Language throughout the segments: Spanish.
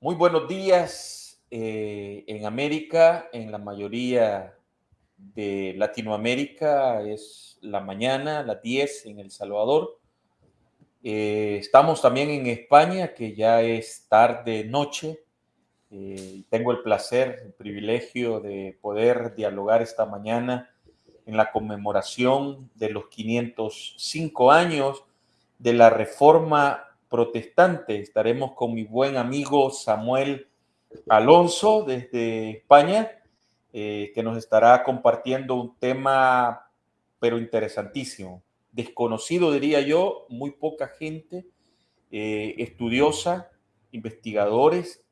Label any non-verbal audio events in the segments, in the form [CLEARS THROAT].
Muy buenos días eh, en América, en la mayoría de Latinoamérica es la mañana, las 10 en El Salvador. Eh, estamos también en España, que ya es tarde, noche. Eh, tengo el placer, el privilegio de poder dialogar esta mañana en la conmemoración de los 505 años de la reforma protestante. Estaremos con mi buen amigo Samuel Alonso desde España, eh, que nos estará compartiendo un tema, pero interesantísimo, desconocido diría yo, muy poca gente eh, estudiosa, investigadores,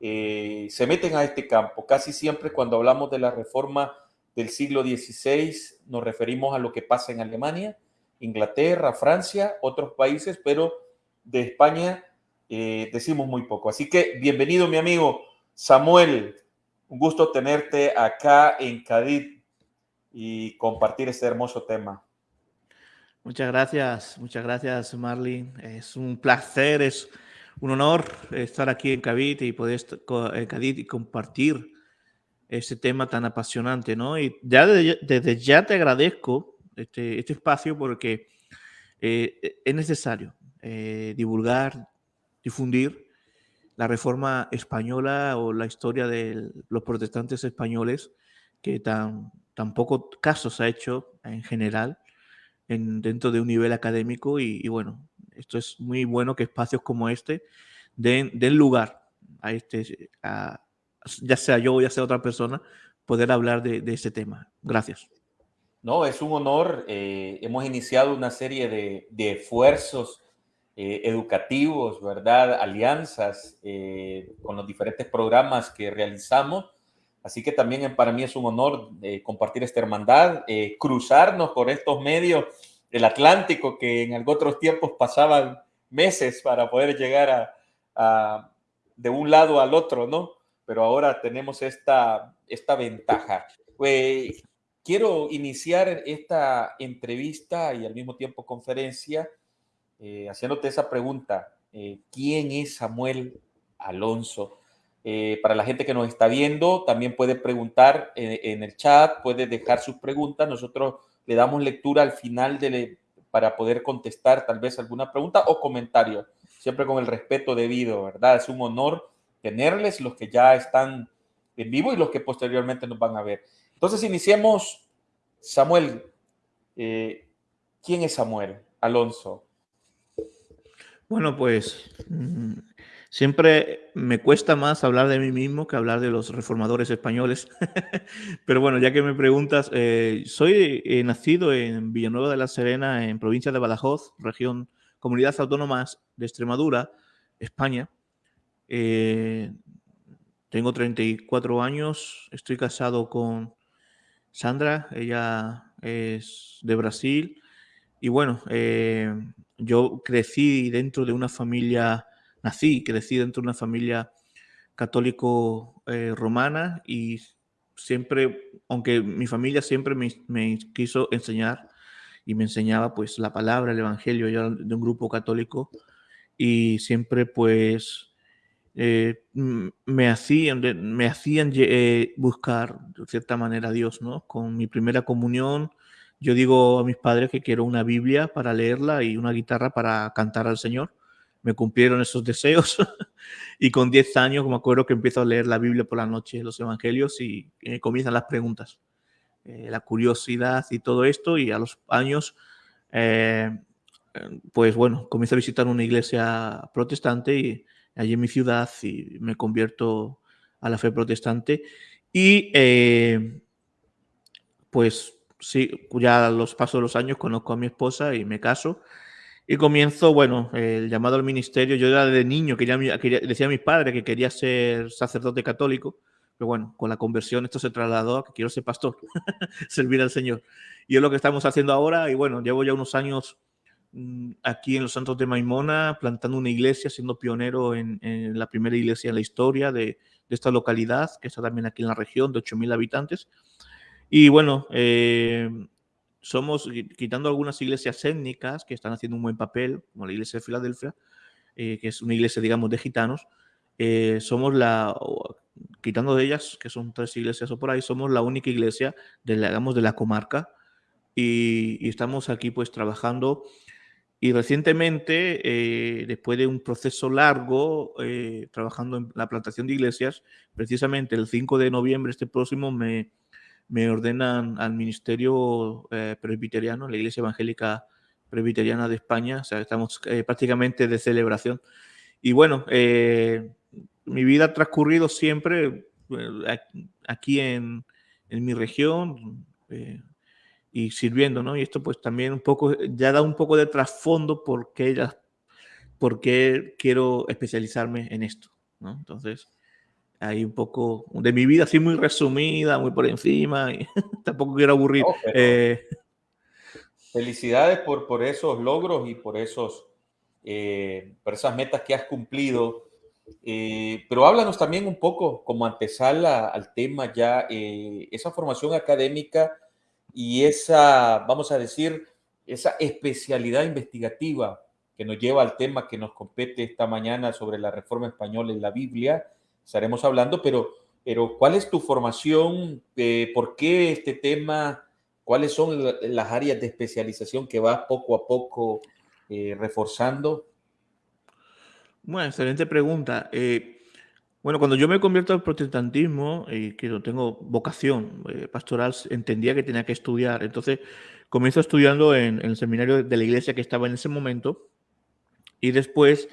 eh, se meten a este campo. Casi siempre cuando hablamos de la reforma del siglo XVI nos referimos a lo que pasa en Alemania, Inglaterra, Francia, otros países, pero de España eh, decimos muy poco. Así que bienvenido mi amigo Samuel, un gusto tenerte acá en Cádiz y compartir este hermoso tema. Muchas gracias, muchas gracias Marlin. Es un placer, es un honor estar aquí en Cádiz y poder en Cádiz y compartir este tema tan apasionante, ¿no? Y ya desde, ya te agradezco este, este espacio porque eh, es necesario, eh, divulgar, difundir la reforma española o la historia de los protestantes españoles, que tan, tan poco ha hecho en general en, dentro de un nivel académico y, bueno, esto es muy bueno que espacios como este den, den lugar a este, ya sea yo o ya sea otra persona, poder hablar de, de este tema. Gracias. No, es un honor. Eh, hemos iniciado una serie de, de esfuerzos eh, educativos, ¿verdad? Alianzas eh, con los diferentes programas que realizamos. Así que también para mí es un honor eh, compartir esta hermandad, cruzarnos por estos medios del Atlántico que en otros tiempos pasaban meses para poder llegar de un lado al otro, ¿no? Pero ahora tenemos esta, esta ventaja. Pues, quiero iniciar esta entrevista y al mismo tiempo conferencia eh, haciéndote esa pregunta, eh, ¿quién es Samuel Alonso? Eh, para la gente que nos está viendo, también puede preguntar en, el chat, puede dejar sus preguntas. Nosotros le damos lectura al final de para poder contestar tal vez alguna pregunta o comentario, siempre con el respeto debido, ¿verdad? Es un honor tenerles los que ya están en vivo y los que posteriormente nos van a ver. Entonces, iniciemos. Samuel, ¿quién es Samuel Alonso? Bueno, pues mm, siempre me cuesta más hablar de mí mismo que hablar de los reformadores españoles. [LAUGHS] Pero bueno, ya que me preguntas, eh, soy eh, nacido en Villanueva de la Serena, en provincia de Badajoz, región, comunidad autónoma de Extremadura, España. Eh, tengo 34 años, estoy casado con Sandra, ella es de Brasil. Y bueno, yo crecí dentro de una familia, nací, crecí dentro de una familia católico eh, romana y siempre, aunque mi familia siempre me, quiso enseñar y me enseñaba pues la palabra, el evangelio, yo de un grupo católico y siempre pues eh, me hacían, me hacían eh, buscar de cierta manera a Dios, ¿no? Con mi primera comunión, yo digo a mis padres que quiero una Biblia para leerla y una guitarra para cantar al Señor. Me cumplieron esos deseos. [LAUGHS] Y con 10 años me acuerdo que empiezo a leer la Biblia por la noche, los evangelios y, comienzan las preguntas, eh, la curiosidad y todo esto. Y a los años, eh, pues bueno, comienzo a visitar una iglesia protestante y allí en mi ciudad y me convierto a la fe protestante. Y eh, pues sí, ya los pasos de los años conozco a mi esposa y me caso. Y comienzo, bueno, el llamado al ministerio. Yo era de niño, quería, decía a mis padres que quería ser sacerdote católico, pero bueno, con la conversión esto se trasladó a que quiero ser pastor, [LAUGHS] servir al Señor. Y es lo que estamos haciendo ahora. Y bueno, llevo ya unos años mm, aquí en los Santos de Maimona, plantando una iglesia, siendo pionero en, la primera iglesia en la historia de, de, esta localidad, que está también aquí en la región, de 8.000 habitantes. Y bueno, eh, somos, quitando algunas iglesias étnicas que están haciendo un buen papel, como la iglesia de Filadelfia, eh, que es una iglesia, digamos, de gitanos, eh, somos la, quitando de ellas, que son tres iglesias o por ahí, somos la única iglesia de la, digamos, de la comarca y, estamos aquí pues trabajando. Y recientemente, después de un proceso largo, trabajando en la plantación de iglesias, precisamente el 5 de noviembre, este próximo, me, me ordenan al ministerio eh, presbiteriano, la Iglesia Evangélica Presbiteriana de España, o sea, estamos prácticamente de celebración. Y bueno, mi vida ha transcurrido siempre aquí en, en mi región, y sirviendo, ¿no? Y esto pues también un poco, ya da un poco de trasfondo por qué, ya, quiero especializarme en esto, ¿no? Entonces, hay un poco de mi vida así muy resumida, muy por encima, y [LAUGHS] tampoco quiero aburrir. Eh, felicidades por, por esos logros y por, esos, eh, por esas metas que has cumplido. Eh, pero háblanos también un poco como antesala al tema ya, esa formación académica y esa, vamos a decir, esa especialidad investigativa que nos lleva al tema que nos compete esta mañana sobre la reforma española en la Biblia, estaremos hablando, pero, pero ¿cuál es tu formación? Eh, ¿Por qué este tema? ¿Cuáles son las áreas de especialización que vas poco a poco eh, reforzando? Bueno, excelente pregunta. Eh, bueno, cuando yo me convierto al protestantismo y que tengo vocación eh, pastoral, entendía que tenía que estudiar. Entonces, comienzo estudiando en, el seminario de la iglesia que estaba en ese momento y después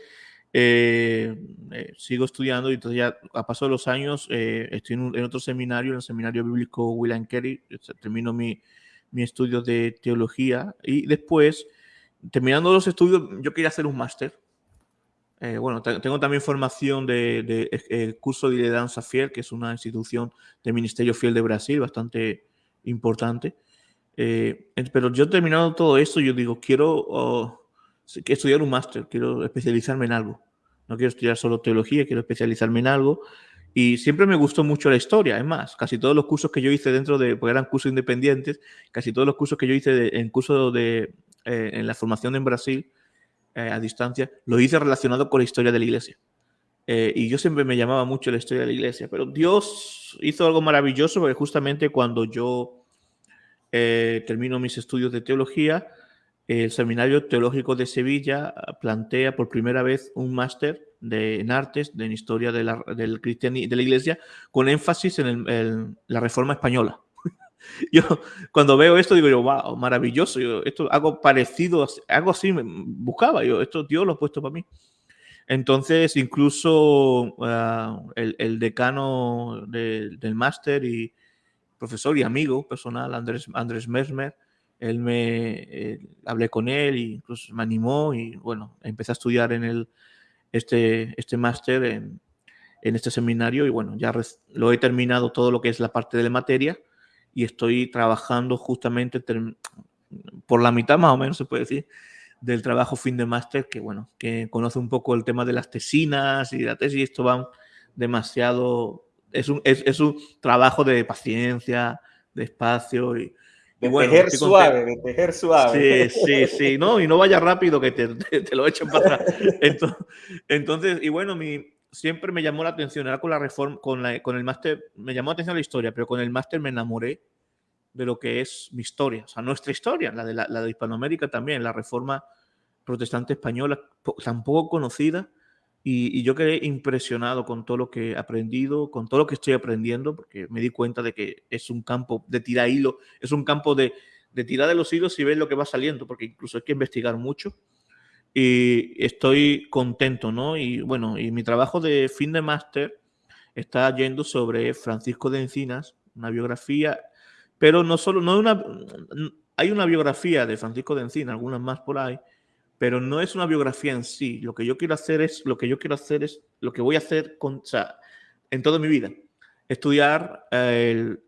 eh, eh, sigo estudiando y entonces ya a paso de los años estoy en, otro seminario, en el seminario bíblico William Carey, termino mi, mi estudio de teología y después, terminando los estudios, yo quería hacer un máster eh, bueno, tengo también formación de, eh, curso de lideranza fiel, que es una institución del Ministerio Fiel de Brasil, bastante importante. Eh, pero yo terminado todo esto, yo digo, quiero oh, estudiar un máster, quiero especializarme en algo. No quiero estudiar solo teología, quiero especializarme en algo. Y siempre me gustó mucho la historia, es más, casi todos los cursos que yo hice dentro de, porque eran cursos independientes, casi todos los cursos que yo hice en curso de, en la formación en Brasil, eh, a distancia, lo hice relacionado con la historia de la iglesia. Eh, y yo siempre me llamaba mucho la historia de la iglesia, pero Dios hizo algo maravilloso porque justamente cuando yo eh, termino mis estudios de teología, el Seminario Teológico de Sevilla plantea por primera vez un máster de, en artes, de en historia de la, del de la iglesia, con énfasis en la reforma española. [LAUGHS] yo cuando veo esto digo yo, wow, maravilloso, yo, esto algo parecido, algo así buscaba, yo, esto Dios lo ha puesto para mí. Entonces, incluso ah, el, decano del máster y profesor y amigo personal, Andrés, Andrés Mesmer, él me eh, hablé con él e incluso me animó y bueno, empecé a estudiar en el, este, este máster en, en este seminario y bueno, ya lo he terminado todo lo que es la parte de la materia y estoy trabajando justamente por la mitad más o menos se puede decir del trabajo fin de máster que bueno que conoce un poco el tema de las tesinas y la tesis esto va demasiado es un, es, un trabajo de paciencia de espacio y, de tejer suave, de tejer suave. Sí, sí, sí, no, y no vaya rápido que te, te, lo echen para atrás. [LAUGHS] Entonces, entonces, y bueno, mi, siempre me llamó la atención, era con la reforma, con, la, con el máster, me llamó la atención la historia, pero con el máster me enamoré de lo que es mi historia, o sea, nuestra historia, la de, la, de Hispanoamérica también, la reforma protestante española, tan poco conocida, y, yo quedé impresionado con todo lo que he aprendido, con todo lo que estoy aprendiendo, porque me di cuenta de que es un campo de tirar hilo, es un campo de, de tirar de los hilos y ver lo que va saliendo, porque incluso hay que investigar mucho y estoy contento, ¿no? Y bueno, y mi trabajo de fin de máster está yendo sobre Francisco de Encinas, una biografía, pero no solo, no una, hay una biografía de Francisco de Encinas, algunas más por ahí, pero no es una biografía en sí. Lo que yo quiero hacer es, lo que yo quiero hacer es, lo que voy a hacer con, en toda mi vida, estudiar el,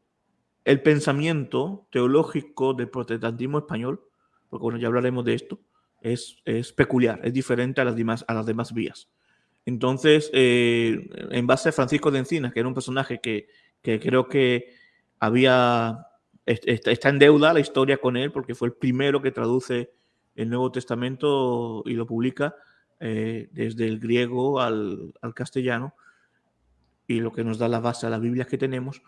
el pensamiento teológico del protestantismo español, porque bueno, ya hablaremos de esto, es, peculiar, es diferente a las demás, a las demás vías. Entonces, eh, en base a Francisco de Encinas, que era un personaje que, creo que había, está en deuda la historia con él, porque fue el primero que traduce el Nuevo Testamento y lo publica eh, desde el griego al, castellano. y lo que nos da la base a las Biblias que tenemos,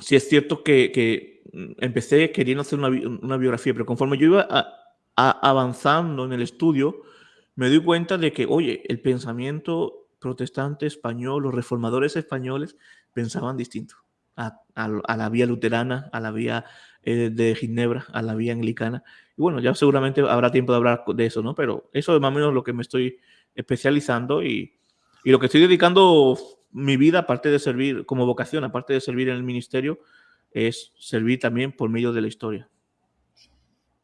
sí es cierto que, mm, empecé queriendo hacer una, biografía, pero conforme yo iba avanzando en el estudio, me doy cuenta de que, oye, el pensamiento protestante español, los reformadores españoles pensaban distinto a, la vía luterana, a la vía eh, de Ginebra, a la vía anglicana. Y bueno, ya seguramente habrá tiempo de hablar de eso, ¿no? Pero eso es más o menos lo que me estoy especializando y, y lo que estoy dedicando mi vida, aparte de servir como vocación, aparte de servir en el ministerio, es servir también por medio de la historia.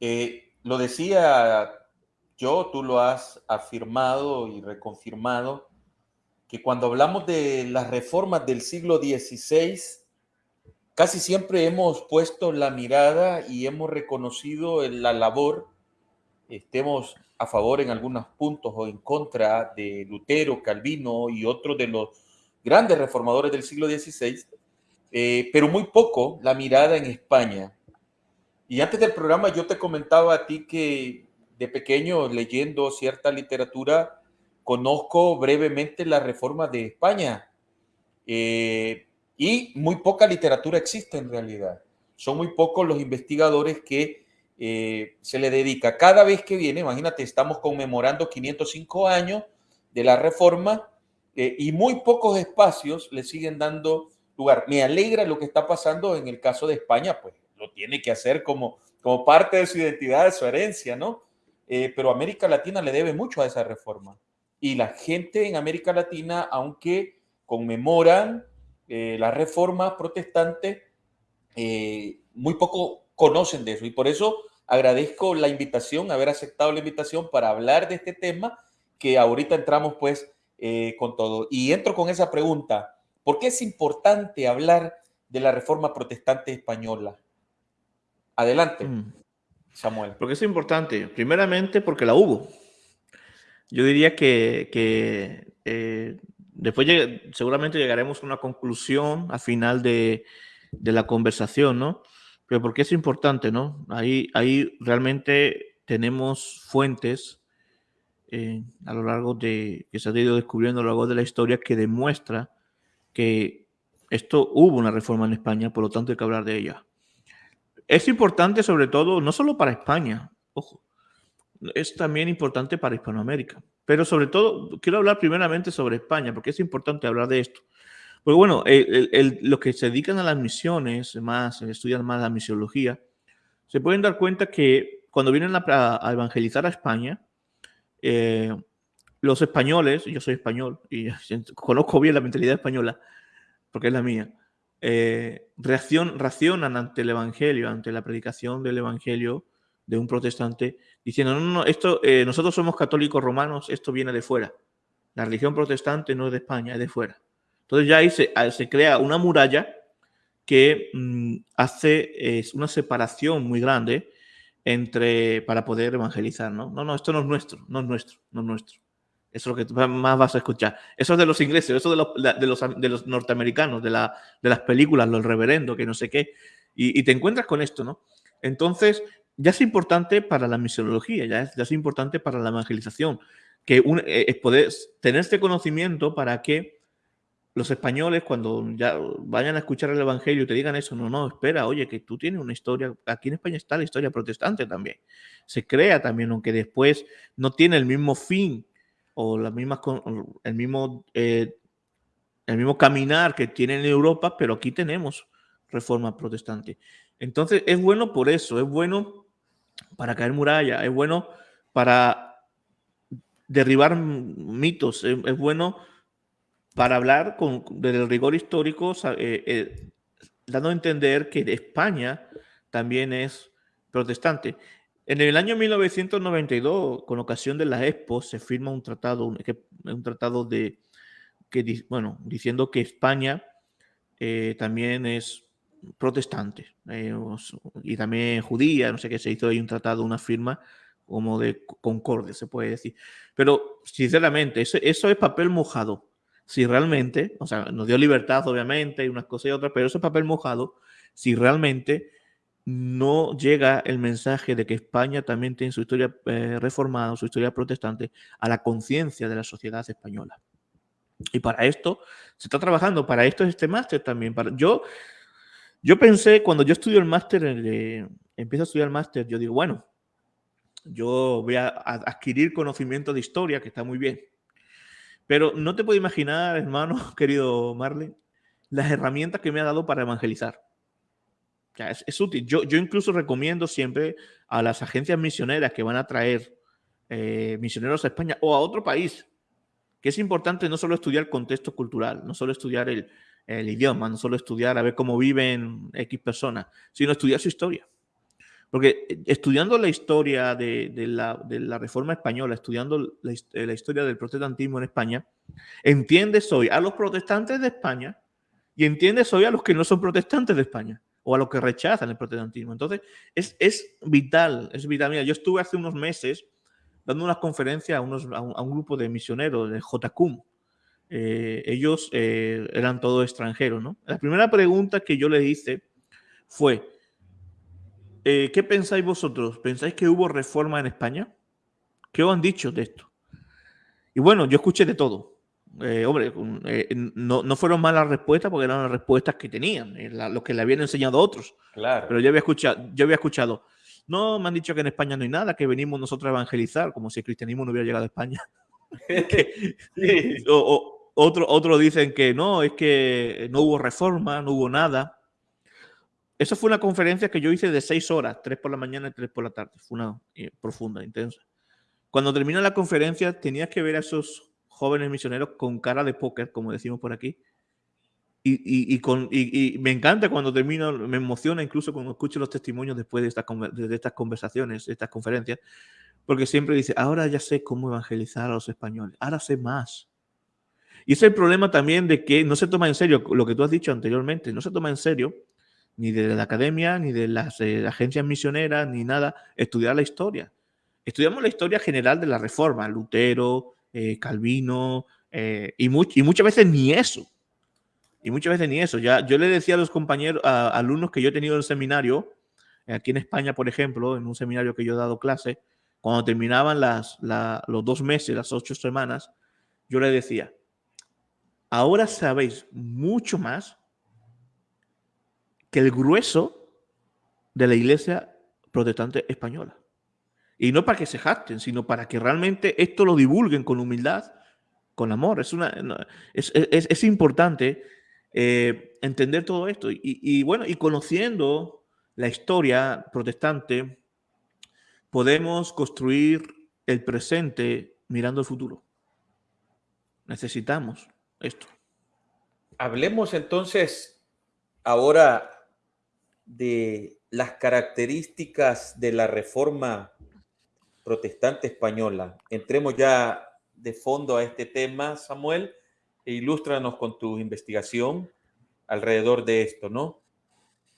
Eh, lo decía yo, tú lo has afirmado y reconfirmado, que cuando hablamos de las reformas del siglo XVI, casi siempre hemos puesto la mirada y hemos reconocido la labor, estemos a favor en algunos puntos o en contra de Lutero, Calvino y otros de los grandes reformadores del siglo XVI, eh, pero muy poco la mirada en España. Y antes del programa yo te comentaba a ti que de pequeño leyendo cierta literatura conozco brevemente la reforma de España eh, y muy poca literatura existe en realidad. Son muy pocos los investigadores que eh, se le dedica. Cada vez que viene, imagínate, estamos conmemorando 505 años de la reforma eh, y muy pocos espacios le siguen dando lugar. Me alegra lo que está pasando en el caso de España, pues lo tiene que hacer como, como parte de su identidad, de su herencia, ¿no? Eh, pero América Latina le debe mucho a esa reforma. Y la gente en América Latina, aunque conmemoran eh, la reforma protestante, muy poco conocen de eso. Y por eso agradezco la invitación, haber aceptado la invitación para hablar de este tema, que ahorita entramos pues eh, con todo. Y entro con esa pregunta, ¿por qué es importante hablar de la reforma protestante española? Adelante, mm. Samuel. Porque es importante, primeramente porque la hubo. Yo diría que, eh, después seguramente llegaremos a una conclusión al final de, de, la conversación, ¿no? Pero porque es importante, ¿no? Ahí, ahí realmente tenemos fuentes eh, a lo largo de, que se ha ido descubriendo a lo largo de la historia que demuestra que esto hubo una reforma en España, por lo tanto hay que hablar de ella. Es importante sobre todo, no solo para España, ojo, es también importante para Hispanoamérica, pero sobre todo quiero hablar primeramente sobre España, porque es importante hablar de esto. Porque bueno, los que se dedican a las misiones, más estudian más la misiología, se pueden dar cuenta que cuando vienen a evangelizar a España, eh, los españoles, yo soy español y [LAUGHS] conozco bien la mentalidad española, porque es la mía, eh, reaccionan ante el Evangelio, ante la predicación del Evangelio de un protestante, diciendo, no, no, esto, eh, nosotros somos católicos romanos, esto viene de fuera. La religión protestante no es de España, es de fuera. Entonces ya ahí se, ah, crea una muralla que mm, hace es una separación muy grande entre, para poder evangelizar, ¿no? No, no, esto no es nuestro, no es nuestro, no es nuestro. Eso es lo que más vas a escuchar. Eso es de los ingleses, eso de los, de los, de los norteamericanos, de, la, de las películas, los reverendos, que no sé qué. Y, te encuentras con esto, ¿no? Entonces, ya es importante para la misionología, ya es, ya es importante para la evangelización, que un, eh, es poder tener este conocimiento para que los españoles cuando ya vayan a escuchar el Evangelio te digan eso, no, no, espera, oye, que tú tienes una historia, aquí en España está la historia protestante también, se crea también, aunque después no tiene el mismo fin o la misma, el, mismo, eh, el mismo caminar que tiene en Europa, pero aquí tenemos reforma protestante. Entonces es bueno por eso, es bueno para caer muralla, es bueno para derribar mitos, es bueno para hablar con, del rigor histórico, eh, eh, dando a entender que España también es protestante. En el año 1992, con ocasión de la Expo, se firma un tratado, un, tratado de, que, bueno, diciendo que España eh, también es protestante y también judía, no sé qué, se hizo ahí un tratado, una firma como de concordia, se puede decir. Pero, sinceramente, eso, eso es papel mojado si realmente, o sea, nos dio libertad obviamente y unas cosas y otras, pero ese papel mojado, si realmente no llega el mensaje de que España también tiene su historia eh, reformada, su historia protestante, a la conciencia de la sociedad española. Y para esto se está trabajando, para esto es este máster también. Para, yo, yo pensé, cuando yo estudio el máster, empiezo a estudiar el máster, yo digo, bueno, yo voy a adquirir conocimiento de historia, que está muy bien. Pero no te puedo imaginar, hermano, [LAUGHS] querido Marley, las herramientas que me ha dado para evangelizar. es, útil. Yo, yo incluso recomiendo siempre a las agencias misioneras que van a traer eh, misioneros a España o a otro país, que es importante no solo estudiar contexto cultural, no solo estudiar el, el idioma, no solo estudiar a ver cómo viven X personas, sino estudiar su historia. Porque eh, estudiando la historia de, la, Reforma Española, estudiando la, la, historia del protestantismo en España, entiendes hoy a los protestantes de España y entiendes hoy a los que no son protestantes de España o a los que rechazan el protestantismo. Entonces, es, es vital, es vital. Mira, yo estuve hace unos meses dando unas conferencias a, unos, a, un, grupo de misioneros de JCUM. Eh, ellos eh, eran todos extranjeros, ¿no? La primera pregunta que yo les hice fue, eh, ¿qué pensáis vosotros? ¿Pensáis que hubo reforma en España? ¿Qué os han dicho de esto? Y bueno, yo escuché de todo. hombre, no, no, fueron malas respuestas porque eran las respuestas que tenían, lo que le habían enseñado a otros. Claro. Pero yo había escuchado, yo había escuchado, no, me han dicho que en España no hay nada, que venimos nosotros a evangelizar, como si el cristianismo no hubiera llegado a España. [LAUGHS] [LAUGHS] o, otro, otro dicen que no, es que no hubo reforma, no hubo nada. Esa fue una conferencia que yo hice de seis horas, tres por la mañana y tres por la tarde. Fue una eh, profunda, intensa. Cuando termina la conferencia, tenías que ver a esos jóvenes misioneros con cara de póker, como decimos por aquí, y, con, y, me encanta cuando termino, me emociona incluso cuando escucho los testimonios después de, de estas conversaciones, de estas conferencias, porque siempre dice, ahora ya sé cómo evangelizar a los españoles, ahora sé más. Y es el problema también de que no se toma en serio lo que tú has dicho anteriormente, no se toma en serio ni de la academia, ni de las eh, agencias misioneras, ni nada, estudiar la historia. Estudiamos la historia general de la Reforma, Lutero, eh, Calvino, eh, y, y muchas veces ni eso. Y muchas veces ni eso. Ya, yo le decía a los compañeros, a, alumnos que yo he tenido en el seminario, aquí en España, por ejemplo, en un seminario que yo he dado clase, cuando terminaban las, los dos meses, las ocho semanas, yo le decía, ahora sabéis mucho más que el grueso de la iglesia protestante española. Y no para que se jacten, sino para que realmente esto lo divulguen con humildad, con amor. Es, una, es, es, es importante eh, entender todo esto. Y, bueno, y conociendo la historia protestante, podemos construir el presente mirando el futuro. Necesitamos esto. Hablemos entonces ahora de las características de la reforma protestante española. Entremos ya de fondo a este tema, Samuel e ilústranos con tu investigación alrededor de esto, ¿no?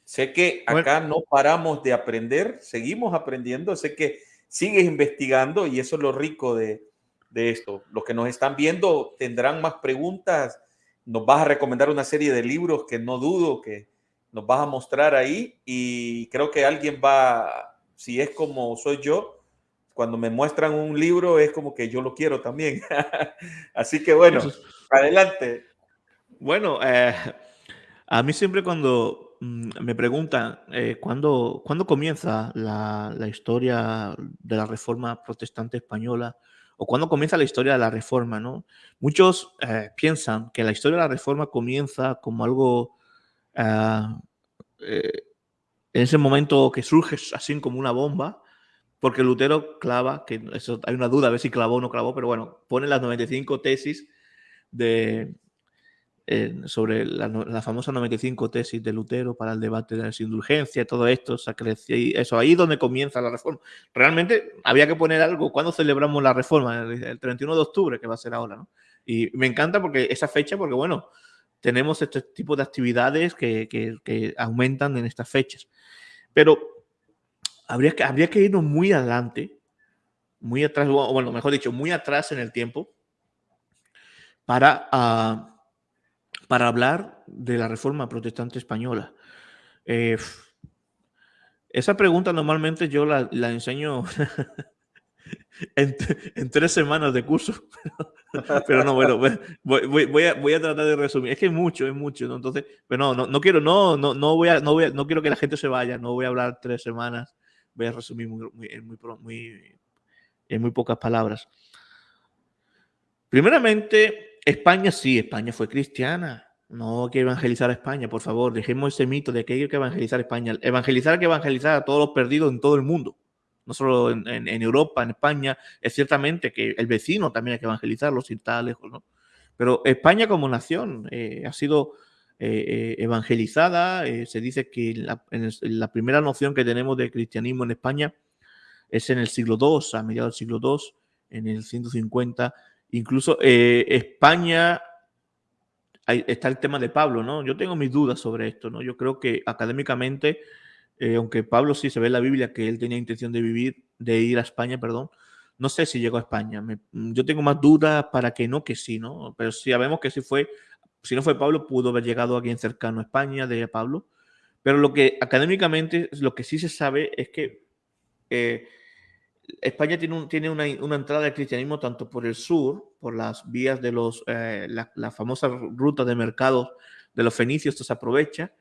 Sé que acá no paramos de aprender, seguimos aprendiendo, sé que sigues investigando y eso es lo rico de, de esto. Los que nos están viendo tendrán más preguntas, nos vas a recomendar una serie de libros que no dudo que nos vas a mostrar ahí y creo que alguien va, si es como soy yo, cuando me muestran un libro es como que yo lo quiero también. [LAUGHS] Así que bueno. Adelante. Bueno, eh, a mí siempre cuando mm, me preguntan eh, ¿cuándo, comienza la, historia de la reforma protestante española o cuándo comienza la historia de la reforma, ¿no? Muchos eh, piensan que la historia de la reforma comienza como algo en ese momento que surge así como una bomba, porque Lutero clava, que eso hay una duda a ver si clavó o no clavó, pero bueno, pone las 95 tesis de, eh, sobre la, famosa 95 tesis de Lutero para el debate de las indulgencias, todo esto, eso ahí donde comienza la reforma. Realmente había que poner algo, ¿cuándo celebramos la reforma? El, 31 de octubre, que va a ser ahora, ¿no? Y me encanta porque esa fecha, porque bueno, tenemos este tipo de actividades que, que, aumentan en estas fechas. Pero habría que, habría que irnos muy adelante, muy atrás, bueno, mejor dicho, muy atrás en el tiempo, para, ah, para hablar de la reforma protestante española. Eh, esa pregunta normalmente yo la, enseño [LAUGHS] en, tres semanas de curso. [LAUGHS] pero no, bueno, voy, a, voy, a, tratar de resumir. Es que es mucho, es mucho, ¿no? Entonces, pero no, no, quiero, no, no, no voy a, no voy quiero que la gente se vaya, no voy a hablar tres semanas, voy a resumir muy, muy, en muy pocas palabras. Primeramente, España sí, España fue cristiana. No hay que evangelizar a España, por favor, dejemos ese mito de que hay que evangelizar a España. Evangelizar hay que evangelizar a todos los perdidos en todo el mundo no solo en, Europa, en España, es ciertamente que el vecino también hay que evangelizarlo si está lejos, ¿no? Pero España como nación eh, ha sido eh, eh, evangelizada, se dice que la, primera noción que tenemos de cristianismo en España es en el siglo II, a mediados del siglo II, en el 150, incluso España está el tema de Pablo, ¿no? Yo tengo mis dudas sobre esto, ¿no? Yo creo que académicamente eh, aunque Pablo sí se ve en la Biblia que él tenía intención de vivir, de ir a España, perdón, no sé si llegó a España. Mm, yo tengo más dudas para que no, que sí, ¿no? Pero si sabemos que si fue, si no fue Pablo, pudo haber llegado a alguien cercano a España, de Pablo. Pero lo que académicamente, lo que sí se sabe es que eh, España tiene, una, entrada del cristianismo tanto por el sur, por las vías de los, eh, la, famosa ruta de mercados de los fenicios, esto se aprovecha,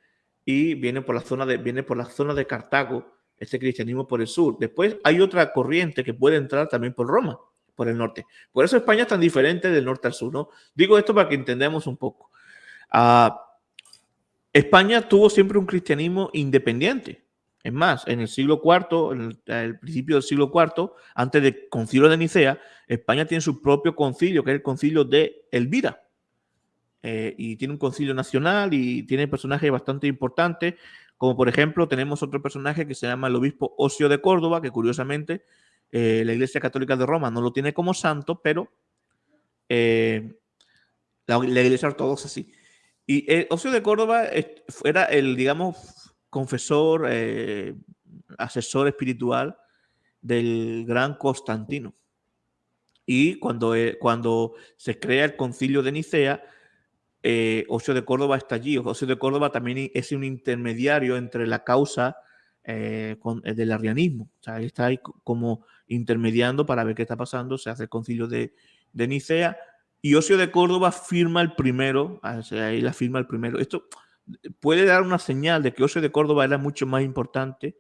y viene por la zona de, viene por la zona de Cartago, este cristianismo por el sur. Después hay otra corriente que puede entrar también por Roma, por el norte. Por eso España es tan diferente del norte al sur, ¿no? Digo esto para que entendamos un poco. Ah, España tuvo siempre un cristianismo independiente. Es más, en el siglo IV, en el, principio del siglo IV, antes del concilio de Nicea, España tiene su propio concilio, que es el concilio de Elvira. Eh, y tiene un concilio nacional y tiene personajes bastante importantes, como por ejemplo tenemos otro personaje que se llama el obispo Ocio de Córdoba, que curiosamente eh, la Iglesia Católica de Roma no lo tiene como santo, pero eh, la, Iglesia Ortodoxa sí. Y Ocio de Córdoba era el, digamos, confesor, asesor espiritual del gran Constantino. Y cuando, cuando se crea el concilio de Nicea, eh, Ocio de Córdoba está allí. Ocio de Córdoba también es un intermediario entre la causa eh, eh, del arrianismo. O sea, está ahí como intermediando para ver qué está pasando. Se hace el concilio de, Nicea y Ocio de Córdoba firma el primero. Ah, ahí la firma el primero. Esto puede dar una señal de que Ocio de Córdoba era mucho más importante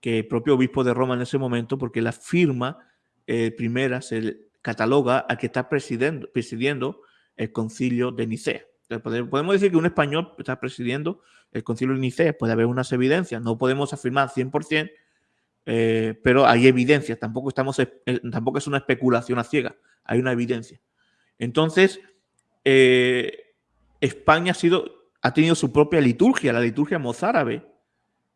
que el propio obispo de Roma en ese momento, porque la firma primera se cataloga a que está presidiendo, presidiendo el concilio de Nicea. Podemos decir que un español está presidiendo el concilio de Nicea, puede haber unas evidencias, no podemos afirmar 100%, eh, pero hay evidencias, tampoco, estamos, eh, tampoco es una especulación a ciega, hay una evidencia. Entonces, eh, España ha, sido, ha tenido su propia liturgia, la liturgia mozárabe,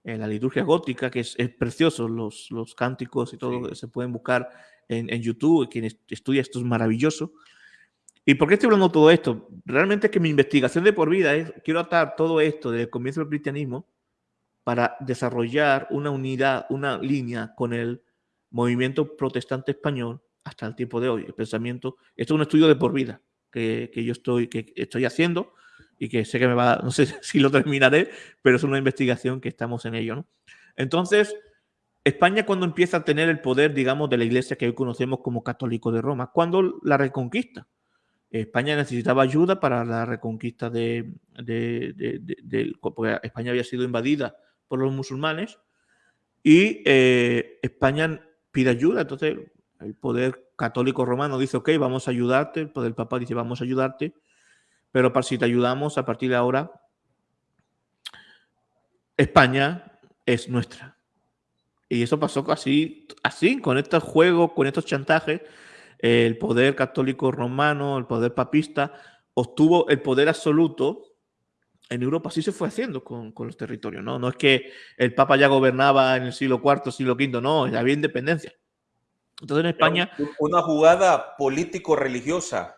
la liturgia gótica, que es, precioso, los, los, cánticos y todo, se pueden buscar en, en YouTube, quien estudia esto es maravilloso. ¿Y por qué estoy hablando de todo esto? Realmente es que mi investigación de por vida es, quiero atar todo esto desde el comienzo del cristianismo para desarrollar una unidad, una línea con el movimiento protestante español hasta el tiempo de hoy. El pensamiento, esto es un estudio de por vida que, que yo estoy, que estoy haciendo y que sé que me va, [LAUGHS] no sé si lo terminaré, pero es una investigación que estamos en ello. ¿no? Entonces, España cuando empieza a tener el poder, digamos, de la iglesia que hoy conocemos como católico de Roma, cuando la reconquista. España necesitaba ayuda para la reconquista de, porque España había sido invadida por los musulmanes y eh, España pide ayuda. Entonces el poder católico romano dice, ok, vamos a ayudarte, el poder papal dice, vamos a ayudarte, pero para si te ayudamos a partir de ahora, España es nuestra. Y eso pasó así, así, con estos juegos, con estos chantajes el poder católico romano, el poder papista, obtuvo el poder absoluto en Europa. Así se fue haciendo con, los territorios, ¿no? No es que el Papa ya gobernaba en el siglo IV, siglo V, no, había independencia. Entonces en España... Una jugada político-religiosa.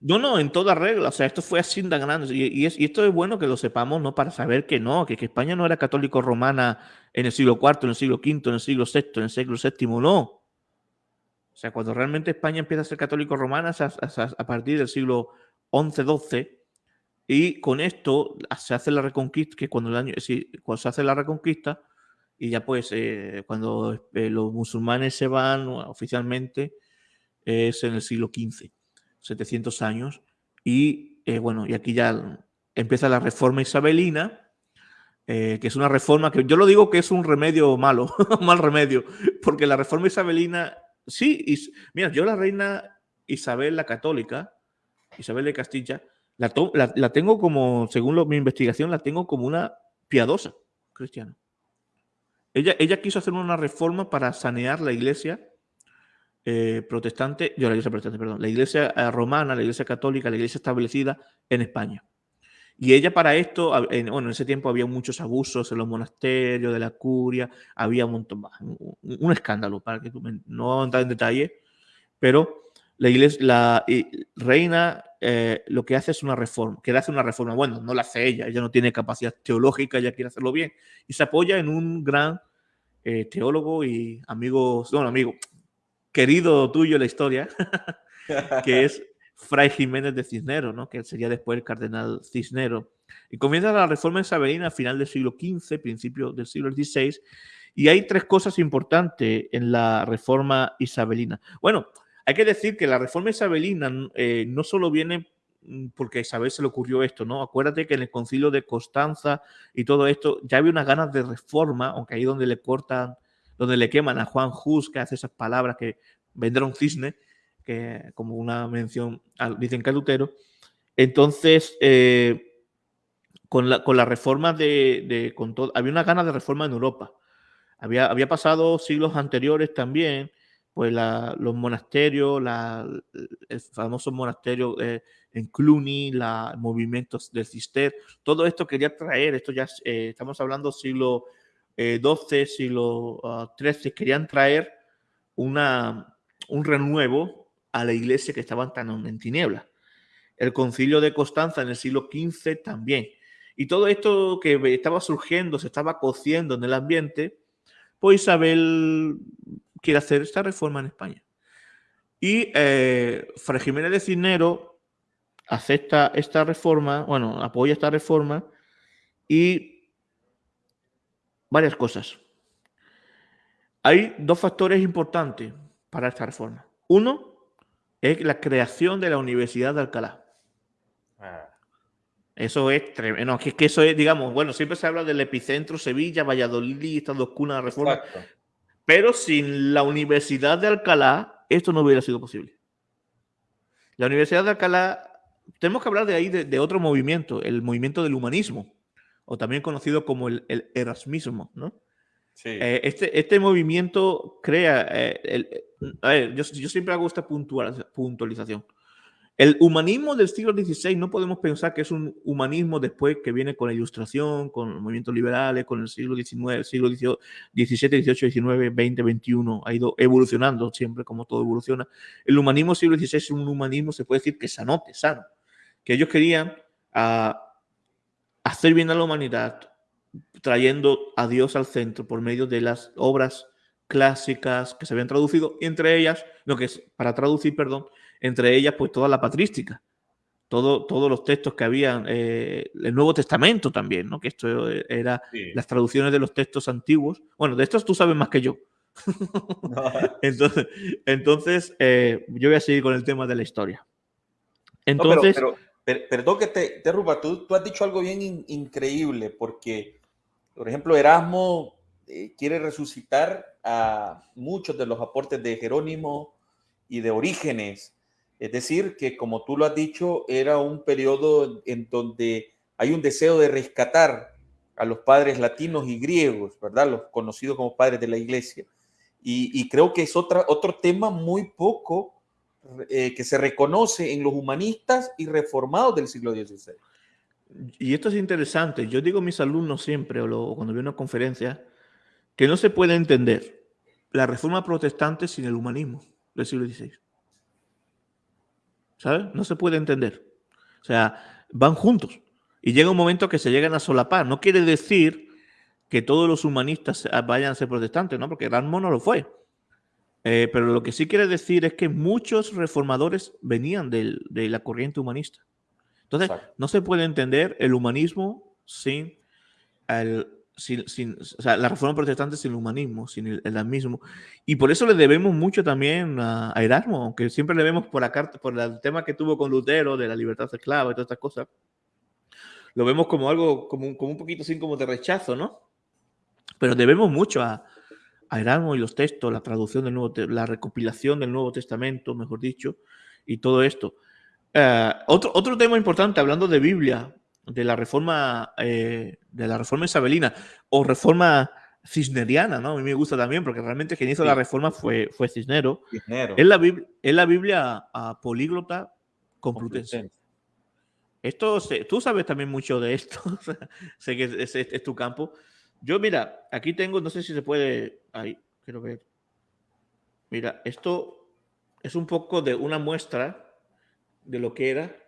No, no, en toda regla. O sea, esto fue así tan grande. Y, esto es bueno que lo sepamos, ¿no? Para saber que no, que, España no era católico romana en el siglo IV, en el siglo V, en el siglo VI, en el siglo VII, no. O sea, cuando realmente España empieza a ser católico romana es a, partir del siglo XI-XII y con esto se hace la reconquista, que cuando se hace la reconquista, y ya pues eh, cuando eh, los musulmanes se van oficialmente es en el siglo XV, 700 años, y bueno, y aquí ya empieza la reforma isabelina, que es una reforma que yo lo digo que es un remedio malo, [LAUGHS] mal remedio, porque la reforma isabelina, sí, y, mira, yo la reina Isabel la católica, Isabel de Castilla, la, la, tengo como, según mi investigación, la tengo como una piadosa cristiana. Ella, ella quiso hacer una reforma para sanear la iglesia eh, protestante, yo la iglesia protestante, perdón, la iglesia eh, romana, la iglesia católica, la iglesia establecida en España. Y ella para esto, bueno, en ese tiempo había muchos abusos en los monasterios, de la curia, había un montón más, un, escándalo, para que tú no vamos a entrar en detalle, pero la iglesia, la reina eh, lo que hace es una reforma, quiere hacer una reforma. Bueno, no la hace ella, ella no tiene capacidad teológica, ella quiere hacerlo bien. Y se apoya en un gran teólogo y amigo, bueno, amigo, querido tuyo en la historia, [LAUGHS] que es Fray Jiménez de Cisneros, ¿no? que sería después el cardenal Cisneros. Y comienza la reforma isabelina a final del siglo XV, principio del siglo XVI, y hay tres cosas importantes en la reforma isabelina. Bueno, hay que decir que la reforma isabelina eh, no solo viene mm, porque a Isabel se le ocurrió esto, ¿no? Acuérdate que en el concilio de Constanza y todo esto ya había unas ganas de reforma, aunque ahí donde le cortan, donde le queman a Juan Hus, que hace esas palabras que vendrá un cisne, que como una mención, dicen que Lutero. Entonces, eh, con, la, con reforma de, con todo, había una ganas de reforma en Europa. Había, había pasado siglos anteriores también pues los monasterios, la, el famoso monasterio eh, en Cluny, los movimientos del Cister, todo esto quería traer, esto ya eh, estamos hablando siglo Eh, siglo XIII, querían traer una, un renuevo a la iglesia que estaba tan en tinieblas. El concilio de Constanza en el siglo XV también. Y todo esto que estaba surgiendo, se estaba cociendo en el ambiente, pues Isabel quiere hacer esta reforma en España. Y eh, Fray Jiménez de Cisnero acepta esta reforma, bueno, apoya esta reforma y varias cosas. Hay dos factores importantes para esta reforma. Uno es la creación de la Universidad de Alcalá. Ah. Eso es tremendo. que, que eso es, digamos, bueno, siempre se habla del epicentro Sevilla, Valladolid, estas dos cunas de reforma. Pero sin la Universidad de Alcalá, esto no hubiera sido posible. La Universidad de Alcalá, tenemos que hablar de ahí de, otro movimiento, el movimiento del humanismo, o también conocido como el, erasmismo, ¿no? Eh, este, este movimiento crea, eh, a ver, yo, yo, siempre hago esta puntualización. El humanismo del siglo XVI no podemos pensar que es un humanismo después que viene con la ilustración, con los movimientos liberales, con el siglo XIX, siglo XVII, XVII, XIX, XX, XXI, ha ido evolucionando siempre como todo evoluciona. El humanismo del siglo XVI es un humanismo, se puede decir que sanote, sano, que ellos querían ah, hacer bien a la humanidad, trayendo a Dios al centro por medio de las obras clásicas que se habían traducido, entre ellas, lo que es para traducir, perdón, entre ellas pues toda la patrística, todo, todos los textos que habían, eh, el Nuevo Testamento también, ¿no? que esto era las traducciones de los textos antiguos. Bueno, de estos tú sabes más que yo. [LAUGHS] entonces, entonces eh, yo voy a seguir con el tema de la historia. Entonces, perdón que te, te tú, tú, has dicho algo bien increíble, porque, por ejemplo, Erasmo eh, quiere resucitar a muchos de los aportes de Jerónimo y de Orígenes, es decir, que como tú lo has dicho, era un periodo en donde hay un deseo de rescatar a los padres latinos y griegos, ¿verdad? Los conocidos como padres de la iglesia. Y, creo que es otra, otro tema muy poco eh, que se reconoce en los humanistas y reformados del siglo XVI. Y esto es interesante. Yo digo a mis alumnos siempre, o cuando veo una conferencia, que no se puede entender la reforma protestante sin el humanismo del siglo XVI. ¿sabes? No se puede entender. O sea, van juntos. Y llega un momento que se llegan a solapar. No quiere decir que todos los humanistas vayan a ser protestantes, ¿no? Porque Erasmo no lo fue. Eh, pero lo que sí quiere decir es que muchos reformadores venían de, la corriente humanista. Entonces, no se puede entender el humanismo sin sin, o sea, la reforma protestante sin el humanismo, sin el, el mismo. Y por eso le debemos mucho también a, Erasmo, aunque siempre le vemos por la carta, por el tema que tuvo con Lutero de la libertad esclava y todas estas cosas. Lo vemos como algo, como un, como un poquito así como de rechazo, ¿no? Pero debemos mucho a, a Erasmo y los textos, la traducción del Nuevo, la recopilación del Nuevo Testamento, mejor dicho, y todo esto. Eh, otro, otro tema importante, hablando de Biblia, de la reforma, eh, de la reforma isabelina o reforma cisneriana, ¿no? A mí me gusta también porque realmente quien hizo la reforma fue, fue Cisnero. Es, la, es la Biblia a políglota complutense. Esto, tú sabes también mucho de esto, [LAUGHS] sé que es, tu campo. Yo, mira, aquí tengo, no sé si se puede, ahí, quiero ver. Mira, esto es un poco de una muestra de lo que era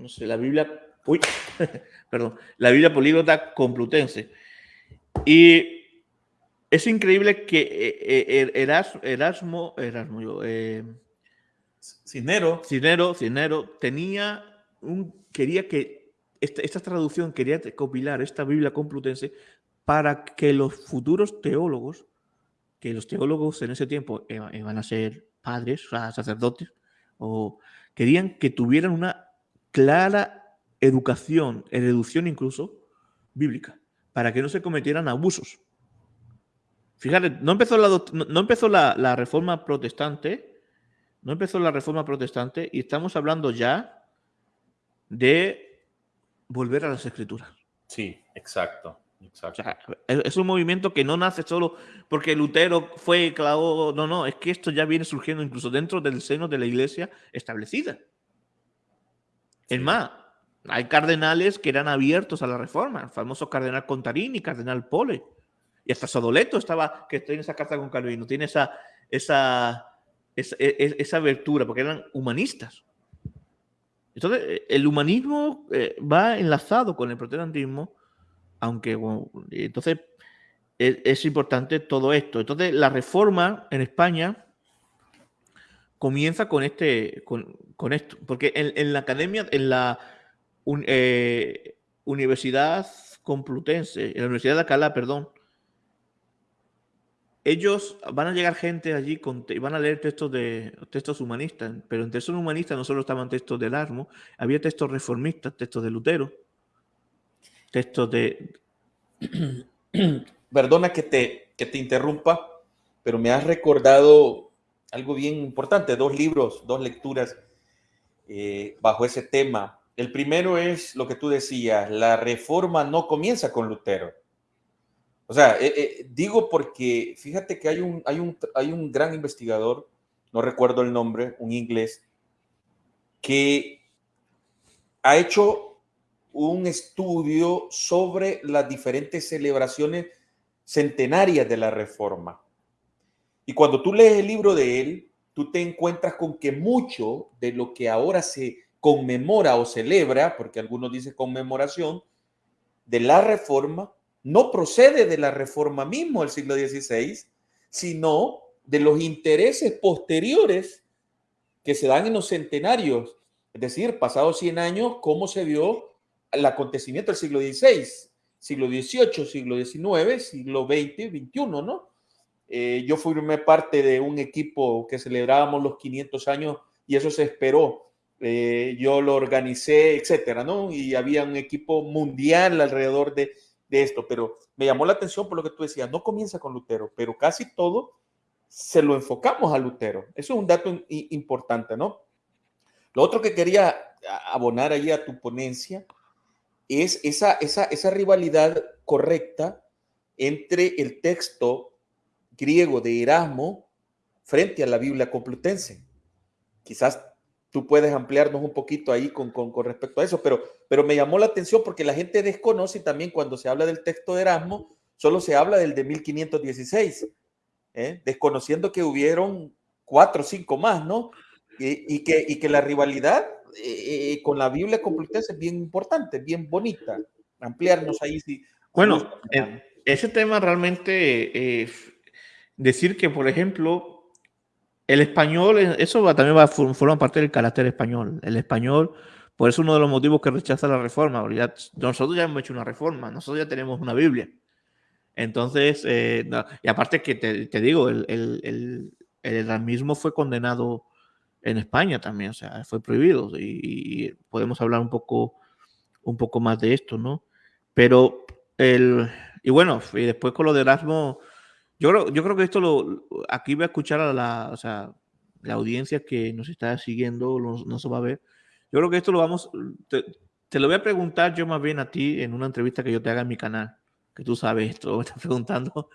no sé, la Biblia, uy, [LAUGHS] perdón, la Biblia políglota complutense. Y es increíble que eh, eh, Erasmo, Erasmo, Erasmo yo, eh, Cinero. Cinero, Cinero, tenía un, quería que esta, esta traducción, quería compilar esta Biblia complutense para que los futuros teólogos, que los teólogos en ese tiempo iban a ser padres, sacerdotes, o querían que tuvieran una clara educación, educación incluso bíblica, para que no se cometieran abusos. Fíjate, no empezó la, no empezó la, reforma protestante, no empezó la reforma protestante y estamos hablando ya de volver a las escrituras. Sí, exacto. exacto. es un movimiento que no nace solo porque Lutero fue clavo, no, no, es que esto ya viene surgiendo incluso dentro del seno de la iglesia establecida. Es más, hay cardenales que eran abiertos a la reforma, el famoso cardenal Contarini, cardenal Pole, y hasta Sodoleto estaba, que en esa carta con Calvino, tiene esa, esa, esa, e, e, esa abertura, porque eran humanistas. Entonces, eh, el humanismo eh, va enlazado con el protestantismo, aunque, entonces, es, importante todo esto. Entonces, la reforma en España comienza con este, con, con esto, porque en, la academia, en la eh, Universidad Complutense, en la Universidad de Alcalá, perdón, ellos van a llegar gente allí y van a leer textos de textos humanistas, pero en textos humanistas no solo estaban textos de Erasmo, había textos reformistas, textos de Lutero, textos de... [CLEARS THROAT] Perdona que te, que te interrumpa, pero me has recordado algo bien importante, dos libros, dos lecturas eh, bajo ese tema. El primero es lo que tú decías, la reforma no comienza con Lutero. O sea, eh, eh, digo porque fíjate que hay un, hay, un, hay un gran investigador, no recuerdo el nombre, un inglés, que ha hecho un estudio sobre las diferentes celebraciones centenarias de la reforma. Y cuando tú lees el libro de él, tú te encuentras con que mucho de lo que ahora se conmemora o celebra, porque algunos dicen conmemoración, de la reforma, no procede de la reforma mismo del siglo XVI, sino de los intereses posteriores que se dan en los centenarios, es decir, pasados 100 años, cómo se vio el acontecimiento del siglo XVI, siglo XVIII, siglo XIX, siglo XX, XXI, ¿no? Eh, yo formé parte de un equipo que celebrábamos los 500 años y eso se esperó. Eh, yo lo organicé, etcétera, ¿no? Y había un equipo mundial alrededor de, esto, pero me llamó la atención por lo que tú decías, no comienza con Lutero, pero casi todo se lo enfocamos a Lutero. Eso es un dato importante, ¿no? Lo otro que quería abonar ahí a tu ponencia es esa, esa, esa rivalidad correcta entre el texto griego de Erasmo frente a la Biblia complutense. Quizás tú puedes ampliarnos un poquito ahí con, con, respecto a eso, pero, pero me llamó la atención porque la gente desconoce también cuando se habla del texto de Erasmo, solo se habla del de 1516, ¿eh? desconociendo que hubieron cuatro o cinco más, ¿no? Y, que, y que la rivalidad eh, eh, con la Biblia complutense es bien importante, bien bonita. Ampliarnos ahí. Si, bueno, ese tema realmente decir que, por ejemplo, el español, eso también va, forma parte del carácter español. El español, Por eso uno de los motivos que rechaza la reforma. Ya, nosotros ya hemos hecho una reforma, nosotros ya tenemos una Biblia. Entonces, eh, y aparte que te, digo, el, el, el, fue condenado en España también, o sea, fue prohibido y, podemos hablar un poco, un poco más de esto, ¿no? Pero el, y bueno, y después con lo de Erasmo, yo creo, yo creo que esto lo, aquí voy a escuchar a la, o sea, la audiencia que nos está siguiendo, no, se va a ver. Yo creo que esto lo vamos, te, te, lo voy a preguntar yo más bien a ti en una entrevista que yo te haga en mi canal, que tú sabes esto, me estás [LAUGHS] preguntando.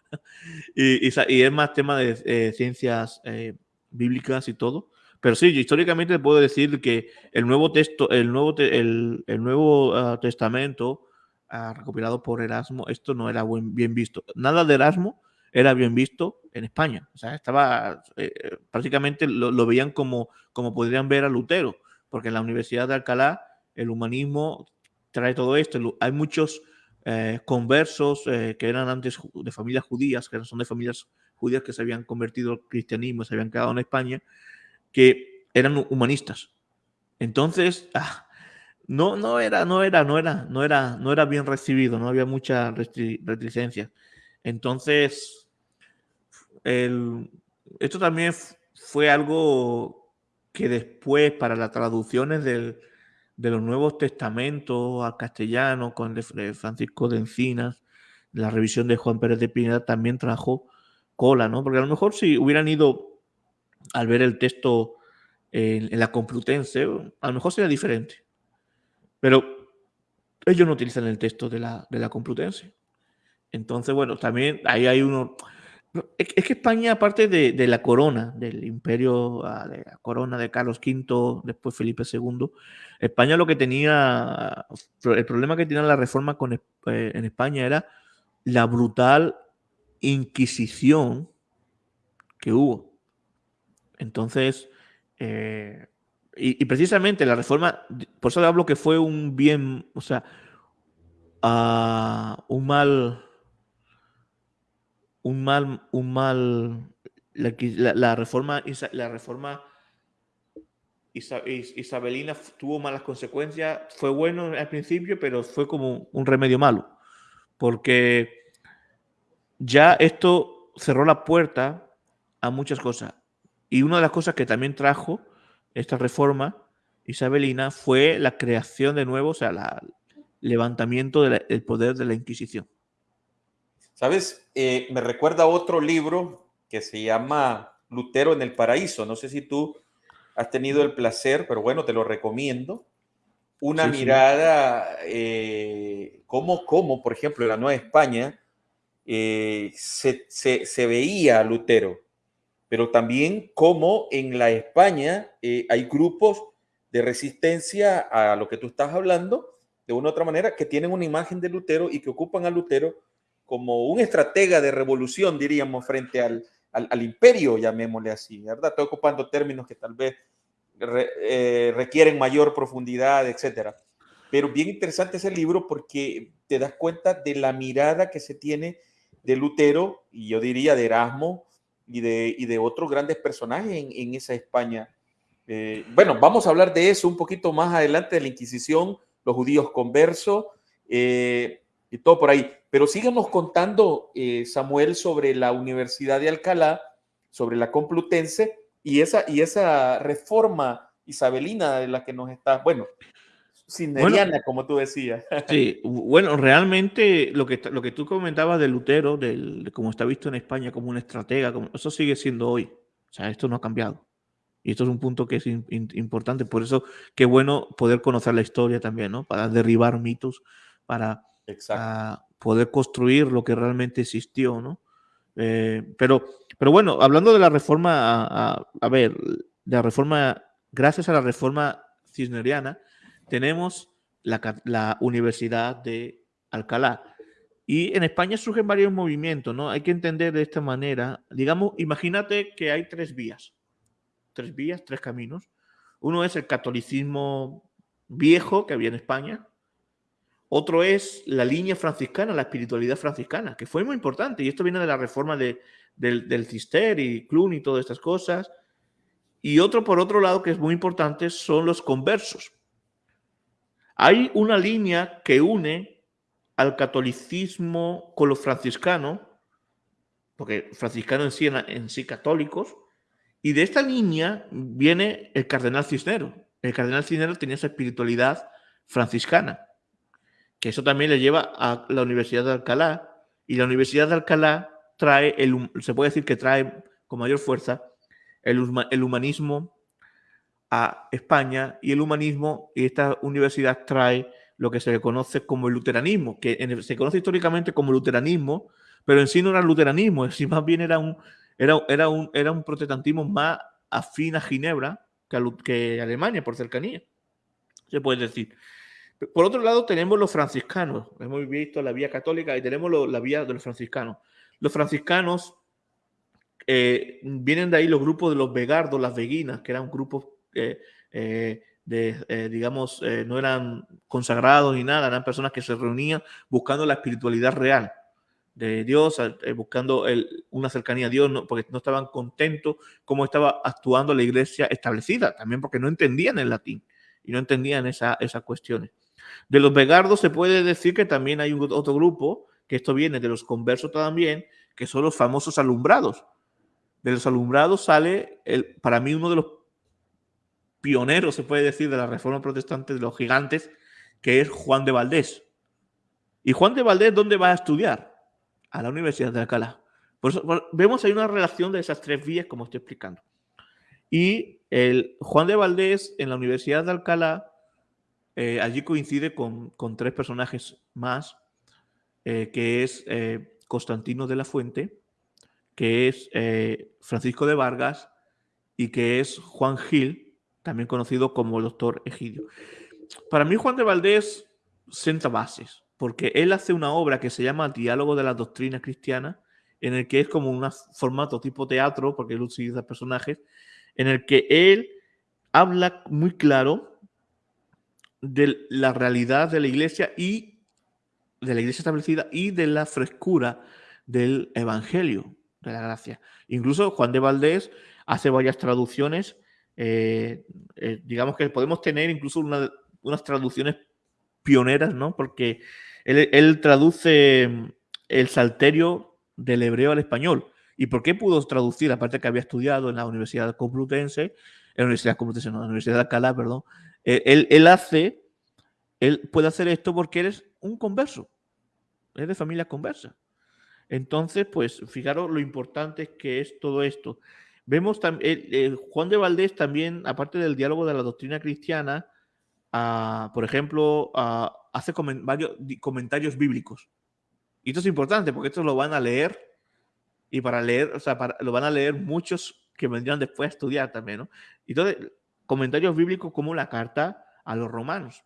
y, y, es más tema de eh, ciencias eh, bíblicas y todo. Pero sí, históricamente te puedo decir que el Nuevo, texto, el nuevo, el, el nuevo ah, Testamento ah, recopilado por Erasmo, esto no era bien visto. Nada de Erasmo era bien visto en España. O sea, estaba eh, prácticamente lo, veían como, como podrían ver a Lutero, porque en la Universidad de Alcalá el humanismo trae todo esto. Hay muchos eh, conversos eh, que eran antes de familias judías, que son de familias judías que se habían convertido al cristianismo, se habían quedado en España que eran humanistas. Entonces, [LAUGHS] ah, no, no era, no era, no era, no era, no era bien recibido, no había mucha reticencia. Entonces, esto también fue algo que después para las traducciones de los Nuevos Testamentos al castellano con Francisco de Encinas, la revisión de Juan Pérez de Pineda también trajo cola, ¿no? Porque a lo mejor si hubieran ido al ver el texto en, la Complutense, a lo mejor sería diferente. Pero ellos no utilizan el texto de la, de la Complutense. Entonces, bueno, también ahí hay uno... Es que España, aparte de, la corona, del imperio, ah, de la corona de Carlos V, después Felipe II, España lo que tenía, el problema que tenía la reforma con, eh, en España era la brutal inquisición que hubo. Entonces, eh, y, precisamente la reforma, por eso hablo que fue un bien, o sea, uh, un mal, un mal, un mal, la, reforma, la reforma isabelina tuvo malas consecuencias, fue bueno al principio, pero fue como un remedio malo, porque ya esto cerró la puerta a muchas cosas. Y una de las cosas que también trajo esta reforma isabelina fue la creación de nuevo, o sea, el levantamiento del poder de la Inquisición. Sabes, eh, me recuerda otro libro que se llama Lutero en el Paraíso. No sé si tú has tenido el placer, pero bueno, te lo recomiendo. Una mirada, eh, como, como, por ejemplo, en la Nueva España, eh, se, se, se veía a Lutero pero también como en la España eh, hay grupos de resistencia a lo que tú estás hablando, de una u otra manera, que tienen una imagen de Lutero y que ocupan a Lutero como un estratega de revolución, diríamos, frente al, al, imperio, llamémosle así, ¿verdad? Estoy ocupando términos que tal vez eh, requieren mayor profundidad, etcétera. Pero bien interesante ese libro porque te das cuenta de la mirada que se tiene de Lutero y yo diría de Erasmo, y de, y de otros grandes personajes en, en esa España. Eh, bueno, vamos a hablar de eso un poquito más adelante, de la Inquisición, los judíos conversos eh, y todo por ahí. Pero síganos contando, eh, Samuel, sobre la Universidad de Alcalá, sobre la Complutense y esa, y esa reforma isabelina de la que nos está, bueno, Sineriana, como tú decías. [LAUGHS] Sí, bueno, realmente lo que, lo que tú comentabas de Lutero, de cómo está visto en España como un estratega, como, eso sigue siendo hoy. O sea, esto no ha cambiado. Y esto es un punto que es importante. Por eso, qué bueno poder conocer la historia también, ¿no? Para derribar mitos, para poder construir lo que realmente existió, ¿no? Eh, pero, pero bueno, hablando de la reforma, a, a ver, de la reforma, gracias a la reforma cisneriana, tenemos la, Universidad de Alcalá. Y en España surgen varios movimientos, ¿no? Hay que entender de esta manera. Digamos, imagínate que hay tres vías. Tres vías, tres caminos. Uno es el catolicismo viejo que había en España. Otro es la línea franciscana, la espiritualidad franciscana, que fue muy importante. Y esto viene de la reforma de, del, del Cister y Clun y todas estas cosas. Y otro, por otro lado, que es muy importante, son los conversos. Hay una línea que une al catolicismo con los franciscanos, porque franciscanos en sí, en sí católicos, y de esta línea viene el cardenal Cisneros. El cardenal Cisneros tenía esa espiritualidad franciscana, que eso también le lleva a la Universidad de Alcalá, y la Universidad de Alcalá trae, el, se puede decir que trae con mayor fuerza el, el humanismo a España y el humanismo y esta universidad trae lo que se le conoce como el luteranismo, que se conoce históricamente como luteranismo, pero en sí no era luteranismo, [LAUGHS] en más bien era un, era, era un, era un protestantismo más afín a Ginebra que Alemania por cercanía, se puede decir. Por otro lado, tenemos los franciscanos. Hemos visto la vía católica y tenemos la vía de los franciscanos. Los franciscanos eh, vienen de ahí los grupos de los vegardos, las veguinas, que eran grupos eh, eh, de, digamos, no eran consagrados ni nada, eran personas que se reunían buscando la espiritualidad real de Dios, buscando una cercanía a Dios, porque no estaban contentos cómo estaba actuando la iglesia establecida, también porque no entendían el latín y no entendían esa, esas cuestiones. De los vegardos se puede decir que también hay otro grupo, que esto viene de los conversos también, que son los famosos alumbrados. De los alumbrados sale, el, para mí, uno de los pioneros, se puede decir, de la reforma protestante, de los gigantes, que es Juan de Valdés. ¿Y Juan de Valdés dónde va a estudiar? A la Universidad de Alcalá. Vemos ahí una relación de esas tres vías, como estoy explicando. Y el Juan de Valdés en la Universidad de Alcalá eh, allí coincide con, tres personajes más, eh, que es eh, Constantino de la Fuente, que es Francisco de Vargas y que es Juan Gil, también conocido como el doctor Egidio. Para mí Juan de Valdés senta bases, porque él hace una obra que se llama Diálogo de la Doctrina Cristiana, en el que es como un formato tipo teatro, porque él utiliza personajes, en el que él habla muy claro de la realidad de la iglesia y de la iglesia establecida y de la frescura del evangelio de la gracia. Incluso Juan de Valdés hace varias traducciones, eh, eh, digamos que podemos tener incluso unas traducciones pioneras, ¿no? Porque él, traduce mm, el salterio del hebreo al español. ¿Y por qué pudo traducir? Aparte que había estudiado en la Universidad Complutense, en la Universidad Complutense, no, en la Universidad de Alcalá, perdón, eh, él, hace, él puede hacer esto porque eres un converso, es de familia conversa. Entonces, pues fijaros lo importante que es todo esto. Vemos también, Juan de Valdés también, aparte del diálogo de la doctrina cristiana, ah, por ejemplo, ah, hace varios comentarios bíblicos. Y esto es importante porque esto lo van a leer y para leer, o sea, lo van a leer muchos que vendrían después a estudiar también, ¿no? Entonces, comentarios bíblicos como la carta a los romanos,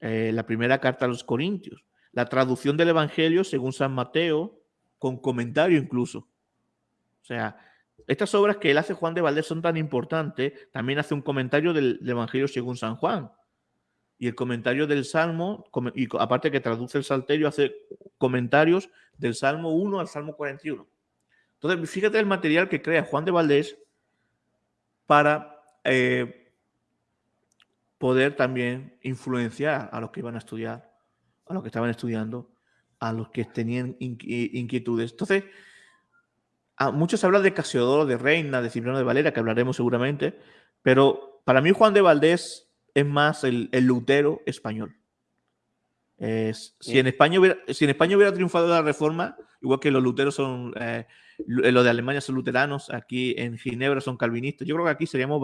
eh, la primera carta a los corintios, la traducción del Evangelio según San Mateo, con comentario incluso. O sea, estas obras que él hace Juan de Valdés son tan importantes, también hace un comentario del, Evangelio según San Juan. Y el comentario del Salmo, y aparte que traduce el Salterio, hace comentarios del Salmo 1 al Salmo 41. Entonces, fíjate el material que crea Juan de Valdés para eh, poder también influenciar a los que iban a estudiar, a los que estaban estudiando, a los que tenían inquietudes. Entonces, a muchos hablan de Casiodoro, de Reina, de Cipriano de Valera, que hablaremos seguramente, pero para mí Juan de Valdés es más el, Lutero español. Si, en España hubiera, si en España hubiera triunfado la reforma, igual que los luteros son eh, eh, los de Alemania son luteranos, aquí en Ginebra son calvinistas. Yo creo que aquí seríamos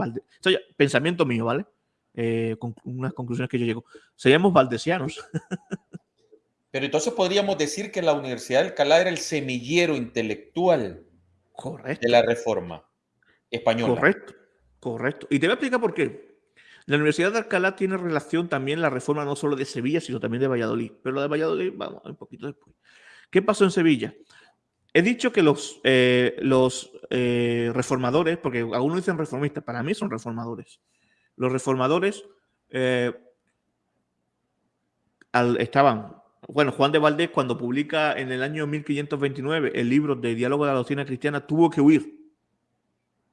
pensamiento mío, ¿vale? Eh, con unas conclusiones que yo llego. Seríamos valdesianos. [LAUGHS] Pero entonces podríamos decir que la Universidad de Alcalá era el semillero intelectual correcto. de la reforma española. Correcto, correcto. Y te voy a explicar por qué. La Universidad de Alcalá tiene relación también la reforma no solo de Sevilla, sino también de Valladolid. Pero la de Valladolid, vamos, un poquito después. ¿Qué pasó en Sevilla? He dicho que los, eh, los eh, reformadores, porque algunos dicen reformistas, para mí son reformadores. Los reformadores eh, estaban, bueno, Juan de Valdés cuando publica en el año 1529 el libro de Diálogo de la Doctrina Cristiana tuvo que huir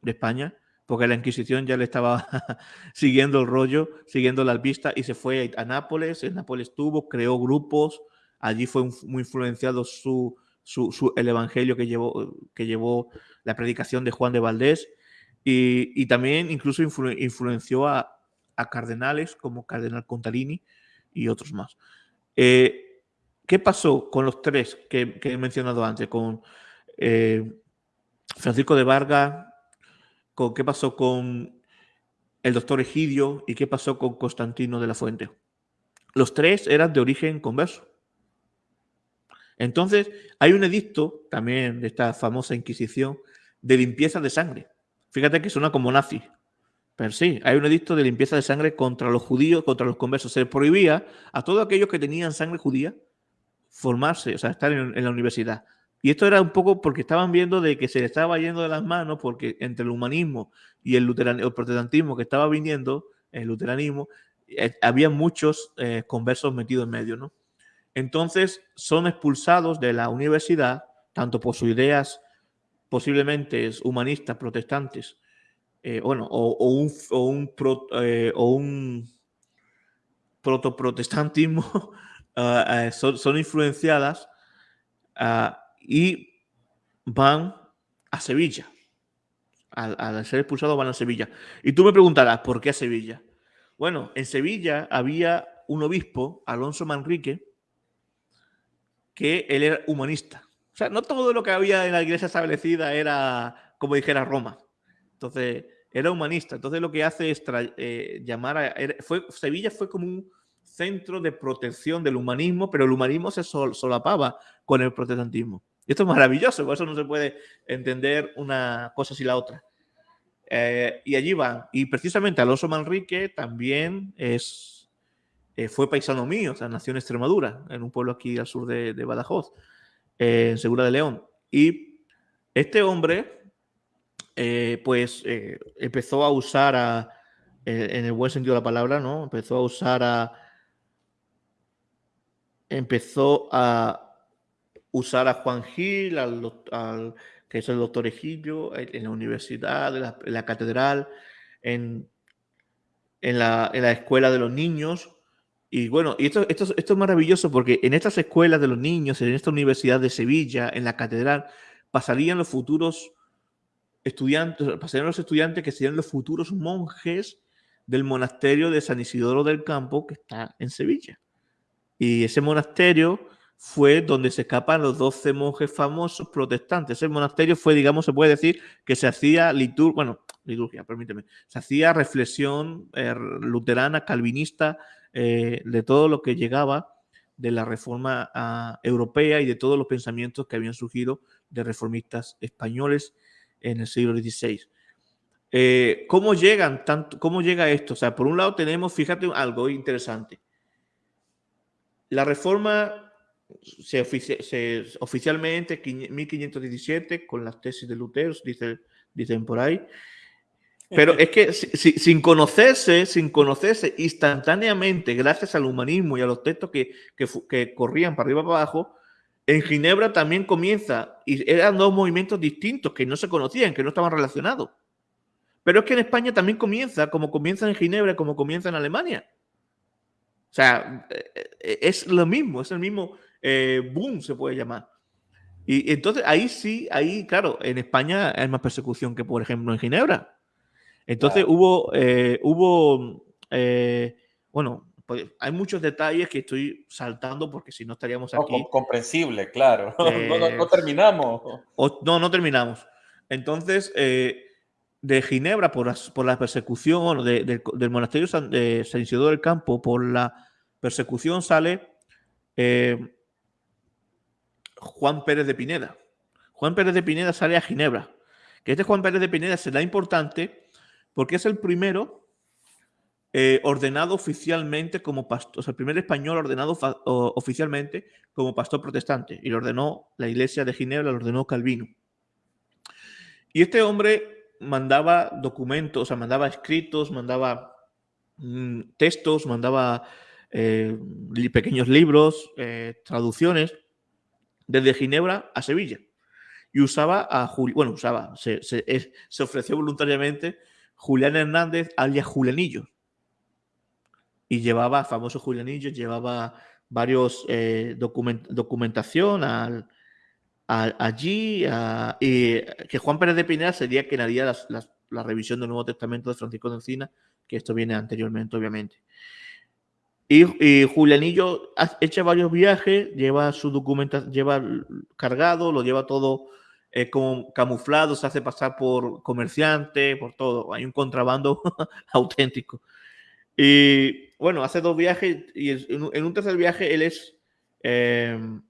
de España porque la Inquisición ya le estaba [LAUGHS] siguiendo el rollo, siguiendo la pista y se fue a Nápoles. En Nápoles estuvo, creó grupos, allí fue muy influenciado su, el evangelio que llevó, que llevó la predicación de Juan de Valdés y, también incluso influenció a, cardenales como Cardenal Contarini y otros más. Eh, ¿Qué pasó con los tres que, he mencionado antes? Con eh, Francisco de Vargas, qué pasó con el doctor Egidio y qué pasó con Constantino de la Fuente. Los tres eran de origen converso. Entonces, hay un edicto también de esta famosa Inquisición de limpieza de sangre. Fíjate que suena como nazi. Pero sí, hay un edicto de limpieza de sangre contra los judíos, contra los conversos. Se prohibía a todos aquellos que tenían sangre judía formarse, o sea, estar en la universidad. Y esto era un poco porque estaban viendo de que se le estaba yendo de las manos porque entre el humanismo y el, el protestantismo que estaba viniendo, el luteranismo, eh, había muchos eh, conversos metidos en medio, ¿no? Entonces son expulsados de la universidad, tanto por sus ideas posiblemente humanistas, protestantes, eh, bueno, o, un, o un, o un protoprotestantismo, [LAUGHS] ah, son, son, influenciadas a y van a Sevilla. Al, ser expulsados van a Sevilla. Y tú me preguntarás, ¿por qué a Sevilla? Bueno, en Sevilla había un obispo, Alonso Manrique, que él era humanista. O sea, no todo lo que había en la iglesia establecida era, como dijera, Roma. Entonces, era humanista. Entonces, lo que hace es eh, llamar a... Sevilla fue como un centro de protección del humanismo, pero el humanismo se solapaba con el protestantismo. Y esto es maravilloso, por eso no se puede entender una cosa sin la otra. Eh, y allí van. Y precisamente Alonso Manrique también es, eh, fue paisano mío, o sea, nació en Extremadura, en un pueblo aquí al sur de, Badajoz, eh, en Segura de León. Y este hombre, pues, empezó a usar a, en el buen sentido de la palabra, ¿no? Empezó a usar a... Empezó a usar a Juan Gil, al, que es el doctor Ejillo, en la universidad, en la, catedral, en, en, la, escuela de los niños. Y bueno, y esto, esto, esto, es maravilloso porque en estas escuelas de los niños, en esta universidad de Sevilla, en la catedral, pasarían los futuros estudiantes, pasarían los estudiantes que serían los futuros monjes del monasterio de San Isidoro del Campo que está en Sevilla. Y ese monasterio fue donde se escapan los 12 monjes famosos protestantes. Ese monasterio fue, digamos, se puede decir que se hacía liturgia, bueno, liturgia, permíteme, se hacía reflexión eh, luterana, calvinista, eh, de todo lo que llegaba de la reforma ah, europea y de todos los pensamientos que habían surgido de reformistas españoles en el siglo XVI. Eh, ¿Cómo llegan tanto, cómo llega esto? O sea, por un lado tenemos, fíjate algo interesante. La reforma se, se, oficialmente 1517 con las tesis de Lutero, dice, dicen por ahí. Pero es que sin conocerse, sin conocerse instantáneamente, gracias al humanismo y a los textos que, que, corrían para arriba para abajo, en Ginebra también comienza, y eran dos movimientos distintos que no se conocían, que no estaban relacionados. Pero es que en España también comienza, como comienza en Ginebra, como comienza en Alemania. O sea, eh, eh, es lo mismo, es el mismo, eh, boom se puede llamar. Y entonces ahí sí, ahí, claro, en España hay más persecución que, por ejemplo, en Ginebra. Entonces hubo, eh, hubo, eh, bueno, pues hay muchos detalles que estoy saltando porque si no estaríamos aquí. comprensible, claro. [LAUGHS] no, terminamos. no, no terminamos. Entonces, de Ginebra, por, por la persecución, del monasterio de San Isidoro del Campo, por la persecución sale Juan Pérez de Pineda. Juan Pérez de Pineda sale a Ginebra. Que este Juan Pérez de Pineda será importante porque es el primero eh, ordenado oficialmente como pastor, o sea, el primer español ordenado oficialmente como pastor protestante. Y lo ordenó la iglesia de Ginebra, lo ordenó Calvino. Y este hombre mandaba documentos, o sea, mandaba escritos, mandaba mm, textos, mandaba eh, pequeños libros, eh, traducciones desde Ginebra a Sevilla. Y usaba a bueno, usaba, se, ofreció voluntariamente Julián Hernández alias Julianillo. Y llevaba, famoso Julianillo, llevaba varios eh, documentación al, allí y que Juan Pérez de Pineda sería quien haría la revisión del Nuevo Testamento de Francisco de Encina, que esto viene anteriormente, obviamente. Y, Julianillo echa varios viajes, lleva su documentación, lleva cargado, lo lleva todo eh, como camuflado, se hace pasar por comerciante, por todo. Hay un contrabando [LAUGHS] auténtico. Y bueno, hace dos viajes y en, un tercer viaje él es, em,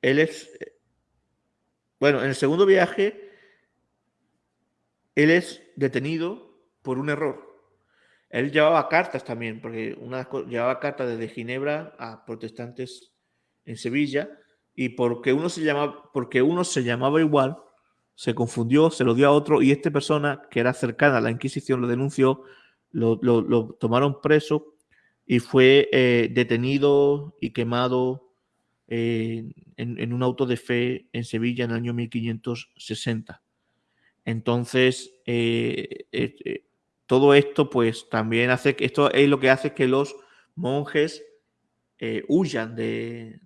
él es, bueno, en el segundo viaje él es detenido por un error. Él llevaba cartas también, porque una, llevaba cartas desde Ginebra a protestantes en Sevilla, y porque uno, se llamaba, porque uno se llamaba igual, se confundió, se lo dio a otro, y esta persona, que era cercana a la Inquisición, lo denunció, lo, tomaron preso y fue eh, detenido y quemado eh, en, un auto de fe en Sevilla en el año 1560. Entonces, eh, todo esto pues también hace que esto es lo que hace que los monjes eh, huyan de,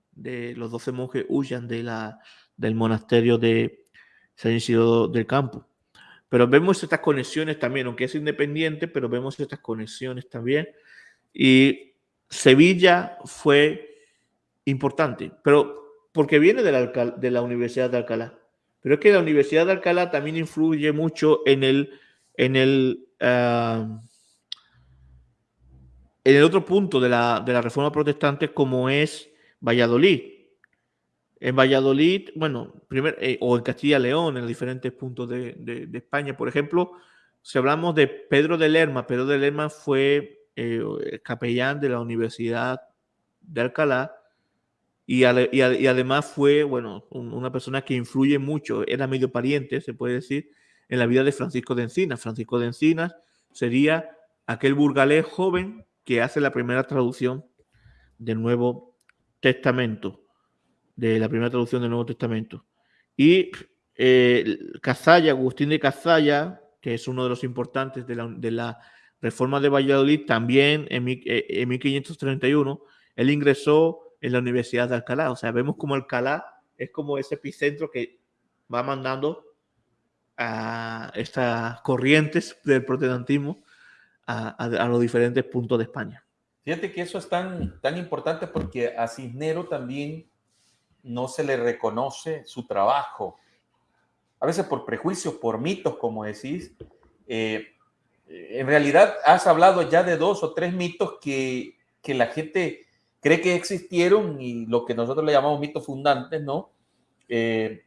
los doce monjes huyan de la, del monasterio de San Isidro del Campo. Pero vemos estas conexiones también, aunque es independiente, pero vemos estas conexiones también. Y Sevilla fue importante, pero porque viene de la, de la Universidad de Alcalá. Pero es que la Universidad de Alcalá también influye mucho en el, en el en el otro punto de la, reforma protestante como es Valladolid. En Valladolid, bueno, primer, eh, o en Castilla y León, en diferentes puntos de, España, por ejemplo, si hablamos de Pedro de Lerma, Pedro de Lerma fue eh, capellán de la Universidad de Alcalá y, además fue, bueno, una persona que influye mucho, era medio pariente, se puede decir, en la vida de Francisco de Encinas. Francisco de Encinas sería aquel burgalés joven que hace la primera traducción del Nuevo Testamento, de la primera traducción del Nuevo Testamento. Y eh, Cazalla, Agustín de Cazalla, que es uno de los importantes de la, reforma de Valladolid, también en, eh, en 1531, él ingresó en la Universidad de Alcalá. O sea, vemos como Alcalá es como ese epicentro que va mandando a estas corrientes del protestantismo a, los diferentes puntos de España. Fíjate que eso es tan, tan importante porque a Cisnero también no se le reconoce su trabajo. A veces por prejuicios, por mitos, como decís. Eh, en realidad has hablado ya de dos o tres mitos que, que la gente cree que existieron y lo que nosotros le llamamos mitos fundantes, ¿no? Eh,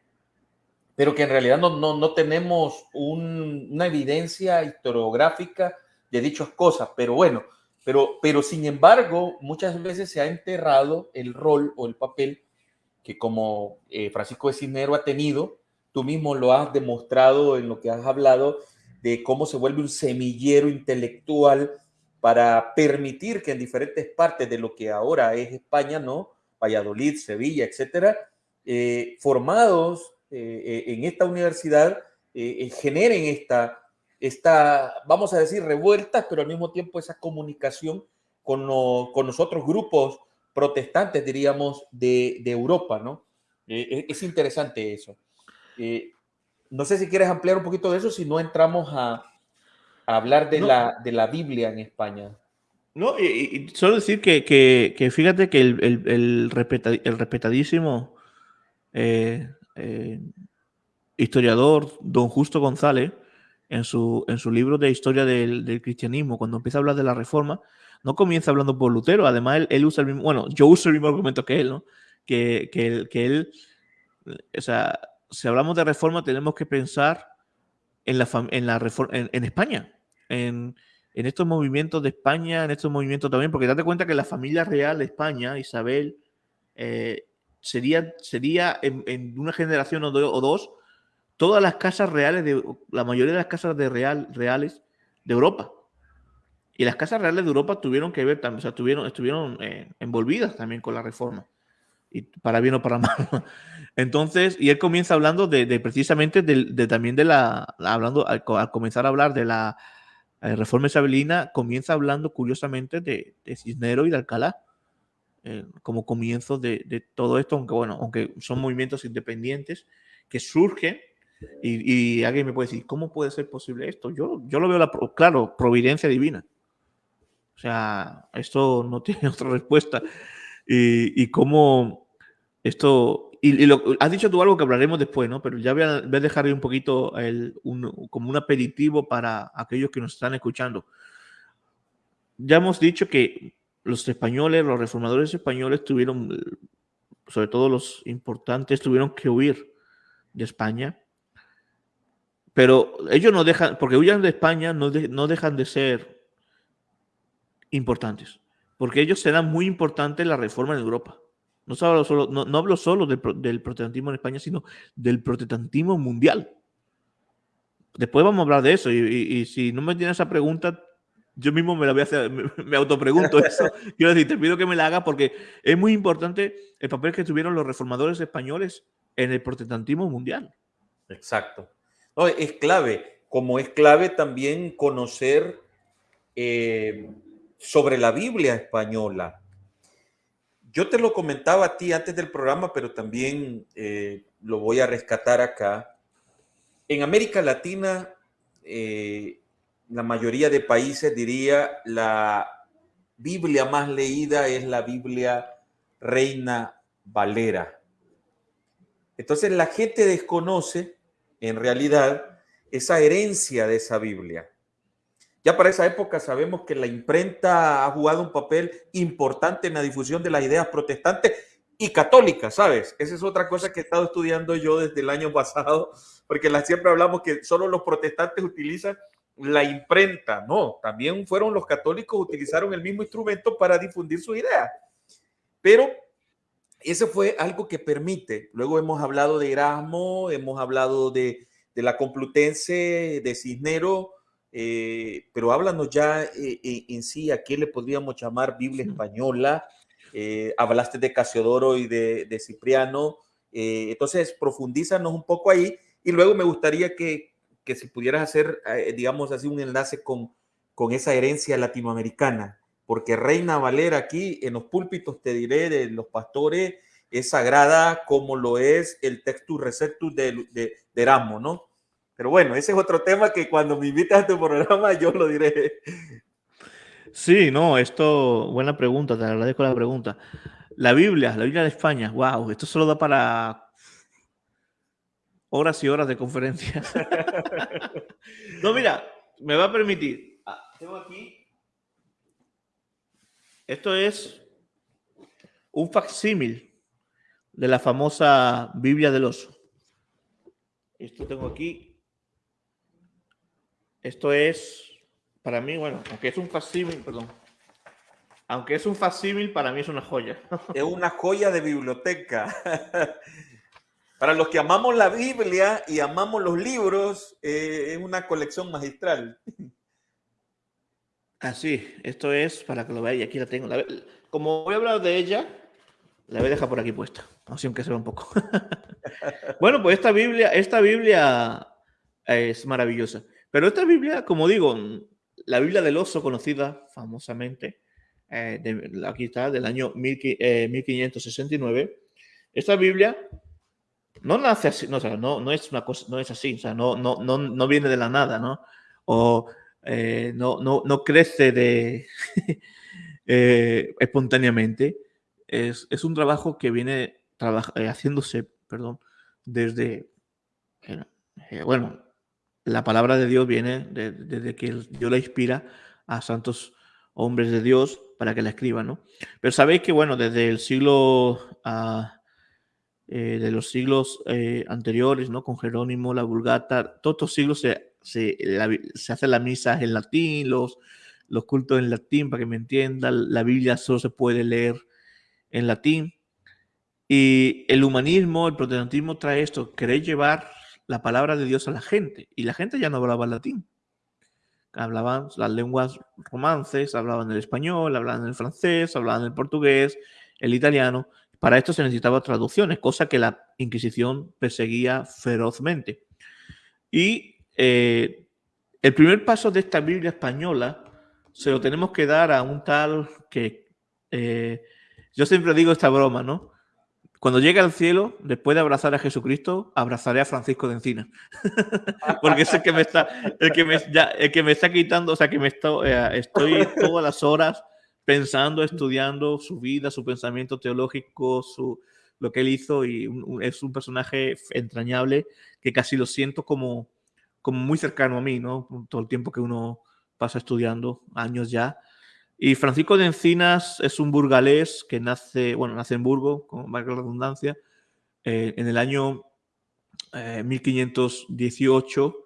pero que en realidad no, no, no tenemos una evidencia historiográfica de dichas cosas. Pero bueno, pero, pero sin embargo, muchas veces se ha enterrado el rol o el papel que como eh, Francisco de Cisnero ha tenido, tú mismo lo has demostrado en lo que has hablado de cómo se vuelve un semillero intelectual para permitir que en diferentes partes de lo que ahora es España, ¿no? Valladolid, Sevilla, etcétera, eh, formados eh, eh, en esta universidad eh, generen esta, esta, vamos a decir, revueltas, pero al mismo tiempo esa comunicación con, con los otros grupos protestantes, diríamos, de, de Europa, ¿no? es interesante eso. no sé si quieres ampliar un poquito de eso, si no entramos a, hablar de, la, de la Biblia en España. No, y, solo decir que, que, que, fíjate que el, el, el, respetadísimo eh, historiador don Justo González, en su, en libro de historia del, cristianismo, cuando empieza a hablar de la reforma, no comienza hablando por Lutero, además él, usa el mismo, bueno, yo uso el mismo argumento que él, ¿no? Que, que, que él, o sea, si hablamos de reforma tenemos que pensar en la, en la reforma, en, España, en, en, estos movimientos de España, en estos movimientos también, porque date cuenta que la familia real de España, Isabel, eh, sería, sería en, una generación o, dos, todas las casas reales, de, la mayoría de las casas de real, reales de Europa. Y las casas reales de Europa tuvieron que ver también, o sea, estuvieron, estuvieron eh, envolvidas también con la reforma. Y para bien o para [LAUGHS] mal. Entonces, y él comienza hablando de, precisamente de, también de la, hablando, al, comenzar a hablar de la, La Reforma Isabelina comienza hablando curiosamente de, de Cisnero y de Alcalá, eh, como comienzo de, de, todo esto, aunque bueno, aunque son movimientos independientes que surgen y, alguien me puede decir, ¿cómo puede ser posible esto? Yo, yo lo veo, la, claro, providencia divina. O sea, esto no [LAUGHS] tiene otra respuesta. Y, y cómo esto, y, lo, has dicho tú algo que hablaremos después, ¿no? Pero ya voy a, voy a un poquito el, un, como un aperitivo para aquellos que nos están escuchando. Ya hemos dicho que los españoles, los reformadores españoles tuvieron, sobre todo los importantes, tuvieron que huir de España pero ellos no dejan, porque huyan de España, no, dejan de ser importantes. Porque ellos serán muy importantes la reforma en Europa. No, hablo solo, no, hablo solo del, protestantismo en España, sino del protestantismo mundial. Después vamos a hablar de eso. Y, si no me tiene esa pregunta, yo mismo me la voy a hacer, me, me autopregunto eso. [LAUGHS] Quiero decir, te pido que me la haga porque es muy importante el papel que tuvieron los reformadores españoles en el protestantismo mundial. Exacto es clave, como es clave también conocer eh, sobre la Biblia española. Yo te lo comentaba a ti antes del programa, pero también eh, lo voy a rescatar acá. En América Latina, eh, la mayoría de países diría la Biblia más leída es la Biblia Reina Valera. Entonces la gente desconoce en realidad esa herencia de esa Biblia. Ya para esa época sabemos que la imprenta ha jugado un papel importante en la difusión de las ideas protestantes y católicas, ¿sabes? Esa es otra cosa que he estado estudiando yo desde el año pasado, porque la, siempre hablamos que solo los protestantes utilizan la imprenta. No, también fueron los católicos, utilizaron el mismo instrumento para difundir su idea. Pero ese fue algo que permite. Luego hemos hablado de Erasmo, hemos hablado de, la Complutense, de Cisnero, eh, pero háblanos ya eh, eh, en sí a qué le podríamos llamar Biblia española. hablaste de Casiodoro y de, Cipriano. entonces, profundízanos un poco ahí y luego me gustaría que, que si pudieras hacer, digamos así, un enlace con, con esa herencia latinoamericana porque Reina Valera aquí en los púlpitos, te diré, de los pastores, es sagrada como lo es el textus receptus de, de, de Erasmo, ¿no? Pero bueno, ese es otro tema que cuando me invitas a tu programa yo lo diré. Sí, no, esto, buena pregunta, te agradezco la pregunta. La Biblia, la Biblia de España, wow, esto solo da para horas y horas de conferencia. [LAUGHS] no, mira, me va a permitir. Ah, tengo aquí esto es un facsímil de la famosa Biblia del oso. Esto tengo aquí. Esto es, para mí, bueno, aunque es un facsímil, perdón. Aunque es un facsímil, para mí es una joya. Es una joya de biblioteca. [LAUGHS] Para los que amamos la Biblia y amamos los libros, eh, es una colección magistral. [LAUGHS] Así, esto es para que lo veáis. Aquí la tengo. como voy a hablar de ella, la voy a dejar por aquí puesta, así aunque se vea un poco. [LAUGHS] bueno, pues esta Biblia, esta Biblia es maravillosa. Pero esta Biblia, como digo, la Biblia del oso, conocida famosamente, eh, aquí está, del año 1569. Eh, esta Biblia no nace así, no, no, no es una cosa, no es así, o sea, no, no, no, no viene de la nada, ¿no? O eh, no, no, no, crece de, [LAUGHS] eh, espontáneamente. Es, es, un trabajo que viene eh, haciéndose perdón, desde, bueno, la palabra de Dios viene desde que Dios la inspira a santos hombres de Dios para que la escriban, ¿no? Pero sabéis que, bueno, desde el siglo, ah, de los siglos anteriores, ¿no? Con Jerónimo, la Vulgata, todos estos siglos se se, se hace la misa en latín, los, los cultos en latín, para que me entiendan, la Biblia solo se puede leer en latín. Y el humanismo, el protestantismo trae esto, querer llevar la palabra de Dios a la gente. Y la gente ya no hablaba latín. Hablaban las lenguas romances, hablaban el español, hablaban el francés, hablaban el portugués, el italiano. Para esto se necesitaba traducciones, cosa que la Inquisición perseguía ferozmente. Y eh, el primer paso de esta Biblia española se lo tenemos que dar a un tal que eh, yo siempre digo esta broma, ¿no? Cuando llegue al cielo, después de abrazar a Jesucristo, abrazaré a Francisco de Encina. [LAUGHS] Porque es el que me está, el que me, ya, el que me está quitando, o sea, que me eh, estoy todas las horas pensando, estudiando su vida, su pensamiento teológico, su, lo que él hizo y es un personaje entrañable que casi lo siento como, como muy cercano a mí, ¿no? Todo el tiempo que uno pasa estudiando, años ya. Y Francisco de Encinas es un burgalés que nace, bueno, nace en Burgo, con la redundancia, eh, en el año 1518.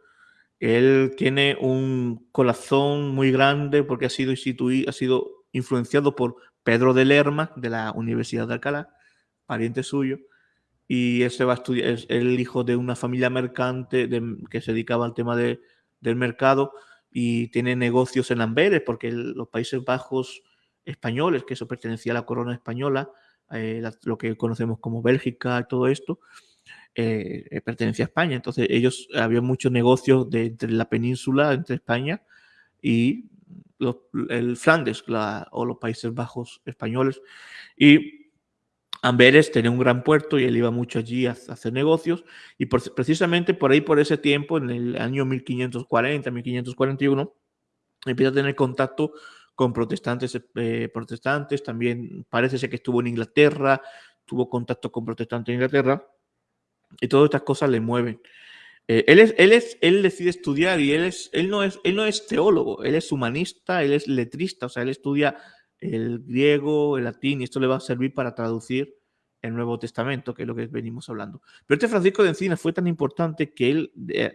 Eh, él tiene un corazón muy grande porque ha sido instituido, ha sido influenciado por Pedro de Lerma de la Universidad de Alcalá, pariente suyo, y él se va a estudiar, es el hijo de una familia mercante que se dedicaba al tema de, del mercado y tiene negocios en Amberes, porque los Países Bajos españoles, que eso pertenecía a la corona española, eh, lo que conocemos como Bélgica todo esto, eh, eh, pertenecía a España. Entonces ellos, había muchos negocios entre la península, entre España y el Flandes o los Países Bajos españoles. Y Amberes tenía un gran puerto y él iba mucho allí a, hacer negocios y precisamente por ahí, por ese tiempo, en el año 1540, 1541, empieza a tener contacto con protestantes, eh, protestantes, también parece ser que estuvo en Inglaterra, tuvo contacto con protestantes en Inglaterra y todas estas cosas le mueven. Eh, él, es, él, es, él decide estudiar y él, es, él, no es, él no es teólogo, él es humanista, él es letrista, o sea, él estudia el griego, el latín, y esto le va a servir para traducir el Nuevo Testamento, que es lo que venimos hablando. Pero este Francisco de Encina fue tan importante que él eh,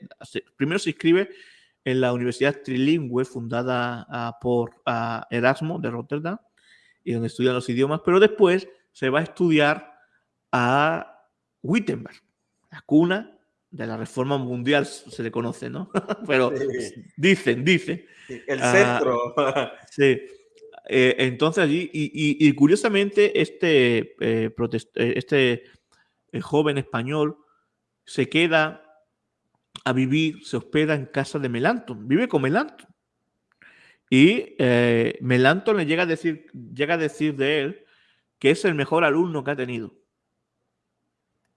primero se inscribe en la Universidad Trilingüe fundada por Erasmo de Rotterdam, y donde estudian los idiomas, pero después se va a estudiar a Wittenberg, la cuna de la reforma mundial, se le conoce, ¿no? [LAUGHS] pero dicen, dicen. El centro. [LAUGHS] sí. Eh, entonces allí, y, curiosamente, este, eh, eh, este joven español se queda a vivir, se hospeda en casa de Melanton, vive con Melanton. Y Melanton le llega a, decir, llega a decir de él que es el mejor alumno que ha tenido.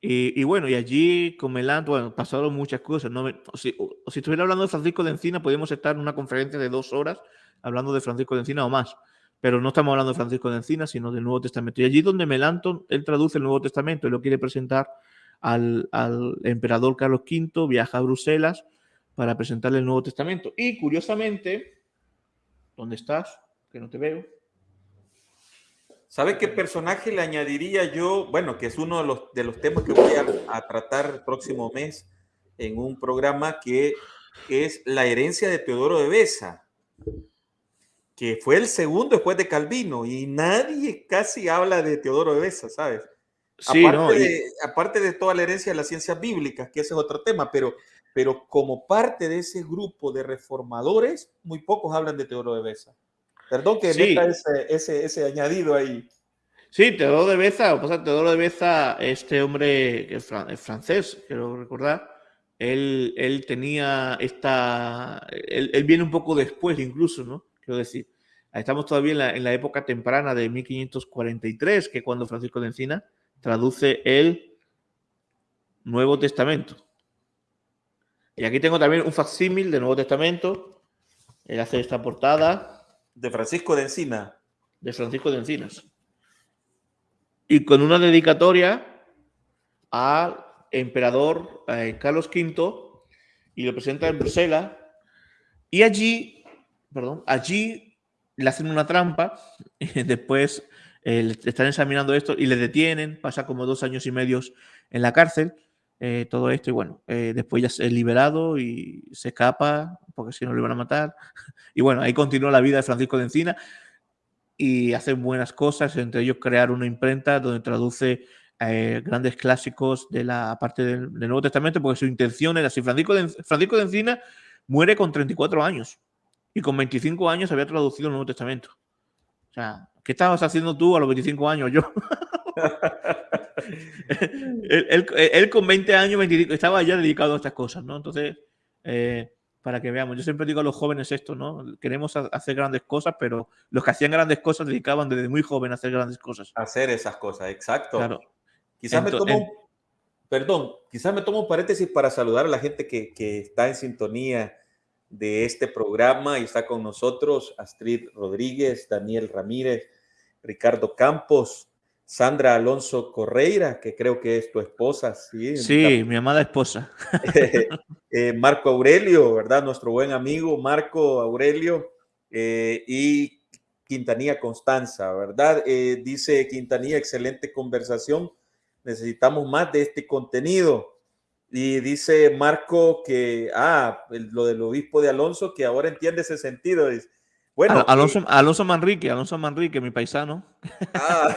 Y, bueno, y allí con bueno, pasaron muchas cosas. si, estuviera hablando de Francisco de Encina, podríamos estar en una conferencia de dos horas hablando de Francisco de Encina o más pero no estamos hablando de Francisco de Encina, sino del Nuevo Testamento. Y allí donde Melanton, él traduce el Nuevo Testamento y lo quiere presentar al, emperador Carlos V, viaja a Bruselas para presentarle el Nuevo Testamento. Y curiosamente, ¿dónde estás? Que no te veo. ¿Sabe qué personaje le añadiría yo? Bueno, que es uno de los, de los temas que voy a, a tratar el próximo mes en un programa que, que es la herencia de Teodoro de Besa que fue el segundo después de Calvino y nadie casi habla de Teodoro de Besa, ¿sabes? Sí, aparte, de, aparte de toda la herencia de las ciencias bíblicas, que ese es otro tema, pero, pero como parte de ese grupo de reformadores, muy pocos hablan de Teodoro de Besa. Perdón que sí. ese, ese, ese, añadido ahí. Sí, Teodoro de Beza, o pasa, Teodoro de Beza, este hombre que es francés, quiero recordar, él, él tenía esta, él, él, viene un poco después incluso, ¿no? Quiero decir, estamos todavía en la, época temprana de 1543, que cuando Francisco de Encina traduce el Nuevo Testamento. Y aquí tengo también un facsímil del Nuevo Testamento. Él hace esta portada. De Francisco de Encina. De Francisco de Encinas. Y con una dedicatoria al emperador eh, Carlos V y lo presenta en Bruselas. Y allí perdón, allí le hacen una trampa, y [LAUGHS] después eh, están examinando esto y le detienen, pasa como dos años y medio en la cárcel, eh, todo esto, y bueno, eh, después ya es liberado y se escapa, porque si no le van a matar. [LAUGHS] Y bueno, ahí continúa la vida de Francisco de Encina y hacen buenas cosas, entre ellos crear una imprenta donde traduce grandes clásicos de la parte del, Nuevo Testamento, porque su intención era, si Francisco de, Francisco de Encina muere con 34 años, y con 25 años había traducido el Nuevo Testamento. O sea, ¿qué estabas haciendo tú a los 25 años? Yo. [LAUGHS] él, con 20 años, 25, estaba ya dedicado a estas cosas, ¿no? Entonces, eh, para que veamos. Yo siempre digo a los jóvenes esto, ¿no? Queremos hacer grandes cosas, pero los que hacían grandes cosas dedicaban desde muy joven a hacer grandes cosas. Hacer esas cosas, exacto. Claro. Quizás me tomo, perdón, quizás me tomo un paréntesis para saludar a la gente que, que está en sintonía de este programa y está con nosotros Astrid Rodríguez, Daniel Ramírez, Ricardo Campos, Sandra Alonso Correira, que creo que es tu esposa, sí. Sí, mi amada esposa. [LAUGHS] Eh, Marco Aurelio, ¿verdad? Nuestro buen amigo Marco Aurelio eh, y Quintanilla Constanza, ¿verdad? Eh, dice Quintanilla, excelente conversación. Necesitamos más de este contenido. Y dice Marco que, ah, lo del obispo de Alonso, que ahora entiende ese sentido. Bueno, Alonso, Alonso Manrique, Alonso Manrique, mi paisano. Ah,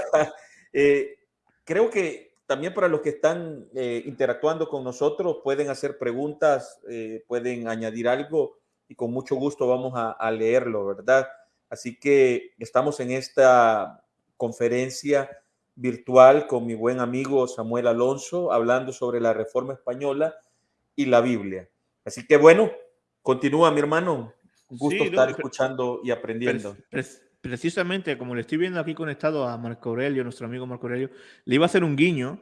eh, creo que también para los que están eh, interactuando con nosotros pueden hacer preguntas, eh, pueden añadir algo y con mucho gusto vamos a, leerlo, ¿verdad? Así que estamos en esta conferencia virtual con mi buen amigo Samuel Alonso hablando sobre la reforma española y la Biblia. Así que bueno, continúa mi hermano. Un gusto estar escuchando y aprendiendo precisamente como le estoy viendo aquí conectado a Marco Aurelio, nuestro amigo Marco Aurelio, le iba a hacer un guiño,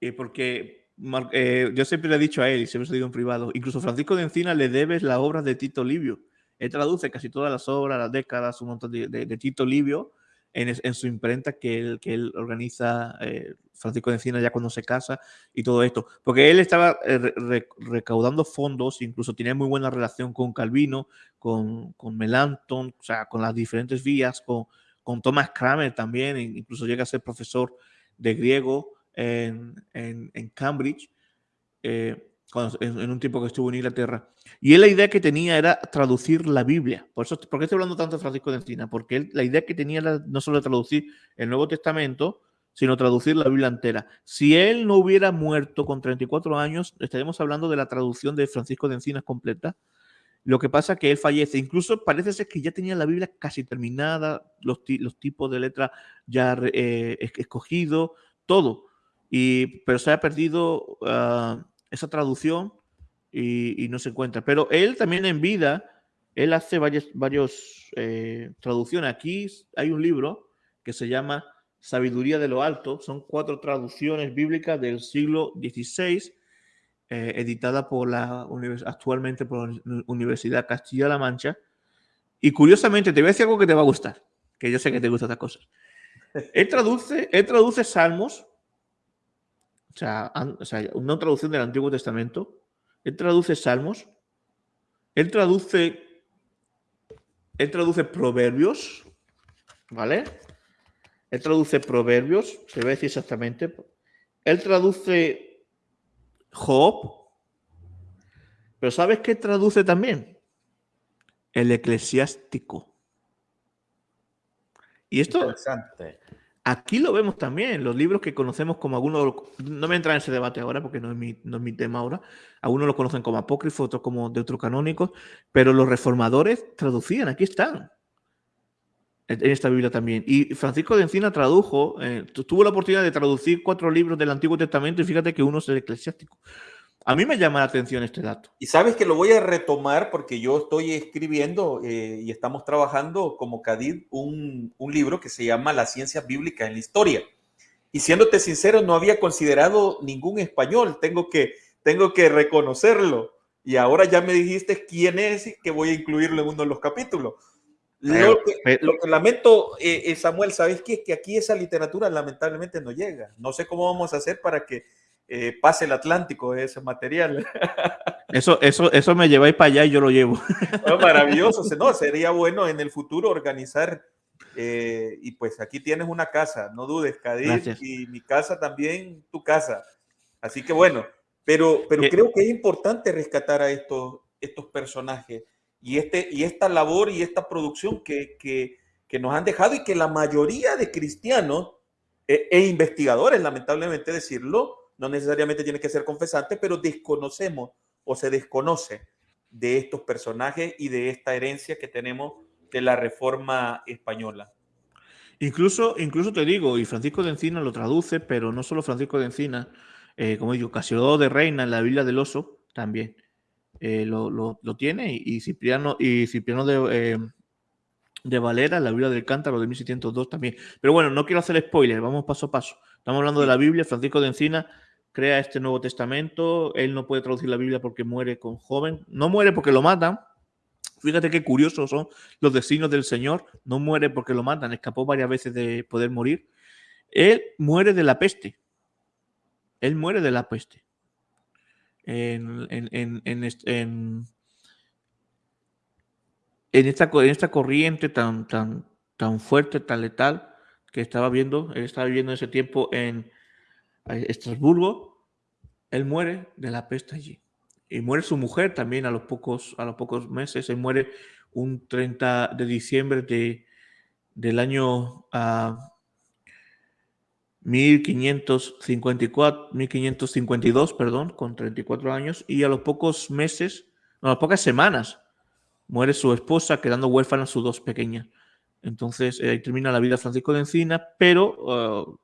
eh, porque eh, yo siempre le he dicho a él, y siempre se lo digo en privado, incluso Francisco de Encina le debes la obra de Tito Livio. Él traduce casi todas las obras, las décadas, un montón de Tito Livio, en, su imprenta que él, que él organiza, eh, Francisco de Encina, ya cuando se casa y todo esto. Porque él estaba eh, recaudando fondos, incluso tenía muy buena relación con Calvino, con, con Melanchthon, o sea, con las diferentes vías, con, con Thomas Kramer también, e incluso llega a ser profesor de griego en, en, en Cambridge. Eh, en, un tiempo que estuvo en Inglaterra. Y él la idea que tenía era traducir la Biblia. Por eso, ¿Por qué estoy hablando tanto de Francisco de Encina? Porque él, la idea que tenía era no solo traducir el Nuevo Testamento, sino traducir la Biblia entera. Si él no hubiera muerto con 34 años, estaríamos hablando de la traducción de Francisco de Encina completa. Lo que pasa es que él fallece. Incluso parece ser que ya tenía la Biblia casi terminada, los, los tipos de letra ya eh, escogidos, todo. Y, pero se ha perdido ah, esa traducción y, no se encuentra. Pero él también en vida, él hace varias eh, traducciones. Aquí hay un libro que se llama Sabiduría de lo Alto. Son cuatro traducciones bíblicas del siglo XVI, eh, editada por la actualmente por la Universidad Castilla-La Mancha. Y curiosamente, te voy a decir algo que te va a gustar, que yo sé que te gustan estas cosas. Él traduce, él traduce salmos o sea, una traducción del Antiguo Testamento. Él traduce Salmos. Él traduce. Él traduce Proverbios. ¿Vale? Él traduce Proverbios. Se ve decir exactamente. Él traduce Job. Pero ¿sabes qué traduce también? El eclesiástico. Y esto. Interesante. Aquí lo vemos también, los libros que conocemos como algunos, no me entra en ese debate ahora porque no es mi, no es mi tema ahora, algunos lo conocen como apócrifos, otros como deuterocanónicos, pero los reformadores traducían, aquí están, en esta Biblia también. Y Francisco de Encina tradujo, eh, tuvo la oportunidad de traducir cuatro libros del Antiguo Testamento y fíjate que uno es el eclesiástico. A mí me llama la atención este dato. Y sabes que lo voy a retomar porque yo estoy escribiendo eh, y estamos trabajando como CADID un, un, libro que se llama La ciencia bíblica en la historia. Y siéndote sincero, no había considerado ningún español, tengo que, tengo que reconocerlo. Y ahora ya me dijiste quién es y que voy a incluirlo en uno de los capítulos. lo, que, lo, que, lamento, eh, eh, Samuel, ¿sabes qué? Que aquí esa literatura lamentablemente no llega. No sé cómo vamos a hacer para que eh, pase el Atlántico ese material. [LAUGHS] Eso, eso, eso me lleváis para allá y yo lo llevo. [LAUGHS] maravilloso, no, sería bueno en el futuro organizar, eh, y pues aquí tienes una casa, no dudes, Cádiz, y mi casa también, tu casa. Así que bueno, pero, pero creo que es importante rescatar a estos, estos personajes y, este, y esta labor y esta producción que, que, que nos han dejado y que la mayoría de cristianos e, e investigadores, lamentablemente decirlo, no necesariamente tiene que ser confesante, pero desconocemos o se desconoce de estos personajes y de esta herencia que tenemos de la Reforma Española. Incluso, incluso te digo, y Francisco de Encina lo traduce, pero no solo Francisco de Encina, eh, como digo, Casiodoro de Reina en la Biblia del Oso también. eh, lo, lo, tiene y, Cipriano, y Cipriano de, de Valera, la Biblia del Cántaro de 1602 también. Pero bueno, no quiero hacer spoiler, vamos paso a paso. Estamos hablando de la Biblia, Francisco de Encina crea este Nuevo Testamento, él no puede traducir la Biblia porque muere con joven, no muere porque lo matan. Fíjate qué curiosos son los designios del Señor, no muere porque lo matan, escapó varias veces de poder morir. Él muere de la peste. Él muere de la peste. En, en, en, en esta, esta corriente tan, tan, tan fuerte, tan letal que estaba viendo, él estaba viviendo en ese tiempo en Estrasburgo, él muere de la peste allí. Y muere su mujer también a los pocos, a los pocos meses. Él muere un 30 de diciembre de, del año 1554, ah, 1552, perdón, con 34 años. Y a los pocos meses, a las pocas semanas, muere su esposa, quedando huérfana sus dos pequeñas. Entonces eh, ahí termina la vida Francisco de Encina, pero uh,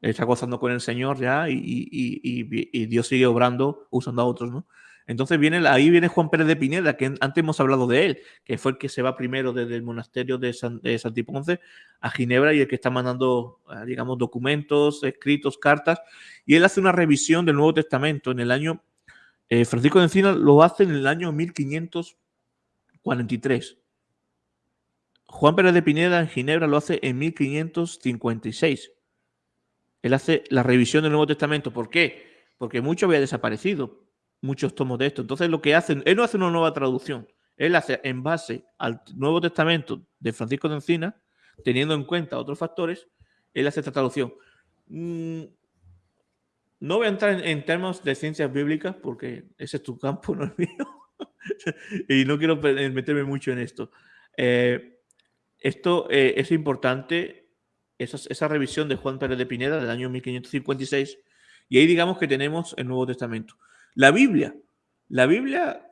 está gozando con el Señor ya y, Dios sigue obrando usando a otros, ¿no? Entonces viene, ahí viene Juan Pérez de Pineda, que antes hemos hablado de él, que fue el que se va primero desde el monasterio de, San, de Santiponce a Ginebra y el que está mandando, eh, digamos, documentos, escritos, cartas, y él hace una revisión del Nuevo Testamento en el año, eh, Francisco de Encina lo hace en el año 1500 43. Juan Pérez de Pineda en Ginebra lo hace en 1556. Él hace la revisión del Nuevo Testamento. ¿Por qué? Porque mucho había desaparecido, muchos tomos de esto. Entonces lo que hace, él no hace una nueva traducción, él hace en base al Nuevo Testamento de Francisco de Encina, teniendo en cuenta otros factores, él hace esta traducción. Mm, no voy a entrar en, términos de ciencias bíblicas porque ese es tu campo, [LAUGHS] no es mío. y no quiero meterme mucho en esto. Eh, esto eh, es importante, esa, revisión de Juan Pérez de Pineda del año 1556, y ahí digamos que tenemos el Nuevo Testamento. La Biblia, la Biblia,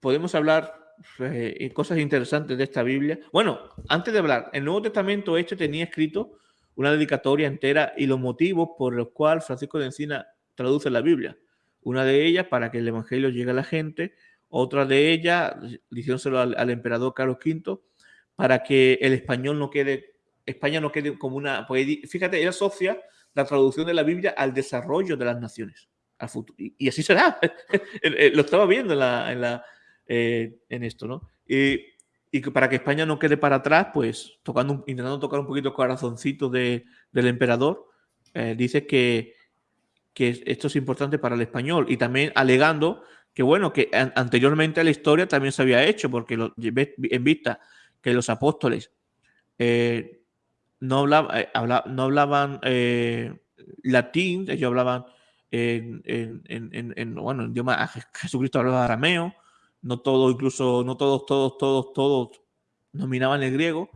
podemos hablar cosas interesantes de esta Biblia. Bueno, antes de hablar, el Nuevo Testamento este tenía escrito una dedicatoria entera y los motivos por los cuales Francisco de Encina traduce la Biblia. Una de ellas para que el Evangelio llegue a la gente, otra de ellas, diciéndoselo al, emperador Carlos V, para que el español no quede, España no quede como una... fíjate, él asocia la traducción de la Biblia al desarrollo de las naciones, al futuro. Y, así será. [LAUGHS] Lo estaba viendo en, la, eh, en, esto, ¿no? Y, y, para que España no quede para atrás, pues tocando, intentando tocar un poquito el corazoncito de, del emperador, eh, dice que, que esto es importante para el español y también alegando que bueno, que anteriormente a la historia también se había hecho, porque lo, en vista que los apóstoles eh, no, eh, no hablaban eh, latín, ellos hablaban en, en, bueno, en idioma, Jesucristo hablaba arameo, no todo, incluso, no todos, todos, todos, todos dominaban el griego.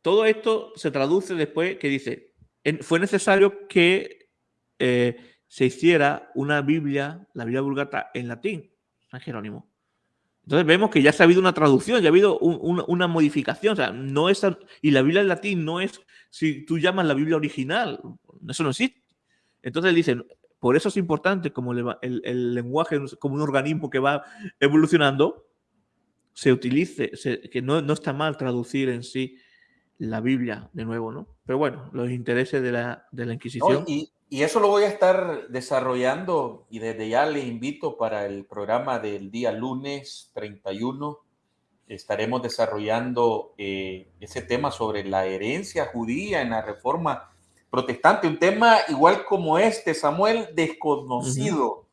Todo esto se traduce después que dice, fue necesario que se hiciera una Biblia, la Biblia Vulgata, en latín, San Jerónimo. Entonces vemos que ya se ha habido una traducción, ya ha habido una modificación. O sea, no es, y la Biblia en latín no es, si tú llamas la Biblia original, eso no existe. Entonces dicen, por eso es importante como el, lenguaje, como un organismo que va evolucionando, se utilice, que no, no, está mal traducir en sí la Biblia de nuevo, ¿no? Pero bueno, los intereses de la, de la Inquisición. Y eso lo voy a estar desarrollando y desde ya le invito para el programa del día lunes 31. Estaremos desarrollando eh, ese tema sobre la herencia judía en la reforma protestante, un tema igual como este, Samuel, desconocido.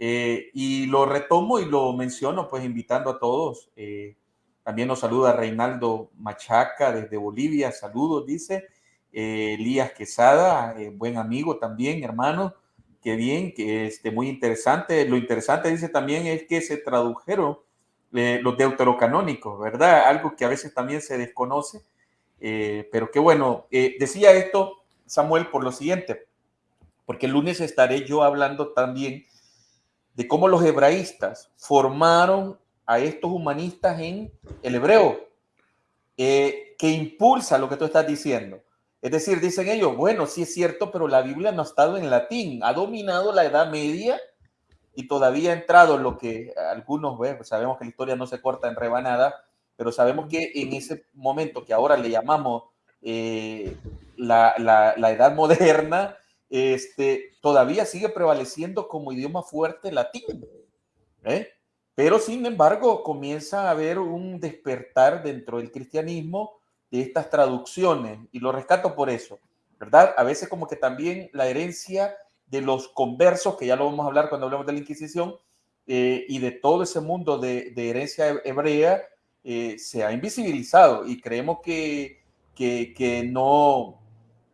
Eh, y lo retomo y lo menciono, pues invitando a todos. Eh, también nos saluda Reinaldo Machaca desde Bolivia. Saludos, dice. Eh, Elías Quesada, eh, buen amigo también, hermano, qué bien, que este, muy interesante. Lo interesante, dice también, es que se tradujeron eh, los deuterocanónicos, ¿verdad? Algo que a veces también se desconoce, pero qué bueno. decía esto, Samuel, por lo siguiente, porque el lunes estaré yo hablando también de cómo los hebraístas formaron a estos humanistas en el hebreo, que impulsa lo que tú estás diciendo. Es decir, dicen ellos, bueno, sí es cierto, pero la Biblia no ha estado en latín, ha dominado la Edad Media y todavía ha entrado lo que algunos, pues sabemos que la historia no se corta en rebanada, pero sabemos que en ese momento que ahora le llamamos eh, la, la, edad moderna, este, todavía sigue prevaleciendo como idioma fuerte latín. ¿eh? Pero sin embargo comienza a haber un despertar dentro del cristianismo de estas traducciones y lo rescato por eso, ¿verdad? A veces como que también la herencia de los conversos, que ya lo vamos a hablar cuando hablemos de la Inquisición, eh, y de todo ese mundo de, herencia hebrea, eh, se ha invisibilizado y creemos que, que, no,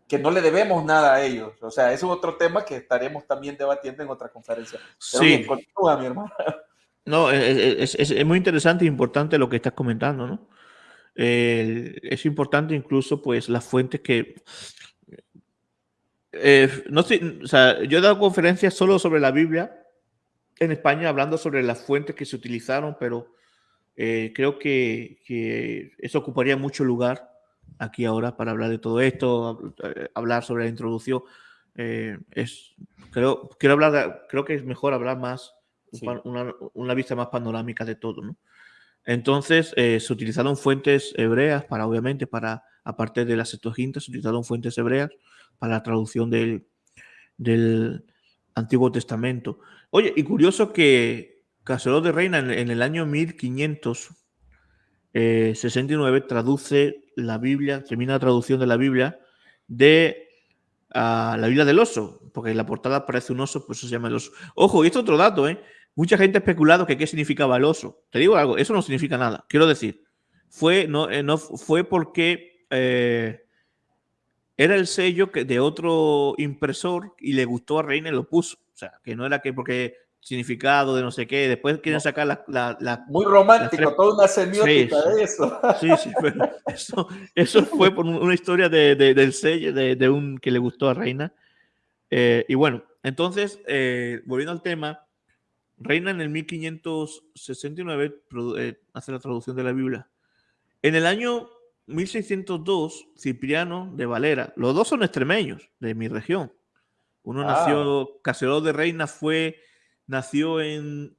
que no le debemos nada a ellos. O sea, es otro tema que estaremos también debatiendo en otra conferencia. sí. continúa, mi hermano. No, es, es, es, muy interesante e importante lo que estás comentando, ¿no? Es importante incluso, pues, las fuentes que eh, no sé, o sea, yo he dado conferencias solo sobre la Biblia en España, hablando sobre las fuentes que se utilizaron, pero eh, creo que, que, eso ocuparía mucho lugar aquí ahora para hablar de todo esto, eh, hablar sobre la introducción. es, creo, quiero hablar, creo que es mejor hablar más, una, una, vista más panorámica de todo, ¿no? Entonces, se utilizaron fuentes hebreas para, obviamente, para, aparte de las Septuaginta, se utilizaron fuentes hebreas para la traducción del, Antiguo Testamento. Oye, y curioso que Castelló de Reina en, el año 1569 eh, traduce la Biblia, termina la traducción de la Biblia de la Biblia del oso, porque en la portada aparece un oso, pues eso se llama el oso. Ojo, y esto es otro dato, ¿eh? Mucha gente ha especulado que qué significaba el oso. Te digo algo, eso no significa nada. Quiero decir, fue, no, eh, no fue porque eh, era el sello que de otro impresor y le gustó a Reina y lo puso. O sea, que no era que porque significado de no sé qué, después quieren sacar la... la, Muy romántico, toda una semiótica de eso. [LAUGHS] Sí, sí, pero eso, eso fue por una historia de, del sello de, de, un que le gustó a Reina. Eh, y bueno, entonces, eh, volviendo al tema, Reina en el 1569 eh, hace la traducción de la Biblia. En el año 1602, Cipriano de Valera. Los dos son extremeños de mi región. Uno ah. nació, Castelló de Reina fue, nació en,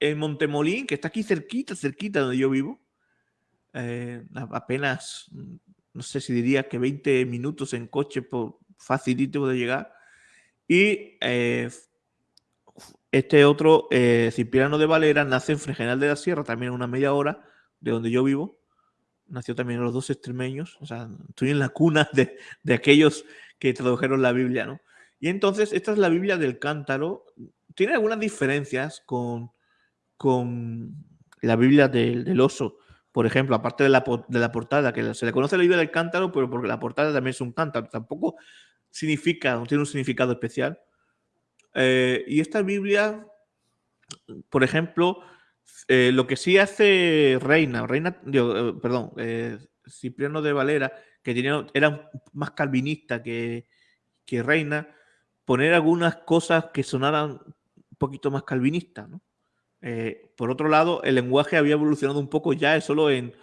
en Montemolín, que está aquí cerquita, cerquita donde yo vivo. Eh, apenas, no sé si diría que 20 minutos en coche, por, facilito de llegar. Y eh, este otro, eh, Cipriano de Valera, nace en Fregenal de la Sierra, también una media hora de donde yo vivo nació también los dos extremeños, o sea, estoy en la cuna de, de, aquellos que tradujeron la Biblia, ¿no? Y entonces, esta es la Biblia del cántaro. Tiene algunas diferencias con, con la Biblia del, del oso. Por ejemplo, aparte de la, de la, portada, que se le conoce la Biblia del cántaro, pero porque la portada también es un cántaro. Tampoco significa, no tiene un significado especial. Eh, y esta Biblia, por ejemplo, eh, lo que sí hace Reina, Reina, eh, perdón, Cipriano de Valera, que era más calvinista que, que Reina, poner algunas cosas que sonaran un poquito más calvinistas. por otro lado, el lenguaje había evolucionado un poco ya, solo en,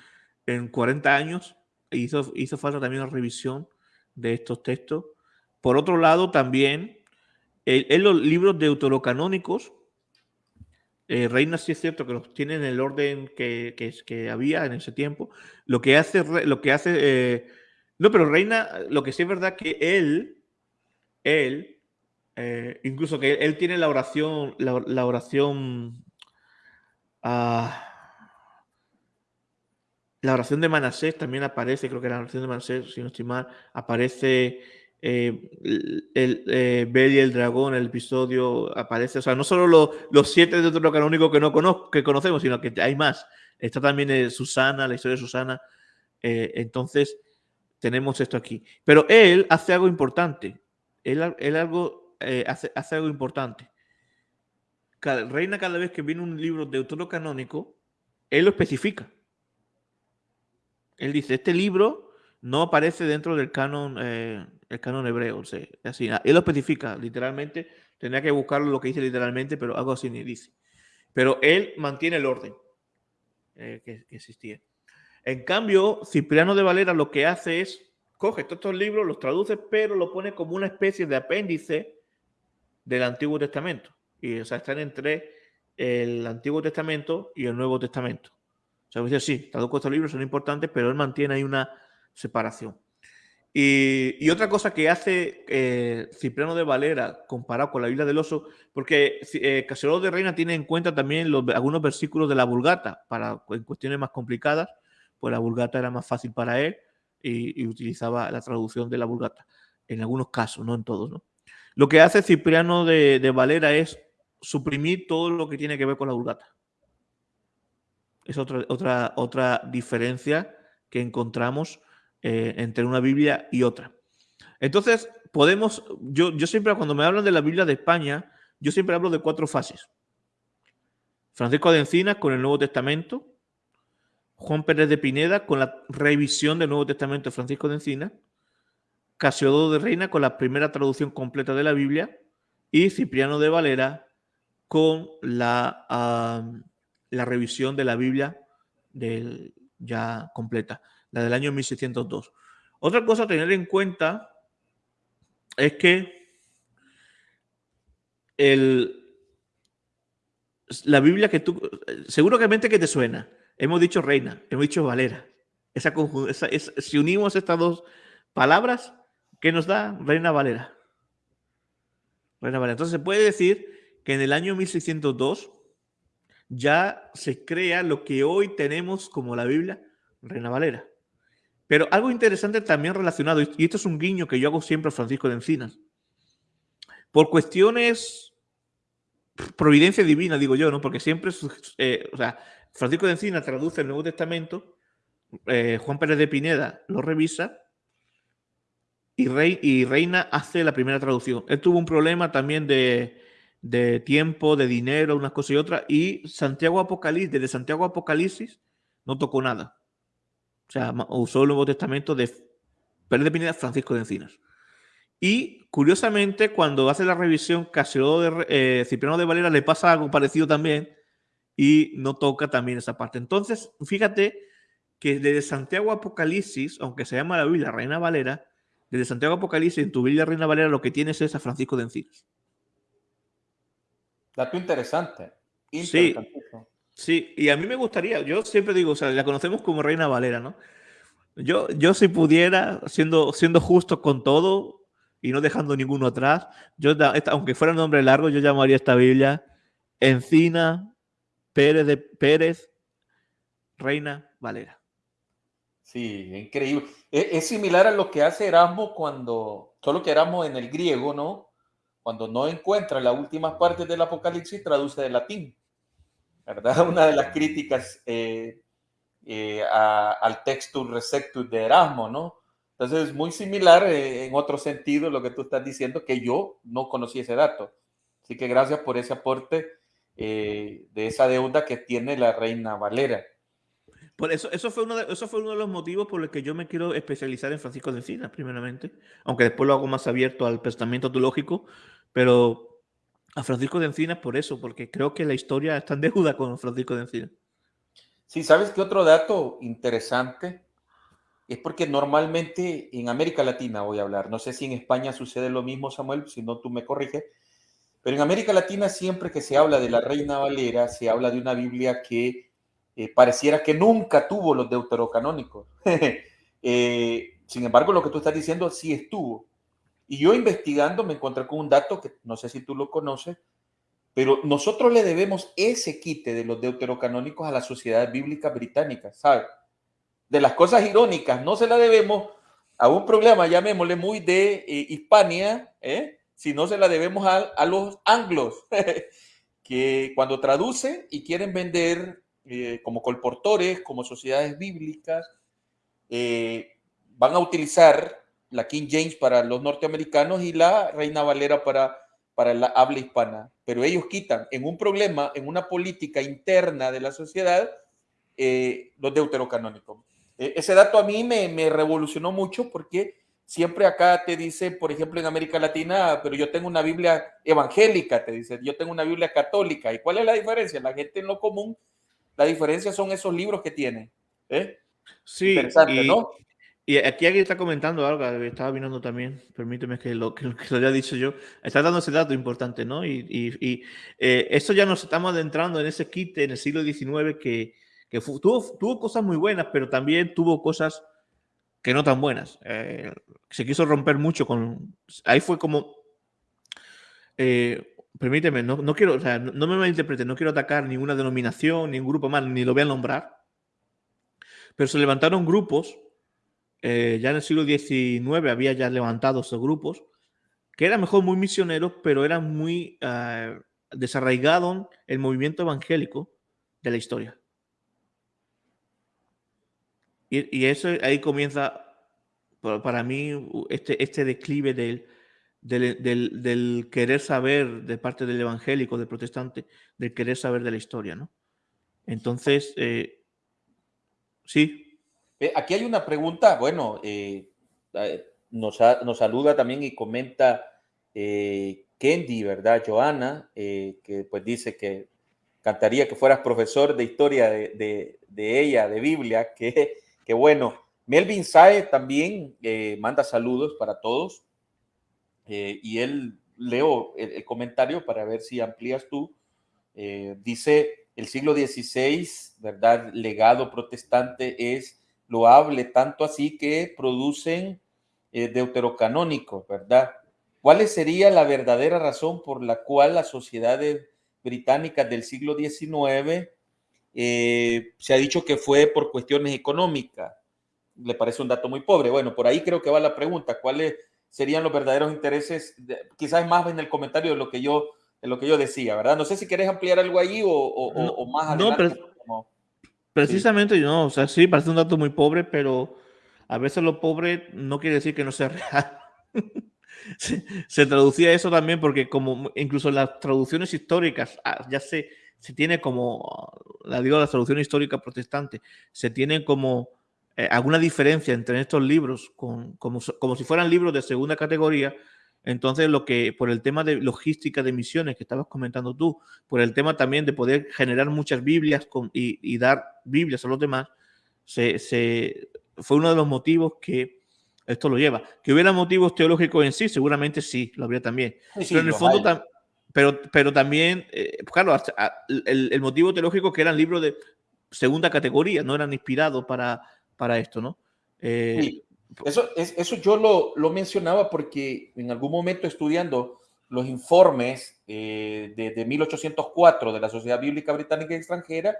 en 40 años, hizo, hizo falta también una revisión de estos textos. Por otro lado, también en los libros deuterocanónicos, eh, Reina sí es cierto que los tiene en el orden que, que, había en ese tiempo. Lo que hace, lo que hace, eh, no, pero Reina, lo que sí es verdad que él, él, eh, incluso que él tiene la oración, la, oración, ah, la oración de Manasés también aparece, creo que la oración de Manasés, si no estoy mal, aparece eh, el, eh, y el dragón, el episodio aparece, o sea, no solo los siete de otro canónico que no conozco, que conocemos, sino que hay más. Está también eh, Susana, la historia de Susana. Eh, entonces, tenemos esto aquí. Pero él hace algo importante. Él, algo, hace, hace, algo importante. Cada, reina cada vez que viene un libro de autor canónico, él lo especifica. Él dice, este libro no aparece dentro del canon, eh, el canon hebreo. O sea, así, él lo especifica literalmente. Tendría que buscarlo lo que dice literalmente, pero algo así ni dice. Pero él mantiene el orden eh, que, existía. En cambio, Cipriano de Valera lo que hace es coge todos estos libros, los traduce, pero lo pone como una especie de apéndice del Antiguo Testamento. Y, o sea, están entre el Antiguo Testamento y el Nuevo Testamento. O sea, dice, sí, traduco estos libros, son importantes, pero él mantiene ahí una separación. Y, otra cosa que hace eh, Cipriano de Valera comparado con la Biblia del Oso, porque eh, de Reina tiene en cuenta también algunos versículos de la Vulgata, para en cuestiones más complicadas, pues la Vulgata era más fácil para él y, utilizaba la traducción de la Vulgata, en algunos casos, no en todos. ¿no? Lo que hace Cipriano de, de Valera es suprimir todo lo que tiene que ver con la Vulgata. Es otra, otra, otra diferencia que encontramos eh, entre una Biblia y otra. Entonces, podemos, yo, siempre cuando me hablan de la Biblia de España, yo siempre hablo de cuatro fases. Francisco de Encinas con el Nuevo Testamento, Juan Pérez de Pineda con la revisión del Nuevo Testamento de Francisco de Encinas, Casiodo de Reina con la primera traducción completa de la Biblia y Cipriano de Valera con la, la revisión de la Biblia ya completa la del año 1602. Otra cosa a tener en cuenta es que el, la Biblia que tú, seguramente que te suena, hemos dicho reina, hemos dicho valera. Esa, si unimos estas dos palabras, ¿qué nos da reina valera? Reina valera. Entonces se puede decir que en el año 1602 ya se crea lo que hoy tenemos como la Biblia, reina valera. Pero algo interesante también relacionado, y esto es un guiño que yo hago siempre a Francisco de Encinas, por cuestiones, providencia divina, digo yo, ¿no? Porque siempre, eh, o sea, Francisco de Encinas traduce el Nuevo Testamento, eh, Juan Pérez de Pineda lo revisa y, Rey, y Reina hace la primera traducción. Él tuvo un problema también de, de tiempo, de dinero, unas cosas y otras, y Santiago Apocalipsis, desde Santiago Apocalipsis, no tocó nada. O sea, usó el Nuevo Testamento de Pérez de Pineda, Francisco de Encinas. Y curiosamente, cuando hace la revisión, Casio de eh, Cipriano de Valera le pasa algo parecido también y no toca también esa parte. Entonces, fíjate que desde Santiago Apocalipsis, aunque se llama la Biblia Reina Valera, desde Santiago Apocalipsis en tu Biblia Reina Valera lo que tienes es a Francisco de Encinas. Dato interesante. Sí, Sí, y a mí me gustaría, yo siempre digo, o sea, la conocemos como Reina Valera, ¿no? Yo, yo si pudiera, siendo, siendo justo con todo y no dejando ninguno atrás, yo, aunque fuera un nombre largo, yo llamaría esta Biblia Encina Pérez de Pérez Reina Valera. Sí, increíble. Es, es, similar a lo que hace Erasmo cuando, solo que Erasmo en el griego, ¿no? Cuando no encuentra las últimas partes del Apocalipsis, traduce de latín. ¿Verdad? [LAUGHS] Una de las críticas eh, eh, al textus receptus de Erasmo, ¿no? Entonces es muy similar eh, en otro sentido lo que tú estás diciendo, que yo no conocí ese dato. Así que gracias por ese aporte de esa deuda que tiene la reina Valera. Por eso, eso, fue uno de, eso fue uno de los motivos por los que yo me quiero especializar en Francisco de Encinas, primeramente, aunque después lo hago más abierto al pensamiento teológico, pero a Francisco de Encinas por eso, porque creo que la historia está en deuda con Francisco de Encinas. Sí, ¿sabes qué otro dato interesante? Es porque normalmente en América Latina voy a hablar, no sé si en España sucede lo mismo, Samuel, si no tú me corriges, pero en América Latina siempre que se habla de la Reina Valera, se habla de una Biblia que eh, pareciera que nunca tuvo los deuterocanónicos. [LAUGHS] eh, sin embargo, lo que tú estás diciendo sí estuvo. Y yo investigando me encontré con un dato que no sé si tú lo conoces, pero nosotros le debemos ese quite de los deuterocanónicos a la sociedad bíblica británica, ¿sabes? De las cosas irónicas, no se la debemos a un problema, llamémosle muy de eh, Hispania, ¿eh? si no se la debemos a, los anglos, [LAUGHS] que cuando traducen y quieren vender eh, como colportores, como sociedades bíblicas, eh, van a utilizar la King James para los norteamericanos y la Reina Valera para, para la habla hispana. Pero ellos quitan en un problema, en una política interna de la sociedad, eh, los deuterocanónicos. E, ese dato a mí me, me revolucionó mucho porque siempre acá te dice, por ejemplo, en América Latina, pero yo tengo una Biblia evangélica, te dice, yo tengo una Biblia católica. ¿Y cuál es la diferencia? La gente en lo común, la diferencia son esos libros que tiene. ¿eh? Sí, Interesante, ¿no? Y aquí alguien está comentando algo, estaba mirando también, permíteme [LAUGHS] que lo, que, lo haya dicho yo, está dando ese dato importante, ¿no? Y, y, eh, esto ya nos estamos adentrando en ese kit en el siglo XIX que, que tuvo, tuvo, cosas muy buenas, pero también tuvo cosas que no tan buenas. Eh, se quiso romper mucho con... Ahí fue como... Eh, permíteme, no, no, quiero, o sea, no, no me malinterprete, no quiero atacar ninguna denominación, ningún grupo más, ni lo voy a nombrar, pero se levantaron grupos eh, ya en el siglo XIX había ya levantado esos grupos, que eran mejor muy misioneros, pero eran muy uh, desarraigados el movimiento evangélico de la historia. Y, eso ahí comienza, para mí, este, este declive del, del, del, querer saber de parte del evangélico, del protestante, del querer saber de la historia, ¿no? Entonces, eh, sí, aquí hay una pregunta, bueno, eh, eh, nos, saluda también y comenta Kendi, ¿verdad? Joana, que pues dice que cantaría que fueras profesor de historia de, ella, de Biblia, [LAUGHS] que, que bueno. Melvin Sae también manda saludos para todos y él leo el, el, comentario para ver si amplías tú. dice, el siglo XVI, ¿verdad? Legado protestante es loable, tanto así que producen eh, deuterocanónicos, ¿verdad? ¿Cuál sería la verdadera razón por la cual las sociedades británicas del siglo XIX eh, se ha dicho que fue por cuestiones económicas? Le parece un dato muy pobre. Bueno, por ahí creo que va la pregunta. ¿Cuáles serían los verdaderos intereses? quizás más en el comentario de lo que yo de lo que yo decía, ¿verdad? No sé si querés ampliar algo ahí o, o, no, o más adelante. No, pero, Precisamente, sí. no, o sea, sí, parece un dato muy pobre, pero a veces lo pobre no quiere decir que no sea [LAUGHS] real. se, se, traducía eso también porque como incluso las traducciones históricas, ah, ya se, se tiene como, la digo, las traducciones históricas protestantes, se tienen como eh, alguna diferencia entre estos libros, con, como, como si fueran libros de segunda categoría, entonces, lo que por el tema de logística de misiones que estabas comentando tú, por el tema también de poder generar muchas Biblias con, y, y, dar Biblias a los demás, se, se, fue uno de los motivos que esto lo lleva. Que hubiera motivos teológicos en sí, seguramente sí, lo habría también. Sí, pero en el fondo, tam, pero, pero también, eh, claro, el, el, motivo teológico que eran libros de segunda categoría, no eran inspirados para, para esto, ¿no? Eh, sí. Eso, es, eso yo lo, lo, mencionaba porque en algún momento estudiando los informes eh, de, de, 1804 de la Sociedad Bíblica Británica y Extranjera,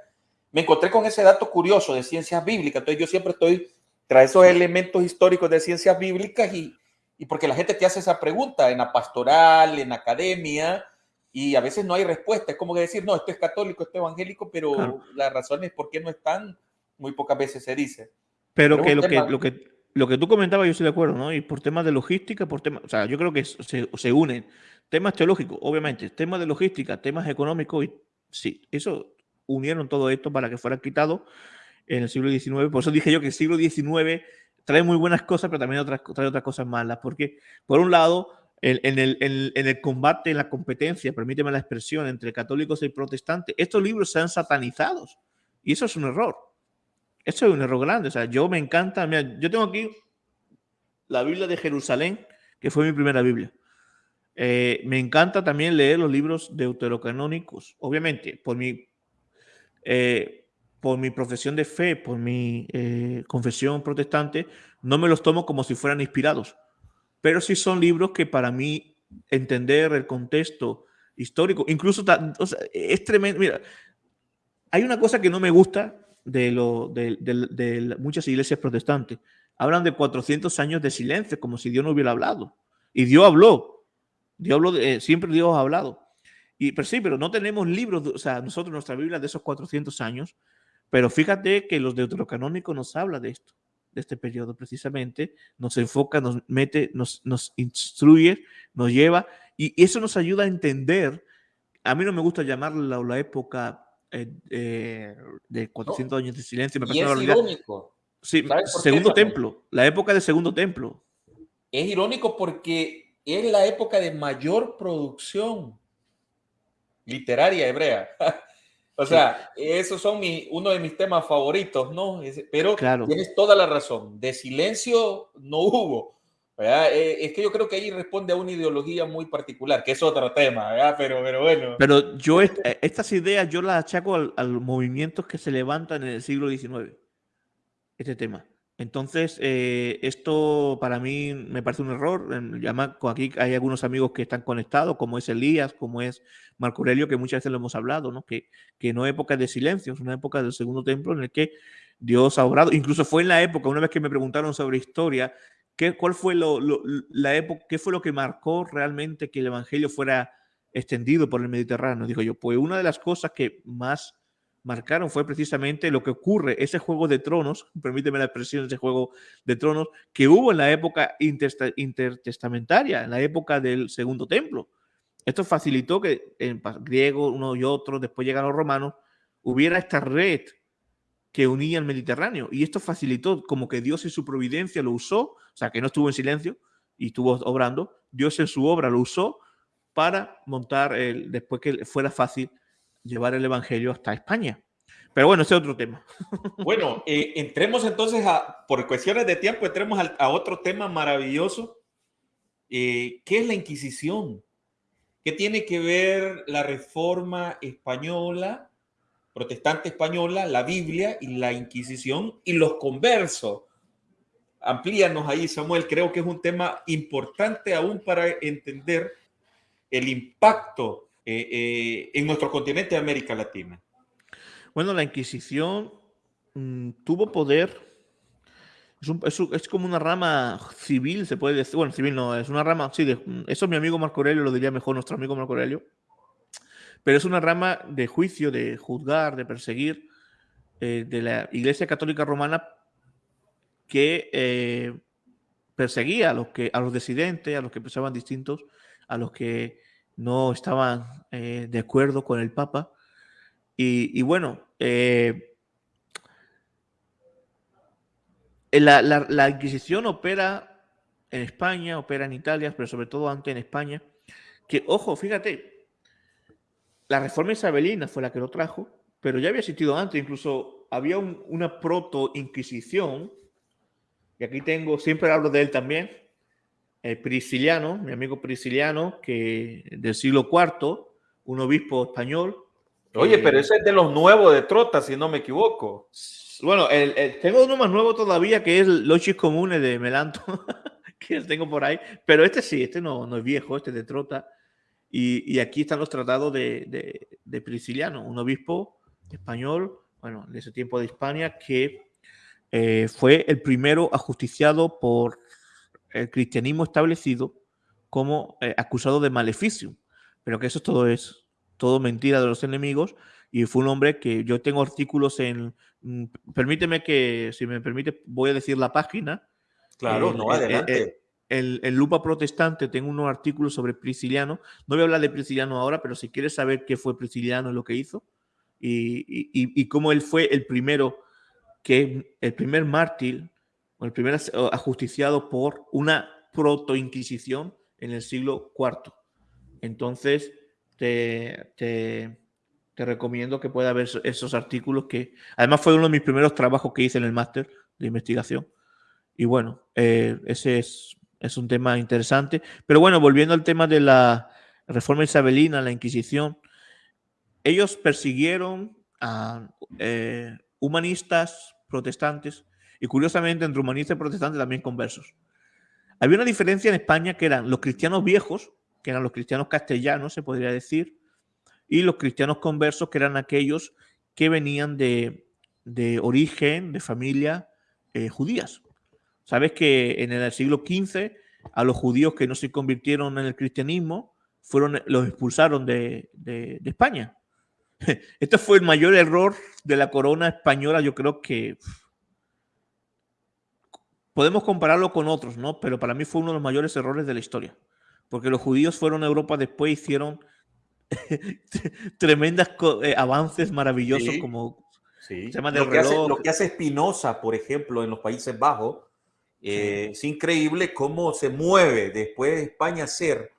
me encontré con ese dato curioso de ciencias bíblicas. Entonces yo siempre estoy tras esos elementos históricos de ciencias bíblicas y, y porque la gente te hace esa pregunta en la pastoral, en academia, y a veces no hay respuesta. Es como que decir, no, esto es católico, esto es evangélico, pero claro. las razones por qué no están, muy pocas veces se dice. Pero, pero que, lo tema, que lo que lo que tú comentabas, yo estoy de acuerdo, ¿no? Y por temas de logística, por temas, o sea, yo creo que se, se unen temas teológicos, obviamente, temas de logística, temas económicos, y sí, eso unieron todo esto para que fuera quitado en el siglo XIX. Por eso dije yo que el siglo XIX trae muy buenas cosas, pero también otras, trae otras cosas malas, porque por un lado, en, en, el, en, el, combate, en la competencia, permíteme la expresión, entre católicos y protestantes, estos libros se han satanizado, y eso es un error. Eso es un error grande. O sea, yo me encanta. Mira, yo tengo aquí la Biblia de Jerusalén, que fue mi primera Biblia. Eh, me encanta también leer los libros deuterocanónicos. Obviamente, por mi, eh, por mi profesión de fe, por mi eh, confesión protestante, no me los tomo como si fueran inspirados. Pero sí son libros que para mí entender el contexto histórico, incluso o sea, es tremendo. Mira, hay una cosa que no me gusta de, lo, de, de, muchas iglesias protestantes. Hablan de 400 años de silencio, como si Dios no hubiera hablado. Y Dios habló. Dios habló de, siempre Dios ha hablado. Y, pero sí, pero no tenemos libros, o sea, nosotros nuestra Biblia de esos 400 años, pero fíjate que los deuterocanónicos nos habla de esto, de este periodo precisamente, nos enfoca, nos mete, nos, nos instruye, nos lleva, y eso nos ayuda a entender, a mí no me gusta llamarla la, la época eh, eh, de 400 no. años de silencio. Me y es irónico. Sí, segundo templo, la época del segundo templo. Es irónico porque es la época de mayor producción literaria hebrea. [LAUGHS] O sea, esos son mi, uno de mis temas favoritos, ¿no? Pero claro. tienes toda la razón. De silencio no hubo. Eh, es que yo creo que ahí responde a una ideología muy particular, que es otro tema, ¿verdad? Pero, pero bueno. Pero yo eh, estas ideas yo las achaco a los movimientos que se levantan en el siglo XIX. Este tema. Entonces, eh, esto para mí me parece un error. Aquí hay algunos amigos que están conectados, como es Elías, como es Marco Aurelio, que muchas veces lo hemos hablado, ¿no? Que, que no época de silencio, es una época del segundo templo en el que Dios ha obrado. Incluso fue en la época, una vez que me preguntaron sobre historia, ¿qué, cuál fue lo, la época, qué fue lo que marcó realmente que el Evangelio fuera extendido por el Mediterráneo? Dijo yo, pues una de las cosas que más marcaron fue precisamente lo que ocurre, ese juego de tronos, [LAUGHS] permíteme la expresión, ese juego de tronos que hubo en la época intertestamentaria, en la época del Segundo Templo. Esto facilitó que en griego uno y otro, después llegan los romanos, hubiera esta red que unía el Mediterráneo. Y esto facilitó como que Dios en su providencia lo usó, o sea, que no estuvo en silencio y estuvo obrando, Dios en su obra lo usó para montar, el, después que fuera fácil llevar el Evangelio hasta España. Pero bueno, ese es otro tema. [LAUGHS] Bueno, eh, entremos entonces a, por cuestiones de tiempo, entremos a, otro tema maravilloso. Eh, ¿Qué es la Inquisición? ¿Qué tiene que ver la reforma española, protestante española, la Biblia y la Inquisición y los conversos? Amplíanos ahí, Samuel. Creo que es un tema importante aún para entender el impacto eh, eh, en nuestro continente de América Latina? Bueno, la Inquisición mm, tuvo poder, es, como una rama civil, se puede decir, bueno, civil no, es una rama, sí, de, eso mi amigo Marco Aurelio lo diría mejor nuestro amigo Marco Aurelio, pero es una rama de juicio, de juzgar, de perseguir eh, de la Iglesia Católica Romana que perseguía a los, que, a los disidentes, a los que pensaban distintos, a los que no estaban eh, de acuerdo con el Papa. Y, bueno, eh, la, la, Inquisición opera en España, opera en Italia, pero sobre todo antes en España. Que, ojo, fíjate, la reforma isabelina fue la que lo trajo, pero ya había existido antes, incluso había una proto-inquisición, y aquí tengo, siempre hablo de él también, eh, Prisciliano, mi amigo Prisciliano, que del siglo IV, un obispo español. Oye, pero ese es de los nuevos de Trota, si no me equivoco. Bueno, tengo uno más nuevo todavía que es Lochis Comunes de Melanto, [LAUGHS] que tengo por ahí. Pero este sí, este no, no es viejo, este de Trota. Y, aquí están los tratados de, de, Prisciliano, un obispo español, bueno, de ese tiempo de España, que eh, fue el primero ajusticiado por el cristianismo establecido como eh, acusado de maleficio, pero que eso todo es todo mentira de los enemigos y fue un hombre que yo tengo artículos en, mm, permíteme que, si me permite, voy a decir la página. Claro, no, adelante. El, el, Lupa Protestante tengo unos artículos sobre Prisciliano. No voy a hablar de Prisciliano ahora, pero si quieres saber qué fue Prisciliano lo que hizo y, y, y cómo él fue el primero, que el primer mártir el primer ajusticiado por una proto-inquisición en el siglo IV. Entonces, te, te, recomiendo que pueda ver esos artículos que, además, fue uno de mis primeros trabajos que hice en el máster de investigación. Y bueno, eh, ese es, es un tema interesante. Pero bueno, volviendo al tema de la reforma isabelina, la Inquisición, ellos persiguieron a eh, humanistas protestantes y curiosamente entre humanistas y protestantes también conversos. Había una diferencia en España que eran los cristianos viejos, que eran los cristianos castellanos, se podría decir, y los cristianos conversos, que eran aquellos que venían de, origen, de familia eh, judías. Sabes que en el siglo XV a los judíos que no se convirtieron en el cristianismo fueron, los expulsaron de, de España. [LAUGHS] Este fue el mayor error de la corona española, yo creo que podemos compararlo con otros, ¿no? Pero para mí fue uno de los mayores errores de la historia. Porque los judíos fueron a Europa después hicieron [LAUGHS] tremendas eh, avances maravillosos como sí. tema lo, que hace, lo que hace Espinosa, por ejemplo, en los Países Bajos, eh, es increíble cómo se mueve después de España ser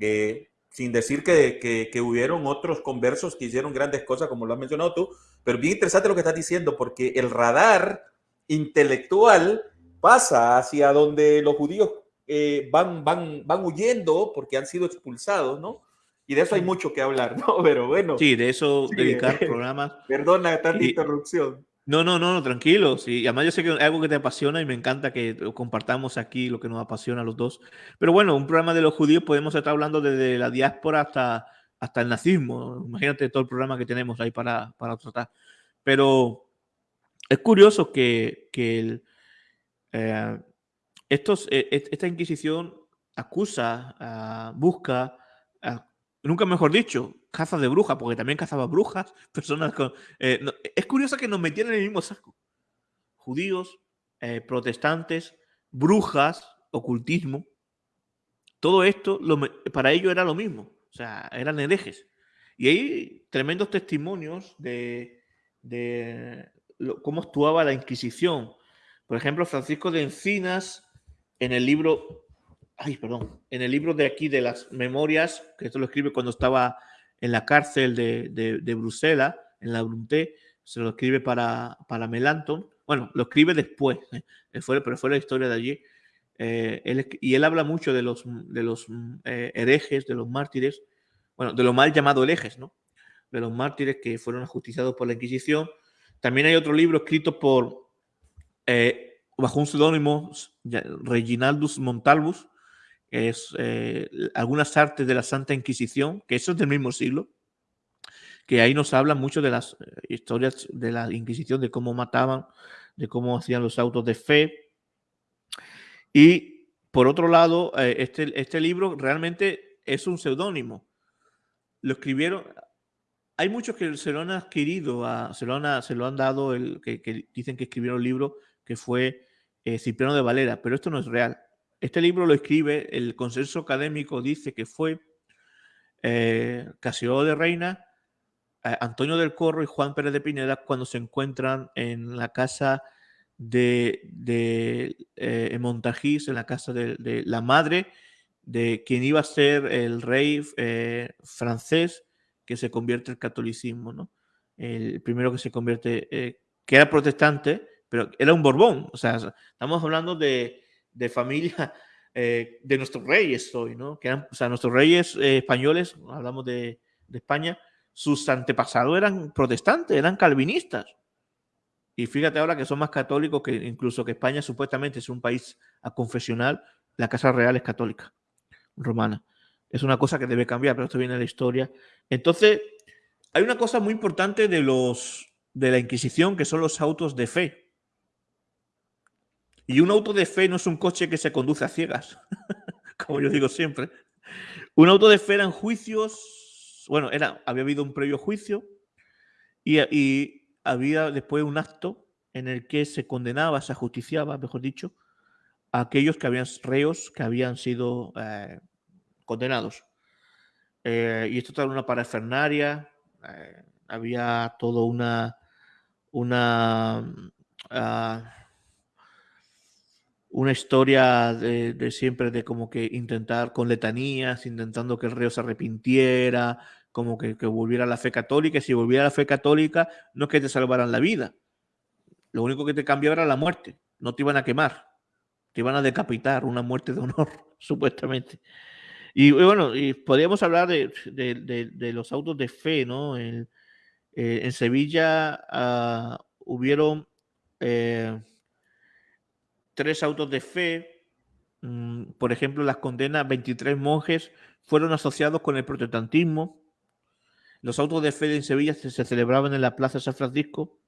eh, sin decir que, que, que, hubieron otros conversos que hicieron grandes cosas, como lo has mencionado tú, pero bien interesante lo que estás diciendo, porque el radar intelectual pasa hacia donde los judíos eh, van, van, van huyendo porque han sido expulsados, ¿no? Y de eso hay mucho que hablar, [LAUGHS] ¿no? Pero bueno. Sí, de eso dedicar [LAUGHS] programas. Perdona tanta interrupción. No, no, no, tranquilo. Sí, además yo sé que es algo que te apasiona y me encanta que compartamos aquí lo que nos apasiona a los dos. Pero bueno, un programa de los judíos podemos estar hablando desde la diáspora hasta, hasta el nazismo. Imagínate todo el programa que tenemos ahí para, para tratar. Pero es curioso que, que el, eh, estos, e, e, esta Inquisición acusa, uh, busca, uh, nunca mejor dicho, caza de brujas, porque también cazaba brujas, [LAUGHS] personas con... Eh, no, es curioso que nos metieran en el mismo saco. Judíos, eh, protestantes, brujas, ocultismo. Todo esto para ellos era lo mismo. O sea, eran herejes. Y hay tremendos testimonios de, de cómo actuaba la Inquisición. Por ejemplo, Francisco de Encinas, en el libro, ay, perdón, en el libro de aquí de las memorias, que esto lo escribe cuando estaba en la cárcel de, de, de Bruselas, en la Brunté, se lo escribe para, para Melanton. Bueno, lo escribe después, ¿eh? fue, pero fue la historia de allí. Eh, él, y él habla mucho de los, de los eh, herejes, de los mártires, bueno, de lo mal llamado herejes, ¿no? De los mártires que fueron ajusticiados por la Inquisición. También hay otro libro escrito por, eh, bajo un seudónimo, Reginaldus Montalbus, es eh, algunas artes de la Santa Inquisición, que eso es del mismo siglo, que ahí nos habla mucho de las eh, historias de la Inquisición, de cómo mataban, de cómo hacían los autos de fe. Y por otro lado, eh, este, este libro realmente es un seudónimo. Lo escribieron, hay muchos que se lo han adquirido, a, se, lo han, se lo han dado, el, que, que dicen que escribieron el libro, que fue Cipriano de Valera, pero esto no es real. Este libro lo escribe, el consenso académico dice que fue eh, Casio de Reina, eh, Antonio del Corro y Juan Pérez de Pineda cuando se encuentran en la casa de, de eh, Montajís, en la casa de, la madre de quien iba a ser el rey eh, francés que se convierte al catolicismo, ¿no? El primero que se convierte, que era protestante, pero era un Borbón. O sea, estamos hablando de, de familia [LAUGHS] eh, de nuestros reyes hoy, ¿no? Que eran, o sea, nuestros reyes eh, españoles, hablamos de, de, España, sus antepasados eran protestantes, eran calvinistas. Y fíjate ahora que son más católicos que incluso que España supuestamente es un país confesional, la Casa Real es católica, romana. Es una cosa que debe cambiar, pero esto viene de la historia. Entonces, hay una cosa muy importante de los de la Inquisición que son los autos de fe. Y un auto de fe no es un coche que se conduce a ciegas, [LAUGHS] como yo digo siempre. Un auto de fe eran juicios, bueno, era, había habido un previo juicio y, y había después un acto en el que se condenaba, se ajusticiaba, mejor dicho, a aquellos que habían reos que habían sido eh, condenados. Eh, y esto era una parafernaria, eh, había todo una, una uh, una historia de, siempre de como que intentar con letanías, intentando que el reo se arrepintiera, como que, volviera a la fe católica. Y si volviera a la fe católica, no es que te salvaran la vida. Lo único que te cambiaba era la muerte. No te iban a quemar. Te iban a decapitar, una muerte de honor, [LAUGHS] supuestamente. Y bueno, y podríamos hablar de, de, los autos de fe, ¿no? En, eh, en Sevilla uh, hubieron... Eh, tres autos de fe. Mm, por ejemplo, las condenas 23 monjes fueron asociados con el protestantismo. Los autos de fe en Sevilla se, celebraban en la Plaza San Francisco.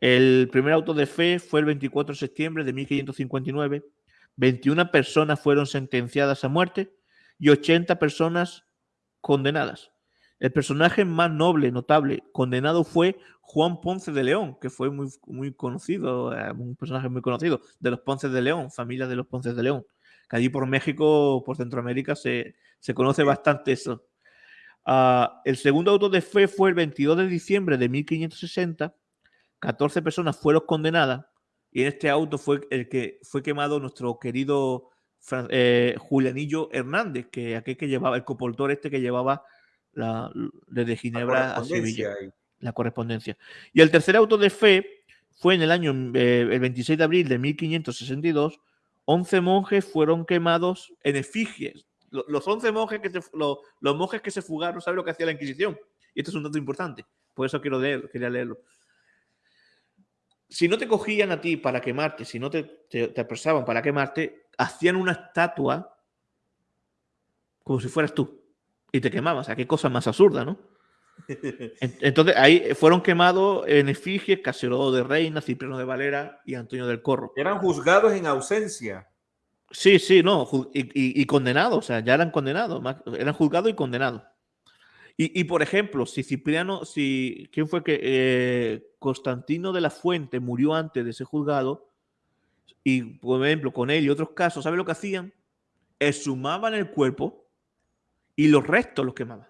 El primer auto de fe fue el 24 de septiembre de 1559. 21 personas fueron sentenciadas a muerte y 80 personas condenadas. El personaje más noble, notable, condenado fue Juan Ponce de León, que fue muy, muy conocido, eh, un personaje muy conocido, de los Ponces de León, familia de los Ponces de León. Que allí por México, por Centroamérica, se, se conoce bastante eso. Uh, el segundo auto de fe fue el 22 de diciembre de 1560. 14 personas fueron condenadas y en este auto fue el que fue quemado nuestro querido eh, Julianillo Hernández, que aquel que llevaba, el copoltor este que llevaba la, desde Ginebra a Sevilla. La correspondencia. Y el tercer auto de fe fue en el año eh, el 26 de abril de 1562. 11 monjes fueron quemados en efigies. Los 11 monjes que se, los, monjes que se fugaron, ¿sabe lo que hacía la Inquisición? Y esto es un dato importante. Por eso quiero leer, quería leerlo si no te cogían a ti para quemarte, si no te, te, apresaban para quemarte, hacían una estatua como si fueras tú y te quemaban. O sea, qué cosa más absurda, ¿no? [LAUGHS] Entonces ahí fueron quemados en efigie Caserodo de Reina, Cipriano de Valera y Antonio del Corro. Eran juzgados en ausencia. Sí, sí, no, y, y condenados, o sea, ya eran condenados, eran juzgados y condenados. Y, por ejemplo, si Cipriano, si, ¿quién fue que eh, Constantino de la Fuente murió antes de ser juzgado? Y, por ejemplo, con él y otros casos, ¿sabe lo que hacían? Exhumaban el cuerpo y los restos los quemaban.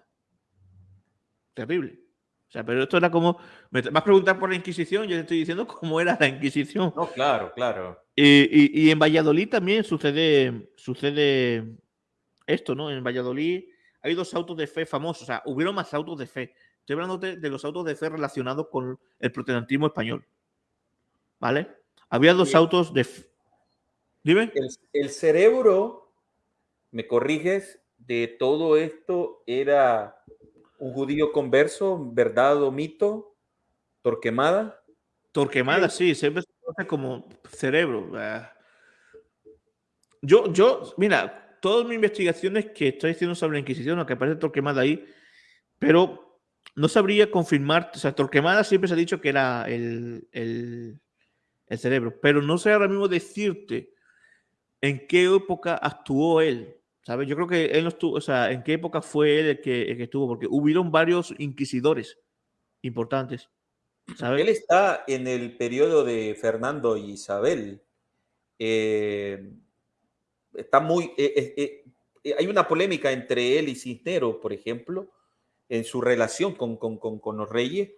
Terrible. O sea, pero esto era como. Me vas a preguntar por la Inquisición, yo te estoy diciendo cómo era la Inquisición. No, claro, claro. Y, y en Valladolid también sucede, sucede esto, ¿no? En Valladolid hay dos autos de fe famosos, o sea, hubieron más autos de fe. Estoy hablando de, los autos de fe relacionados con el protestantismo español. ¿Vale? Había dos autos de fe. Dime. El, cerebro, me corriges, de todo esto era un judío converso, verdad o mito, Torquemada. Torquemada, sí, siempre se conoce como cerebro. Ah. Yo, yo, mira, todas mis investigaciones que estoy haciendo sobre la Inquisición, aunque aparece Torquemada ahí, pero no sabría confirmar, o sea, Torquemada siempre se ha dicho que era el, el, cerebro, pero no sé ahora mismo decirte en qué época actuó él, ¿sabes? Yo creo que él no estuvo, o sea, en qué época fue él el que, que estuvo, porque hubieron varios inquisidores importantes. ¿sabes? Él está en el periodo de Fernando y Isabel. Eh, está muy... Eh, eh, hay una polémica entre él y Cisneros, por ejemplo, en su relación con, con, los reyes,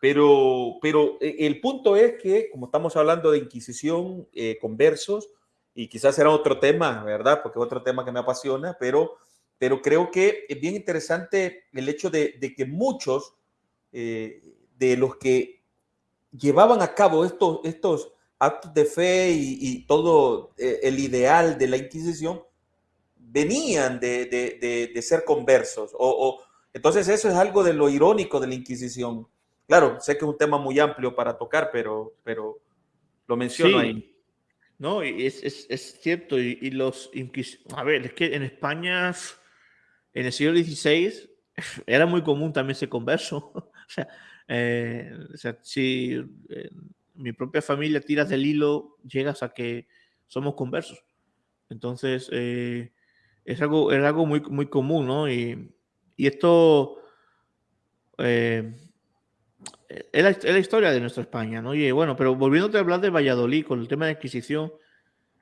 pero, pero el punto es que, como estamos hablando de Inquisición, conversos, y quizás será otro tema, ¿verdad? Porque es otro tema que me apasiona, pero, pero creo que es bien interesante el hecho de, que muchos de los que llevaban a cabo estos, estos, actos de fe y, todo eh, el ideal de la Inquisición venían de, ser conversos. O, entonces eso es algo de lo irónico de la Inquisición. Claro, sé que es un tema muy amplio para tocar, pero, pero lo menciono ahí. No, es, es, es cierto. Y, los A ver, es que en España, en el siglo XVI, [LAUGHS] era muy común también ser converso. [LAUGHS] o sea, eh, o sea si eh, mi propia familia tiras del hilo, llegas a que somos conversos. Entonces, eh, es, algo, es algo muy, muy común, ¿no? Y, esto eh, es, la, historia de nuestra España, ¿no? Y bueno, pero volviéndote a hablar de Valladolid con el tema de adquisición,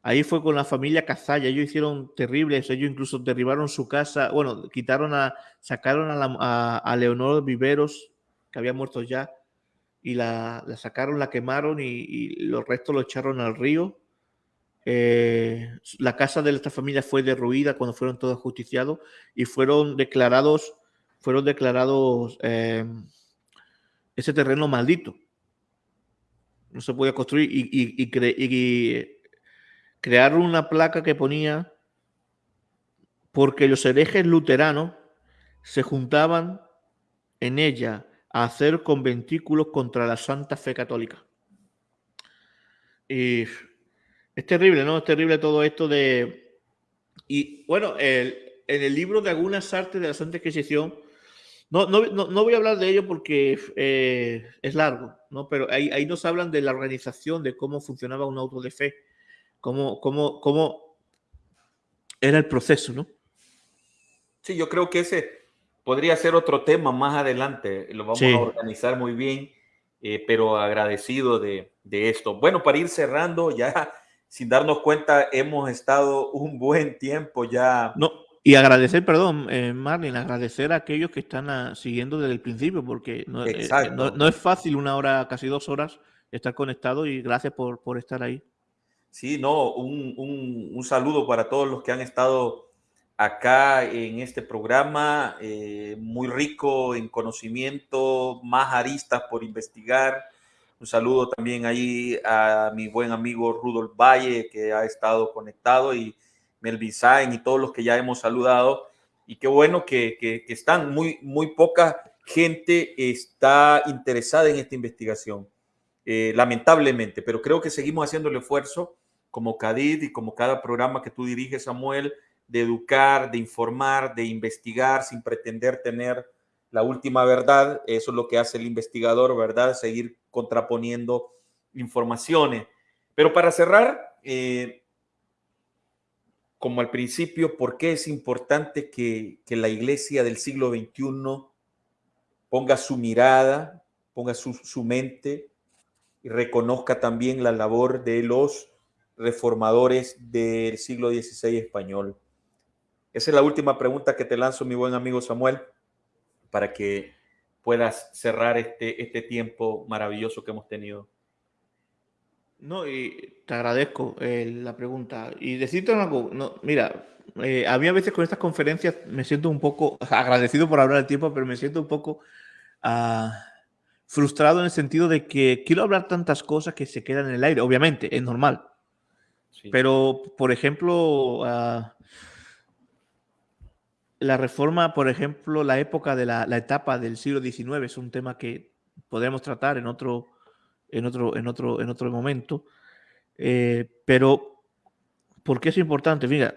ahí fue con la familia Cazalla, ellos hicieron terribles, ellos incluso derribaron su casa, bueno, quitaron a, sacaron a, a Leonor Viveros, que había muerto ya, y la, sacaron, la quemaron y, los restos lo echaron al río. Eh, la casa de esta familia fue derruida cuando fueron todos justiciados y fueron declarados, fueron declarados em, ese terreno maldito. No se podía construir y, y, crearon una placa que ponía porque los herejes luteranos se juntaban en ella hacer conventículos contra la Santa Fe Católica. Y es terrible, ¿no? Es terrible todo esto de... Y bueno, en el libro de algunas artes de la Santa Inquisición, no, no, no, voy a hablar de ello porque eh, es largo, ¿no? Pero ahí, ahí, nos hablan de la organización, de cómo funcionaba un auto de fe, cómo, cómo, cómo era el proceso, ¿no? Sí, yo creo que ese, podría ser otro tema más adelante, lo vamos a organizar muy bien, eh, pero agradecido de, esto. Bueno, para ir cerrando, ya [LAUGHS] sin darnos cuenta, hemos estado un buen tiempo ya. No, y agradecer, perdón, eh, Marlene, agradecer a aquellos que están ah, siguiendo desde el principio, porque no, eh, no, es fácil una hora, casi dos horas, estar conectado y gracias por, por estar ahí. Sí, no, un, saludo para todos los que han estado acá en este programa, eh, muy rico en conocimiento, más aristas por investigar. Un saludo también ahí a mi buen amigo Rudolf Valle, que ha estado conectado, y Melvin Sain y todos los que ya hemos saludado. Y qué bueno que, que están, muy, muy poca gente está interesada en esta investigación. Eh, lamentablemente, pero creo que seguimos haciendo el esfuerzo como CADID y como cada programa que tú diriges, Samuel, de educar, de informar, de investigar sin pretender tener la última verdad. Eso es lo que hace el investigador, ¿verdad? Seguir contraponiendo informaciones. Pero para cerrar, eh, como al principio, ¿por qué es importante que, la iglesia del siglo XXI ponga su mirada, ponga su, su mente y reconozca también la labor de los reformadores del siglo XVI español. Esa es la última pregunta que te lanzo, mi buen amigo Samuel, para que puedas cerrar este, este tiempo maravilloso que hemos tenido. No, y te agradezco eh, la pregunta. Y decirte algo, no, mira, eh, a mí a veces con estas conferencias me siento un poco agradecido por hablar el tiempo, pero me siento un poco ah, frustrado en el sentido de que quiero hablar tantas cosas que se quedan en el aire. Obviamente, es normal. Pero, por ejemplo, ah, la reforma, por ejemplo, la época de la, etapa del siglo XIX es un tema que podríamos tratar en otro, en otro, en otro, en otro momento. Eh, pero, ¿por qué es importante? Mira,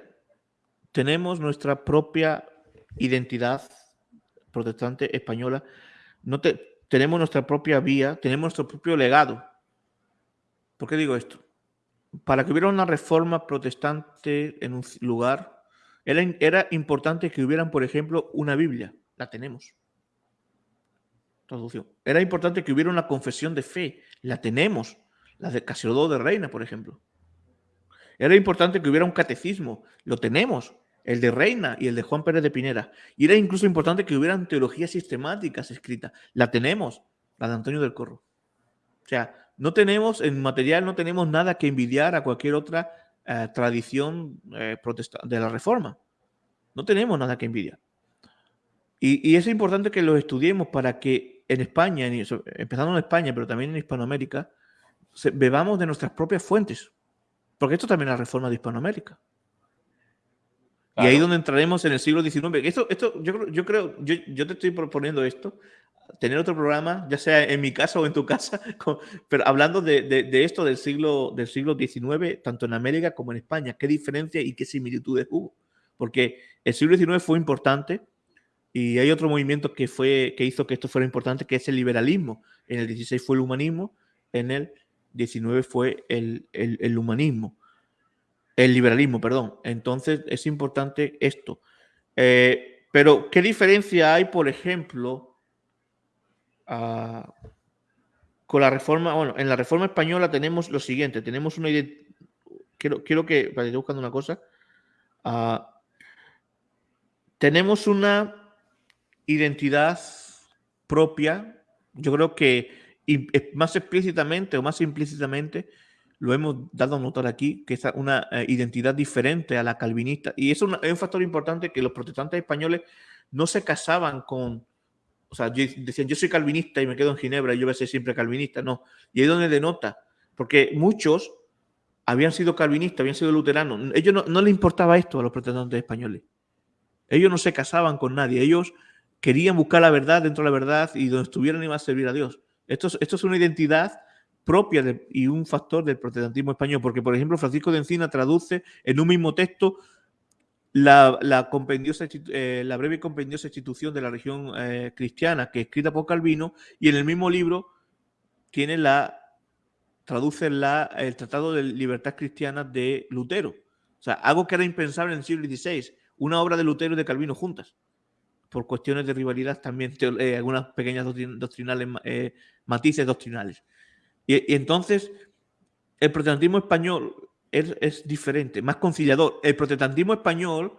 tenemos nuestra propia identidad protestante española. No te, tenemos nuestra propia vía, tenemos nuestro propio legado. ¿Por qué digo esto? Para que hubiera una reforma protestante en un lugar, era, importante que hubieran, por ejemplo, una Biblia. La tenemos. Traducción. Era importante que hubiera una confesión de fe. La tenemos. La de Casiodoro de Reina, por ejemplo. Era importante que hubiera un catecismo. Lo tenemos el de Reina y el de Juan Pérez de Pinera. Y era incluso importante que hubieran teologías sistemáticas escritas. La tenemos, la de Antonio del Corro. O sea, no tenemos, en material no tenemos nada que envidiar a cualquier otra eh, tradición eh, de la Reforma. No tenemos nada que envidiar. Y, es importante que lo estudiemos para que en España, empezando en España, pero también en Hispanoamérica, bebamos de nuestras propias fuentes. Porque esto también es la reforma de Hispanoamérica. Y ahí donde entraremos en el siglo XIX. Esto, esto yo, yo creo, yo, yo te estoy proponiendo esto, tener otro programa, ya sea en mi casa o en tu casa, [LAUGHS] pero hablando de, de, esto del siglo, del siglo XIX, tanto en América como en España, qué diferencia y qué similitudes hubo. Porque el siglo XIX fue importante y hay otro movimiento que, fue, que hizo que esto fuera importante, que es el liberalismo. En el XVI fue el humanismo, en el XIX fue el, el, humanismo. El liberalismo, perdón. Entonces es importante esto. Eh, pero, ¿qué diferencia hay, por ejemplo, ah, con la reforma? Bueno, en la reforma española tenemos lo siguiente: tenemos una quiero, quiero que, para ir buscando una cosa, ah, tenemos una identidad propia, yo creo que más explícitamente o más implícitamente lo hemos dado a notar aquí, que es una eh, identidad diferente a la calvinista. Y eso es un factor importante que los protestantes españoles no se casaban con, o sea, decían, yo soy calvinista y me quedo en Ginebra y yo voy a ser siempre calvinista. No, y ahí donde denota, porque muchos habían sido calvinistas, habían sido luteranos. Ellos no, no les importaba esto a los protestantes españoles. Ellos no se casaban con nadie, ellos querían buscar la verdad dentro de la verdad y donde estuvieran iban a servir a Dios. Esto esto es una identidad propia y un factor del protestantismo español, porque por ejemplo Francisco de Encina traduce en un mismo texto la, la, compendiosa, eh, la breve compendiosa institución de la región eh, cristiana, que es escrita por Calvino, y en el mismo libro tiene la, traduce la, el Tratado de Libertad Cristiana de Lutero. O sea, algo que era impensable en el siglo XVI, una obra de Lutero y de Calvino juntas, por cuestiones de rivalidad también, eh, algunas pequeñas doctrinales, matices doctrinales. Y, entonces, el protestantismo español es, diferente, más conciliador. El protestantismo español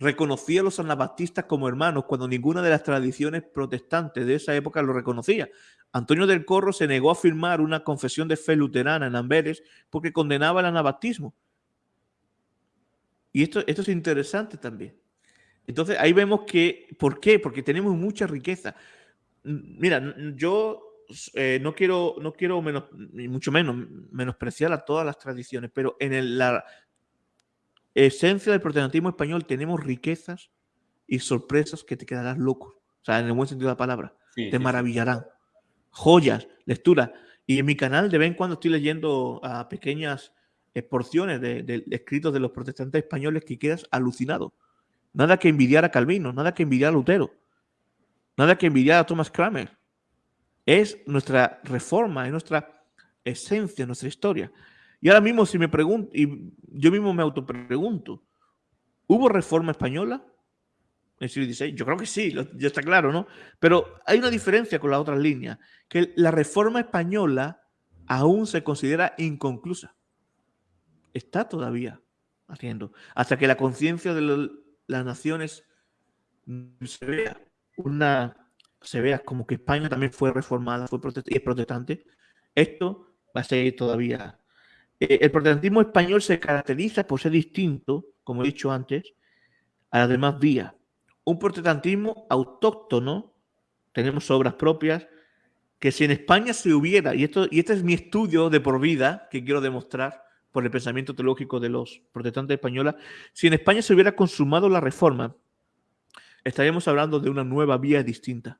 reconocía a los anabaptistas como hermanos cuando ninguna de las tradiciones protestantes de esa época lo reconocía. Antonio del Corro se negó a firmar una confesión de fe luterana en Amberes porque condenaba el anabaptismo. Y esto, esto es interesante también. Entonces ahí vemos que, ¿por qué? Porque tenemos mucha riqueza. Mira, yo eh, no quiero, no quiero menos, mucho menos menospreciar a todas las tradiciones, pero en la esencia del protestantismo español tenemos riquezas y sorpresas que te quedarás loco. O sea, en el buen sentido de la palabra. te maravillarán. Joyas, lecturas. Y en mi canal de vez en cuando estoy leyendo a pequeñas porciones de, escritos de los protestantes españoles que quedas alucinado. Nada que envidiar a Calvino, nada que envidiar a Lutero, nada que envidiar a Thomas Kramer. Es nuestra reforma, es nuestra esencia, nuestra historia. Y ahora mismo, si me pregunto, y yo mismo me autopregunto, ¿hubo reforma española en el siglo XVI? Yo creo que sí, ya está claro, ¿no? Pero hay una diferencia con las otras líneas, que la reforma española aún se considera inconclusa. Está todavía haciendo, hasta que la conciencia de las naciones se vea una se vea como que España también fue reformada, fue y es protestante, esto va a seguir todavía eh, el protestantismo español se caracteriza por ser distinto, como he dicho antes, a las demás vías. Un protestantismo autóctono, tenemos obras propias, que si en España se hubiera, y, esto, y este es mi estudio de por vida que quiero demostrar por el pensamiento teológico de los protestantes españoles, si en España se hubiera consumado la reforma, estaríamos hablando de una nueva vía distinta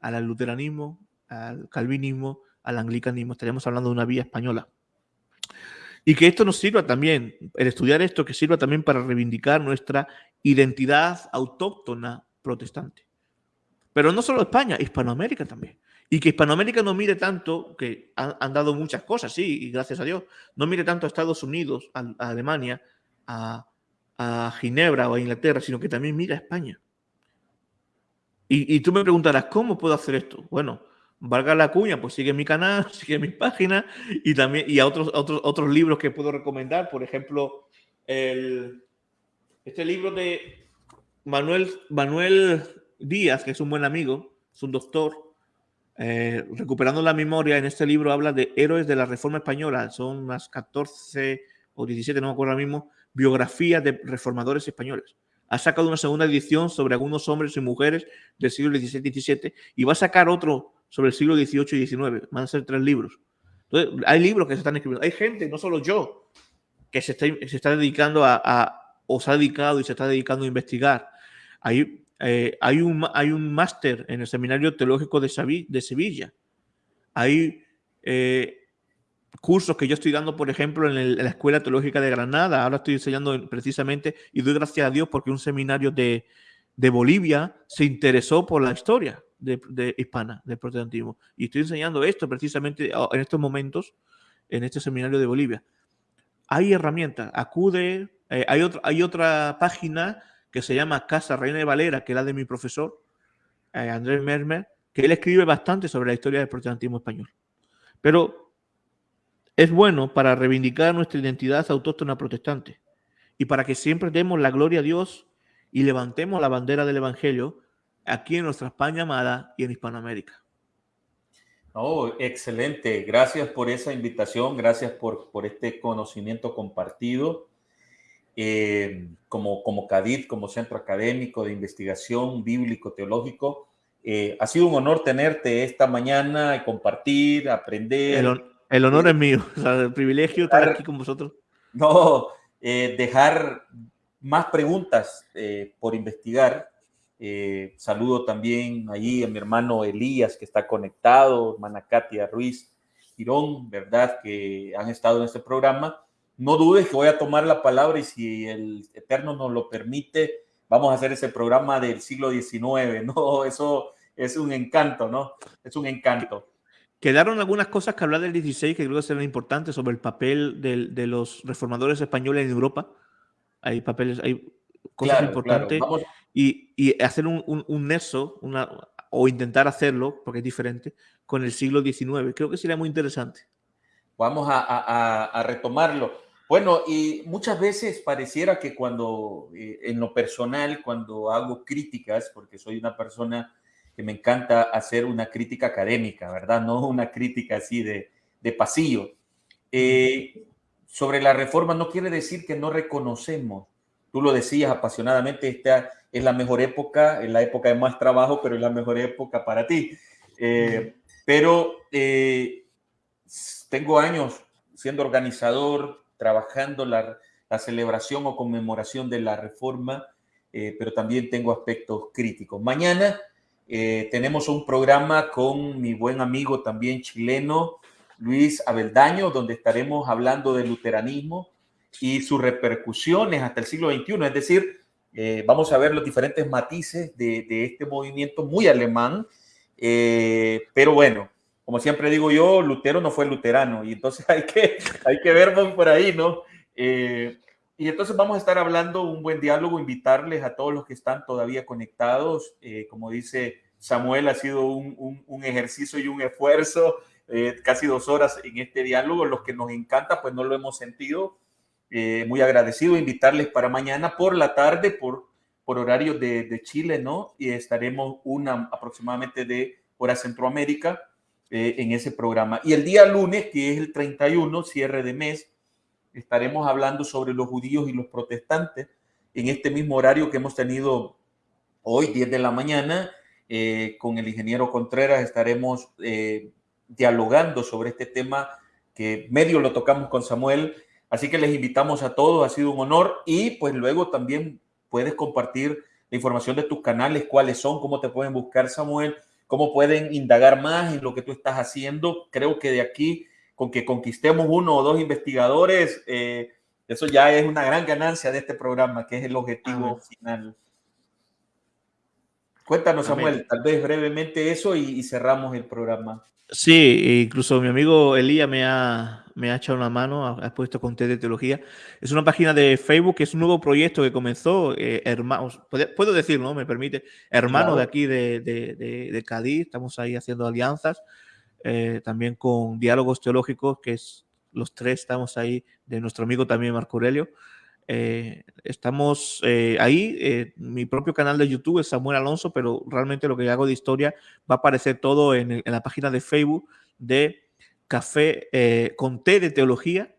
al luteranismo, al calvinismo, al anglicanismo, estaríamos hablando de una vía española. Y que esto nos sirva también, el estudiar esto, que sirva también para reivindicar nuestra identidad autóctona protestante. Pero no solo España, Hispanoamérica también. Y que Hispanoamérica no mire tanto, que han, dado muchas cosas, sí, y gracias a Dios, no mire tanto a Estados Unidos, a, Alemania, a, Ginebra o a Inglaterra, sino que también mira a España. Y, tú me preguntarás, ¿cómo puedo hacer esto? Bueno, valga la cuña, pues sigue mi canal, [LAUGHS] sigue mi página y también y a otros, otros, otros libros que puedo recomendar. Por ejemplo, el, este libro de Manuel, Manuel Díaz, que es un buen amigo, es un doctor. Eh, recuperando la memoria, en este libro habla de héroes de la Reforma Española. Son unas 14 o 17, no me acuerdo ahora mismo, biografías de reformadores españoles. Ha sacado una segunda edición sobre algunos hombres y mujeres del siglo XVI y XVII y va a sacar otro sobre el siglo XVIII y XIX. Van a ser tres libros. Entonces, hay libros que se están escribiendo. Hay gente, no solo yo, que se está, se está dedicando a, o se ha dedicado y se está dedicando a investigar. Hay, eh, hay un, hay un máster en el Seminario Teológico de, Sevilla. Hay eh, cursos que yo estoy dando, por ejemplo, en, la Escuela Teológica de Granada. Ahora estoy enseñando precisamente y doy gracias a Dios porque un seminario de, de Bolivia se interesó por la historia de, hispana, del protestantismo. Y estoy enseñando esto precisamente en estos momentos en este seminario de Bolivia. Hay herramientas, acude, eh, hay, otra, hay otra página que se llama Casa Reina de Valera, que es la de mi profesor, eh, Andrés Mermer, que él escribe bastante sobre la historia del protestantismo español. Pero es bueno para reivindicar nuestra identidad autóctona protestante y para que siempre demos la gloria a Dios y levantemos la bandera del Evangelio aquí en nuestra España amada y en Hispanoamérica. Oh, excelente. Gracias por esa invitación, gracias por, por este conocimiento compartido. Eh, como, como CADIT, como centro académico de investigación bíblico-teológico, eh, ha sido un honor tenerte esta mañana y compartir, aprender. El, honor es mío, el privilegio estar aquí con vosotros. No, eh, dejar más preguntas por investigar eh, saludo también allí a mi hermano Elías, que está conectado, hermana Katia Ruiz Girón, ¿verdad? Que han estado en este programa. No dudes que voy a tomar la palabra y si el Eterno nos lo permite, vamos a hacer ese programa del siglo XIX, ¿no? [LAUGHS] Eso es un encanto, ¿no? Es un encanto. Quedaron algunas cosas que hablar del 16 que creo que serán importantes sobre el papel de, de los reformadores españoles en Europa. Hay papeles, hay cosas importantes y, hacer un, un, nexo una, o intentar hacerlo, porque es diferente, con el siglo XIX. Creo que sería muy interesante. Vamos a, a, retomarlo. Bueno, y muchas veces pareciera que cuando, eh, en lo personal, cuando hago críticas, porque soy una persona que me encanta hacer una crítica académica, ¿verdad? No una crítica así de, de pasillo. Eh, sobre la reforma no quiere decir que no reconocemos. Tú lo decías apasionadamente, esta es la mejor época, es la época de más trabajo, pero es la mejor época para ti. Eh, pero tengo años siendo organizador, trabajando la, celebración o conmemoración de la reforma, eh, pero también tengo aspectos críticos. Mañana eh, tenemos un programa con mi buen amigo también chileno, Luis Abeldaño, donde estaremos hablando del luteranismo y sus repercusiones hasta el siglo XXI, es decir, eh, vamos a ver los diferentes matices de, de este movimiento muy alemán, pero bueno, como siempre digo yo, Lutero no fue luterano y entonces [LAUGHS] hay que, hay que ver por ahí, ¿no? Eh, y entonces vamos a estar hablando un buen diálogo, invitarles a todos los que están todavía conectados. Eh, como dice Samuel, ha sido un, un, ejercicio y un esfuerzo, eh, casi dos horas en este diálogo. Los que nos encanta, pues no lo hemos sentido. muy agradecido, invitarles para mañana por la tarde, por, por horario de, de Chile, ¿no? Y estaremos una aproximadamente de hora Centroamérica eh, en ese programa. Y el día lunes, que es el 31, cierre de mes, estaremos hablando sobre los judíos y los protestantes en este mismo horario que hemos tenido hoy, 10 de la mañana. Eh, con el ingeniero Contreras estaremos eh, dialogando sobre este tema que medio lo tocamos con Samuel. Así que les invitamos a todos, ha sido un honor y pues luego también puedes compartir la información de tus canales, cuáles son, cómo te pueden buscar Samuel cómo pueden indagar más en lo que tú estás haciendo. Creo que de aquí, con que conquistemos uno o dos investigadores, eh, eso ya es una gran ganancia de este programa, que es el objetivo final. Cuéntanos, Samuel, tal vez brevemente eso y, cerramos el programa. Sí, incluso mi amigo Elías me ha, me ha echado una mano, ha, puesto con de teología. Es una página de Facebook, que es un nuevo proyecto que comenzó, eh, hermanos, puedo decir, ¿no? Me permite, hermano de aquí de, de, de, Cádiz, estamos ahí haciendo alianzas, eh, también con diálogos teológicos, que es los tres estamos ahí, de nuestro amigo también Marco Aurelio. Eh, estamos ahí, mi propio canal de YouTube es Samuel Alonso, pero realmente lo que hago de historia va a aparecer todo en, en la página de Facebook de café eh, con té de teología,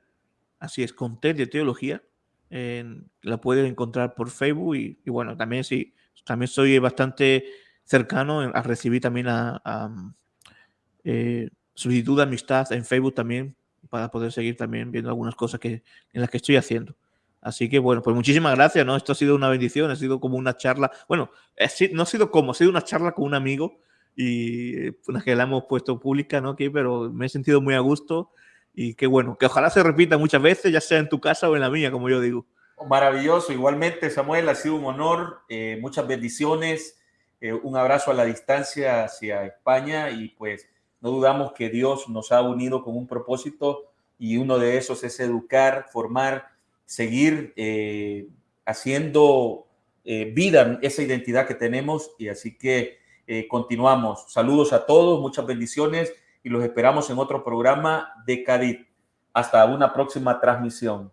así es, con té de teología, la pueden encontrar por Facebook y, bueno, también sí, también soy bastante cercano a recibir también a, eh, solicitud de amistad en Facebook también para poder seguir también viendo algunas cosas que, en las que estoy haciendo. Así que bueno, pues muchísimas gracias, ¿no? Esto ha sido una bendición, ha sido como una charla, bueno, no ha sido como, ha sido una charla con un amigo y una que la hemos puesto pública, ¿no? Aquí, pero me he sentido muy a gusto y qué bueno, que ojalá se repita muchas veces, ya sea en tu casa o en la mía, como yo digo. Maravilloso, igualmente Samuel, ha sido un honor, eh, muchas bendiciones, eh, un abrazo a la distancia hacia España y pues no dudamos que Dios nos ha unido con un propósito y uno de esos es educar, formar, seguir eh, haciendo vida esa identidad que tenemos y así que eh, continuamos. Saludos a todos, muchas bendiciones y los esperamos en otro programa de Cádiz. Hasta una próxima transmisión.